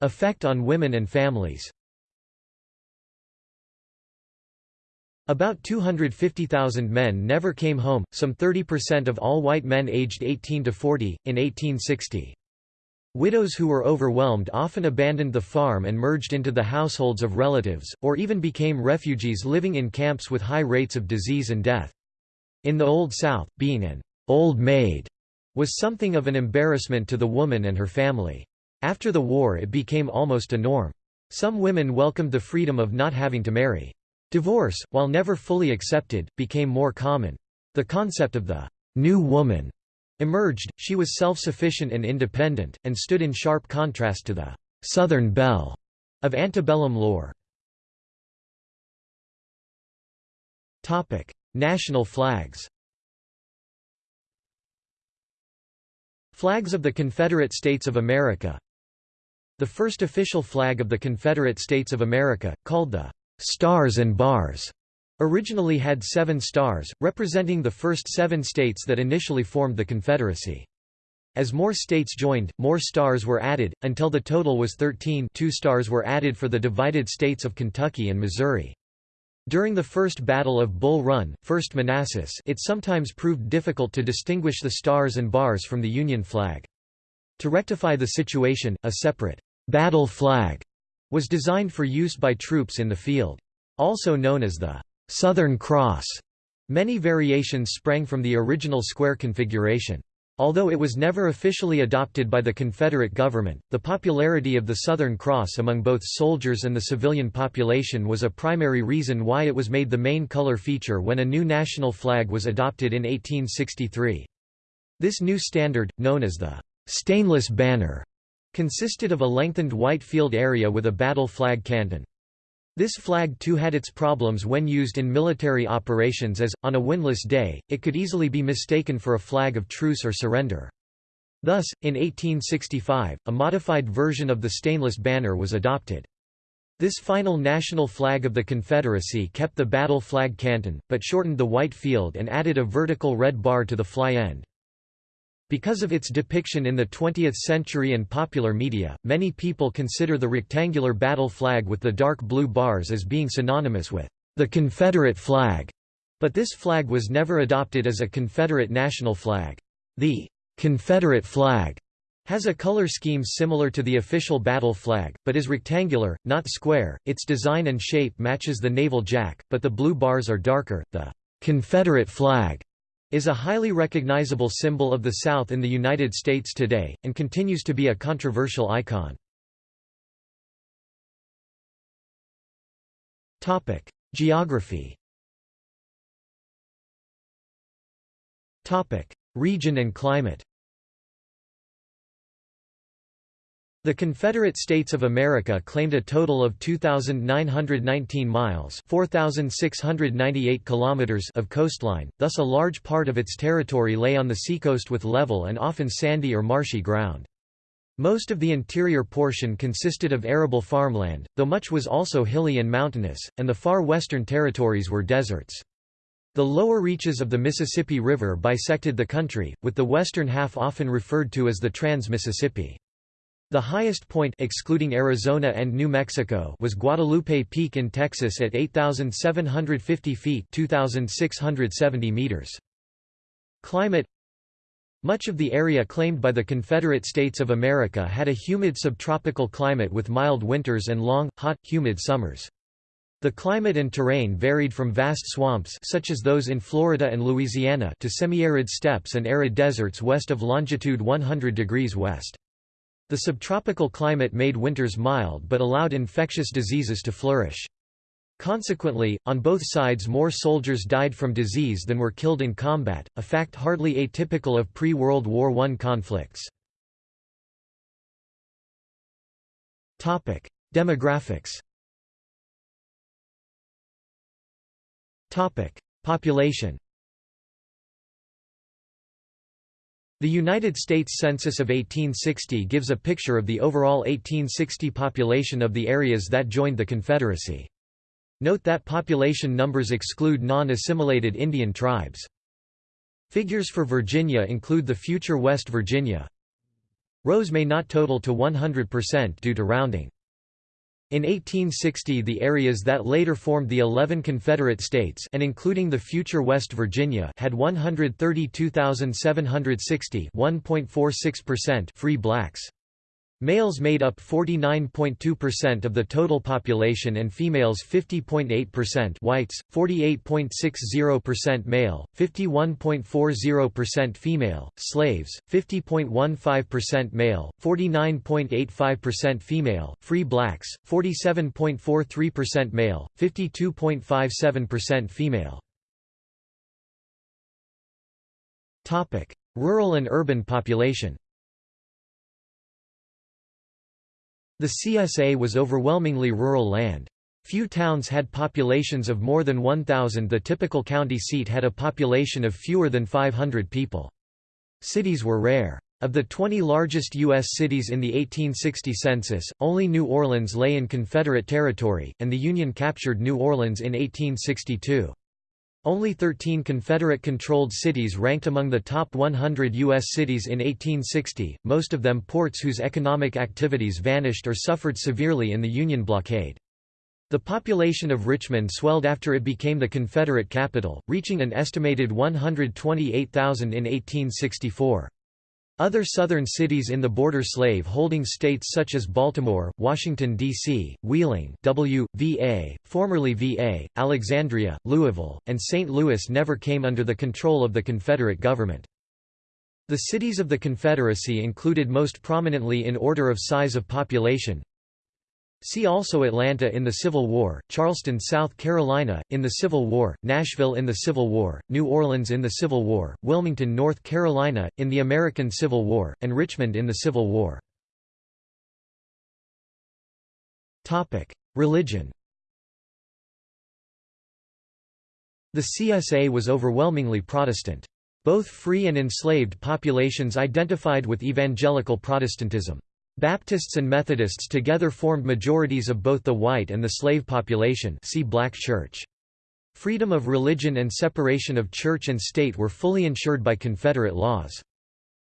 Effect on women and families About 250,000 men never came home, some 30% of all white men aged 18 to 40, in 1860. Widows who were overwhelmed often abandoned the farm and merged into the households of relatives, or even became refugees living in camps with high rates of disease and death. In the Old South, being an old maid was something of an embarrassment to the woman and her family. After the war it became almost a norm. Some women welcomed the freedom of not having to marry. Divorce, while never fully accepted, became more common. The concept of the new woman Emerged, she was self-sufficient and independent, and stood in sharp contrast to the «Southern belle» of antebellum lore. National flags Flags of the Confederate States of America The first official flag of the Confederate States of America, called the «Stars and Bars», Originally had seven stars, representing the first seven states that initially formed the Confederacy. As more states joined, more stars were added, until the total was 13 two stars were added for the divided states of Kentucky and Missouri. During the First Battle of Bull Run, 1st Manassas it sometimes proved difficult to distinguish the stars and bars from the Union flag. To rectify the situation, a separate battle flag was designed for use by troops in the field. Also known as the Southern Cross, many variations sprang from the original square configuration. Although it was never officially adopted by the Confederate government, the popularity of the Southern Cross among both soldiers and the civilian population was a primary reason why it was made the main color feature when a new national flag was adopted in 1863. This new standard, known as the stainless banner, consisted of a lengthened white field area with a battle flag canton. This flag too had its problems when used in military operations as, on a windless day, it could easily be mistaken for a flag of truce or surrender. Thus, in 1865, a modified version of the stainless banner was adopted. This final national flag of the Confederacy kept the battle flag canton, but shortened the white field and added a vertical red bar to the fly end. Because of its depiction in the 20th century and popular media, many people consider the rectangular battle flag with the dark blue bars as being synonymous with the Confederate flag, but this flag was never adopted as a Confederate national flag. The Confederate flag has a color scheme similar to the official battle flag, but is rectangular, not square. Its design and shape matches the naval jack, but the blue bars are darker. The Confederate flag is a highly recognizable symbol of the South in the United States today, and continues to be a controversial icon. Geography Region and climate The Confederate States of America claimed a total of 2,919 miles 4,698 kilometers of coastline, thus a large part of its territory lay on the seacoast with level and often sandy or marshy ground. Most of the interior portion consisted of arable farmland, though much was also hilly and mountainous, and the far western territories were deserts. The lower reaches of the Mississippi River bisected the country, with the western half often referred to as the Trans-Mississippi. The highest point excluding Arizona and New Mexico was Guadalupe Peak in Texas at 8,750 feet 2,670 meters. Climate Much of the area claimed by the Confederate States of America had a humid subtropical climate with mild winters and long, hot, humid summers. The climate and terrain varied from vast swamps such as those in Florida and Louisiana to semi-arid steppes and arid deserts west of longitude 100 degrees west. The subtropical climate made winters mild but allowed infectious diseases to flourish. Consequently, on both sides more soldiers died from disease than were killed in combat, a fact hardly atypical of pre-World War I conflicts. Demographics Population The United States Census of 1860 gives a picture of the overall 1860 population of the areas that joined the Confederacy. Note that population numbers exclude non-assimilated Indian tribes. Figures for Virginia include the future West Virginia. Rows may not total to 100% due to rounding. In 1860 the areas that later formed the 11 Confederate States and including the future West Virginia had 132,760 free blacks. Males made up 49.2% of the total population and females 50.8% whites, 48.60% male, 51.40% female, slaves, 50.15% male, 49.85% female, free blacks, 47.43% male, 52.57% female. Rural and urban population The CSA was overwhelmingly rural land. Few towns had populations of more than 1,000 the typical county seat had a population of fewer than 500 people. Cities were rare. Of the 20 largest U.S. cities in the 1860 census, only New Orleans lay in Confederate territory, and the Union captured New Orleans in 1862. Only 13 Confederate-controlled cities ranked among the top 100 U.S. cities in 1860, most of them ports whose economic activities vanished or suffered severely in the Union blockade. The population of Richmond swelled after it became the Confederate capital, reaching an estimated 128,000 in 1864. Other southern cities in the border slave-holding states such as Baltimore, Washington, D.C., Wheeling w, VA, formerly VA, Alexandria, Louisville, and St. Louis never came under the control of the Confederate government. The cities of the Confederacy included most prominently in order of size of population, See also Atlanta in the Civil War, Charleston, South Carolina, in the Civil War, Nashville in the Civil War, New Orleans in the Civil War, Wilmington, North Carolina, in the American Civil War, and Richmond in the Civil War. Religion The CSA was overwhelmingly Protestant. Both free and enslaved populations identified with evangelical Protestantism. Baptists and Methodists together formed majorities of both the white and the slave population see Black Church. Freedom of religion and separation of church and state were fully ensured by Confederate laws.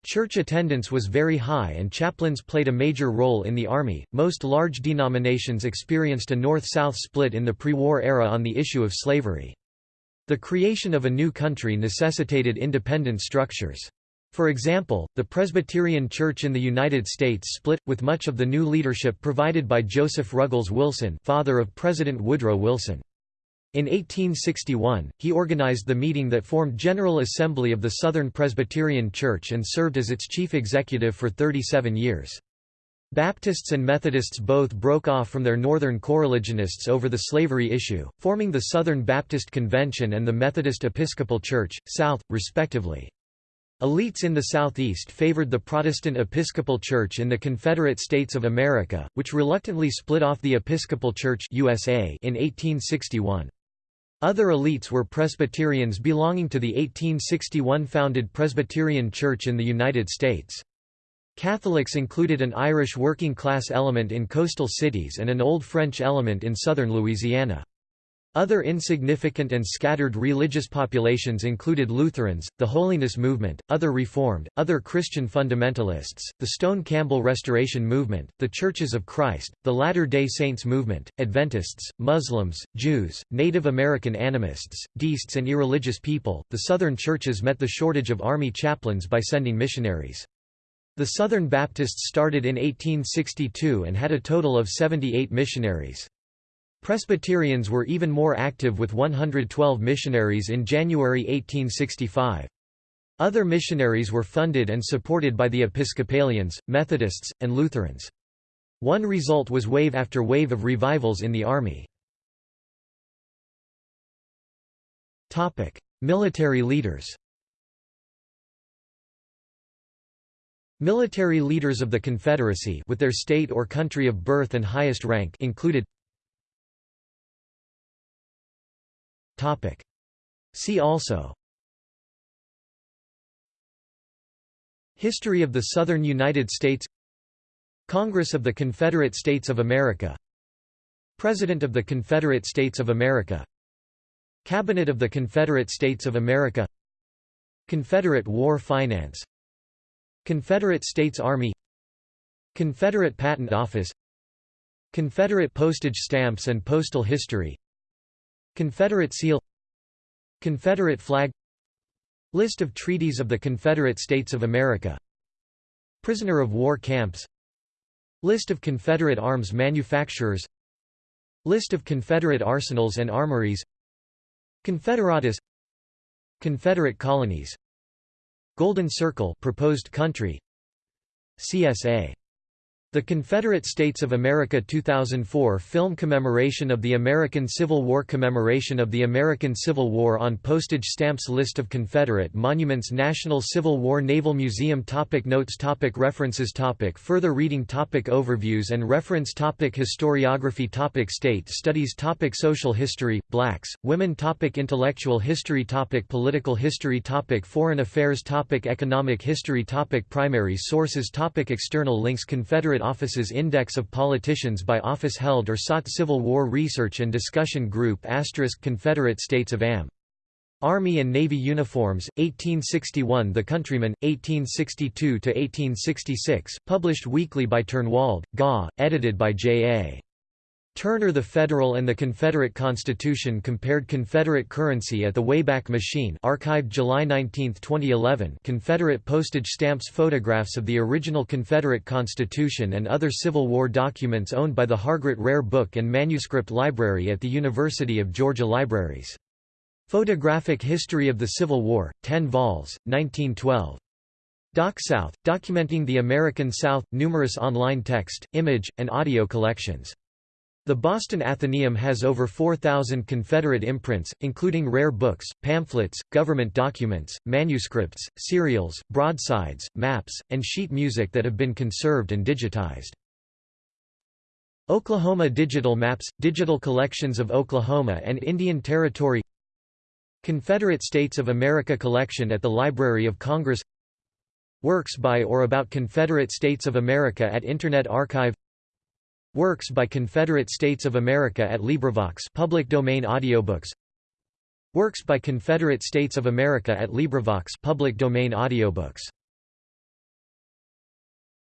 Church attendance was very high and chaplains played a major role in the Army. Most large denominations experienced a north south split in the pre war era on the issue of slavery. The creation of a new country necessitated independent structures. For example, the Presbyterian Church in the United States split, with much of the new leadership provided by Joseph Ruggles Wilson father of President Woodrow Wilson. In 1861, he organized the meeting that formed General Assembly of the Southern Presbyterian Church and served as its chief executive for 37 years. Baptists and Methodists both broke off from their northern coreligionists over the slavery issue, forming the Southern Baptist Convention and the Methodist Episcopal Church, South, respectively. Elites in the Southeast favored the Protestant Episcopal Church in the Confederate States of America, which reluctantly split off the Episcopal Church USA in 1861. Other elites were Presbyterians belonging to the 1861 founded Presbyterian Church in the United States. Catholics included an Irish working-class element in coastal cities and an Old French element in southern Louisiana. Other insignificant and scattered religious populations included Lutherans, the Holiness Movement, other Reformed, other Christian fundamentalists, the Stone Campbell Restoration Movement, the Churches of Christ, the Latter-day Saints Movement, Adventists, Muslims, Jews, Native American animists, deists and irreligious people. The Southern churches met the shortage of army chaplains by sending missionaries. The Southern Baptists started in 1862 and had a total of 78 missionaries. Presbyterians were even more active with 112 missionaries in January 1865. Other missionaries were funded and supported by the Episcopalians, Methodists, and Lutherans. One result was wave after wave of revivals in the Army. Military leaders Military leaders of the Confederacy with their state or country of birth and highest rank included Topic. See also. History of the Southern United States. Congress of the Confederate States of America. President of the Confederate States of America. Cabinet of the Confederate States of America. Confederate War Finance. Confederate States Army. Confederate Patent Office. Confederate postage stamps and postal history Confederate seal Confederate flag List of treaties of the Confederate States of America Prisoner of war camps List of Confederate arms manufacturers List of Confederate arsenals and armories Confederados Confederate colonies Golden Circle proposed country CSA the Confederate States of America 2004 film commemoration of the American Civil War Commemoration of the American Civil War on postage stamps List of Confederate monuments National Civil War Naval Museum topic Notes topic References topic Further reading topic Overviews and reference topic Historiography topic State studies topic Social history, Blacks, women topic Intellectual history topic Political history topic Foreign affairs topic Economic history topic Primary sources topic External links Confederate Office's Index of Politicians by office held or sought Civil War Research and Discussion Group Confederate States of Am. Army and Navy uniforms, 1861 The Countryman, 1862–1866, published weekly by Turnwold, Gaw, edited by J.A. Turner The Federal and the Confederate Constitution compared Confederate currency at the Wayback Machine archived July 19, 2011 Confederate postage stamps Photographs of the original Confederate Constitution and other Civil War documents owned by the Hargrett Rare Book and Manuscript Library at the University of Georgia Libraries. Photographic History of the Civil War, 10 vols, 1912. Doc South, documenting the American South, numerous online text, image, and audio collections. The Boston Athenaeum has over 4,000 Confederate imprints, including rare books, pamphlets, government documents, manuscripts, serials, broadsides, maps, and sheet music that have been conserved and digitized. Oklahoma Digital Maps – Digital collections of Oklahoma and Indian Territory Confederate States of America collection at the Library of Congress Works by or about Confederate States of America at Internet Archive Works by Confederate States of America at LibriVox public domain audiobooks. Works by Confederate States of America at LibriVox public domain audiobooks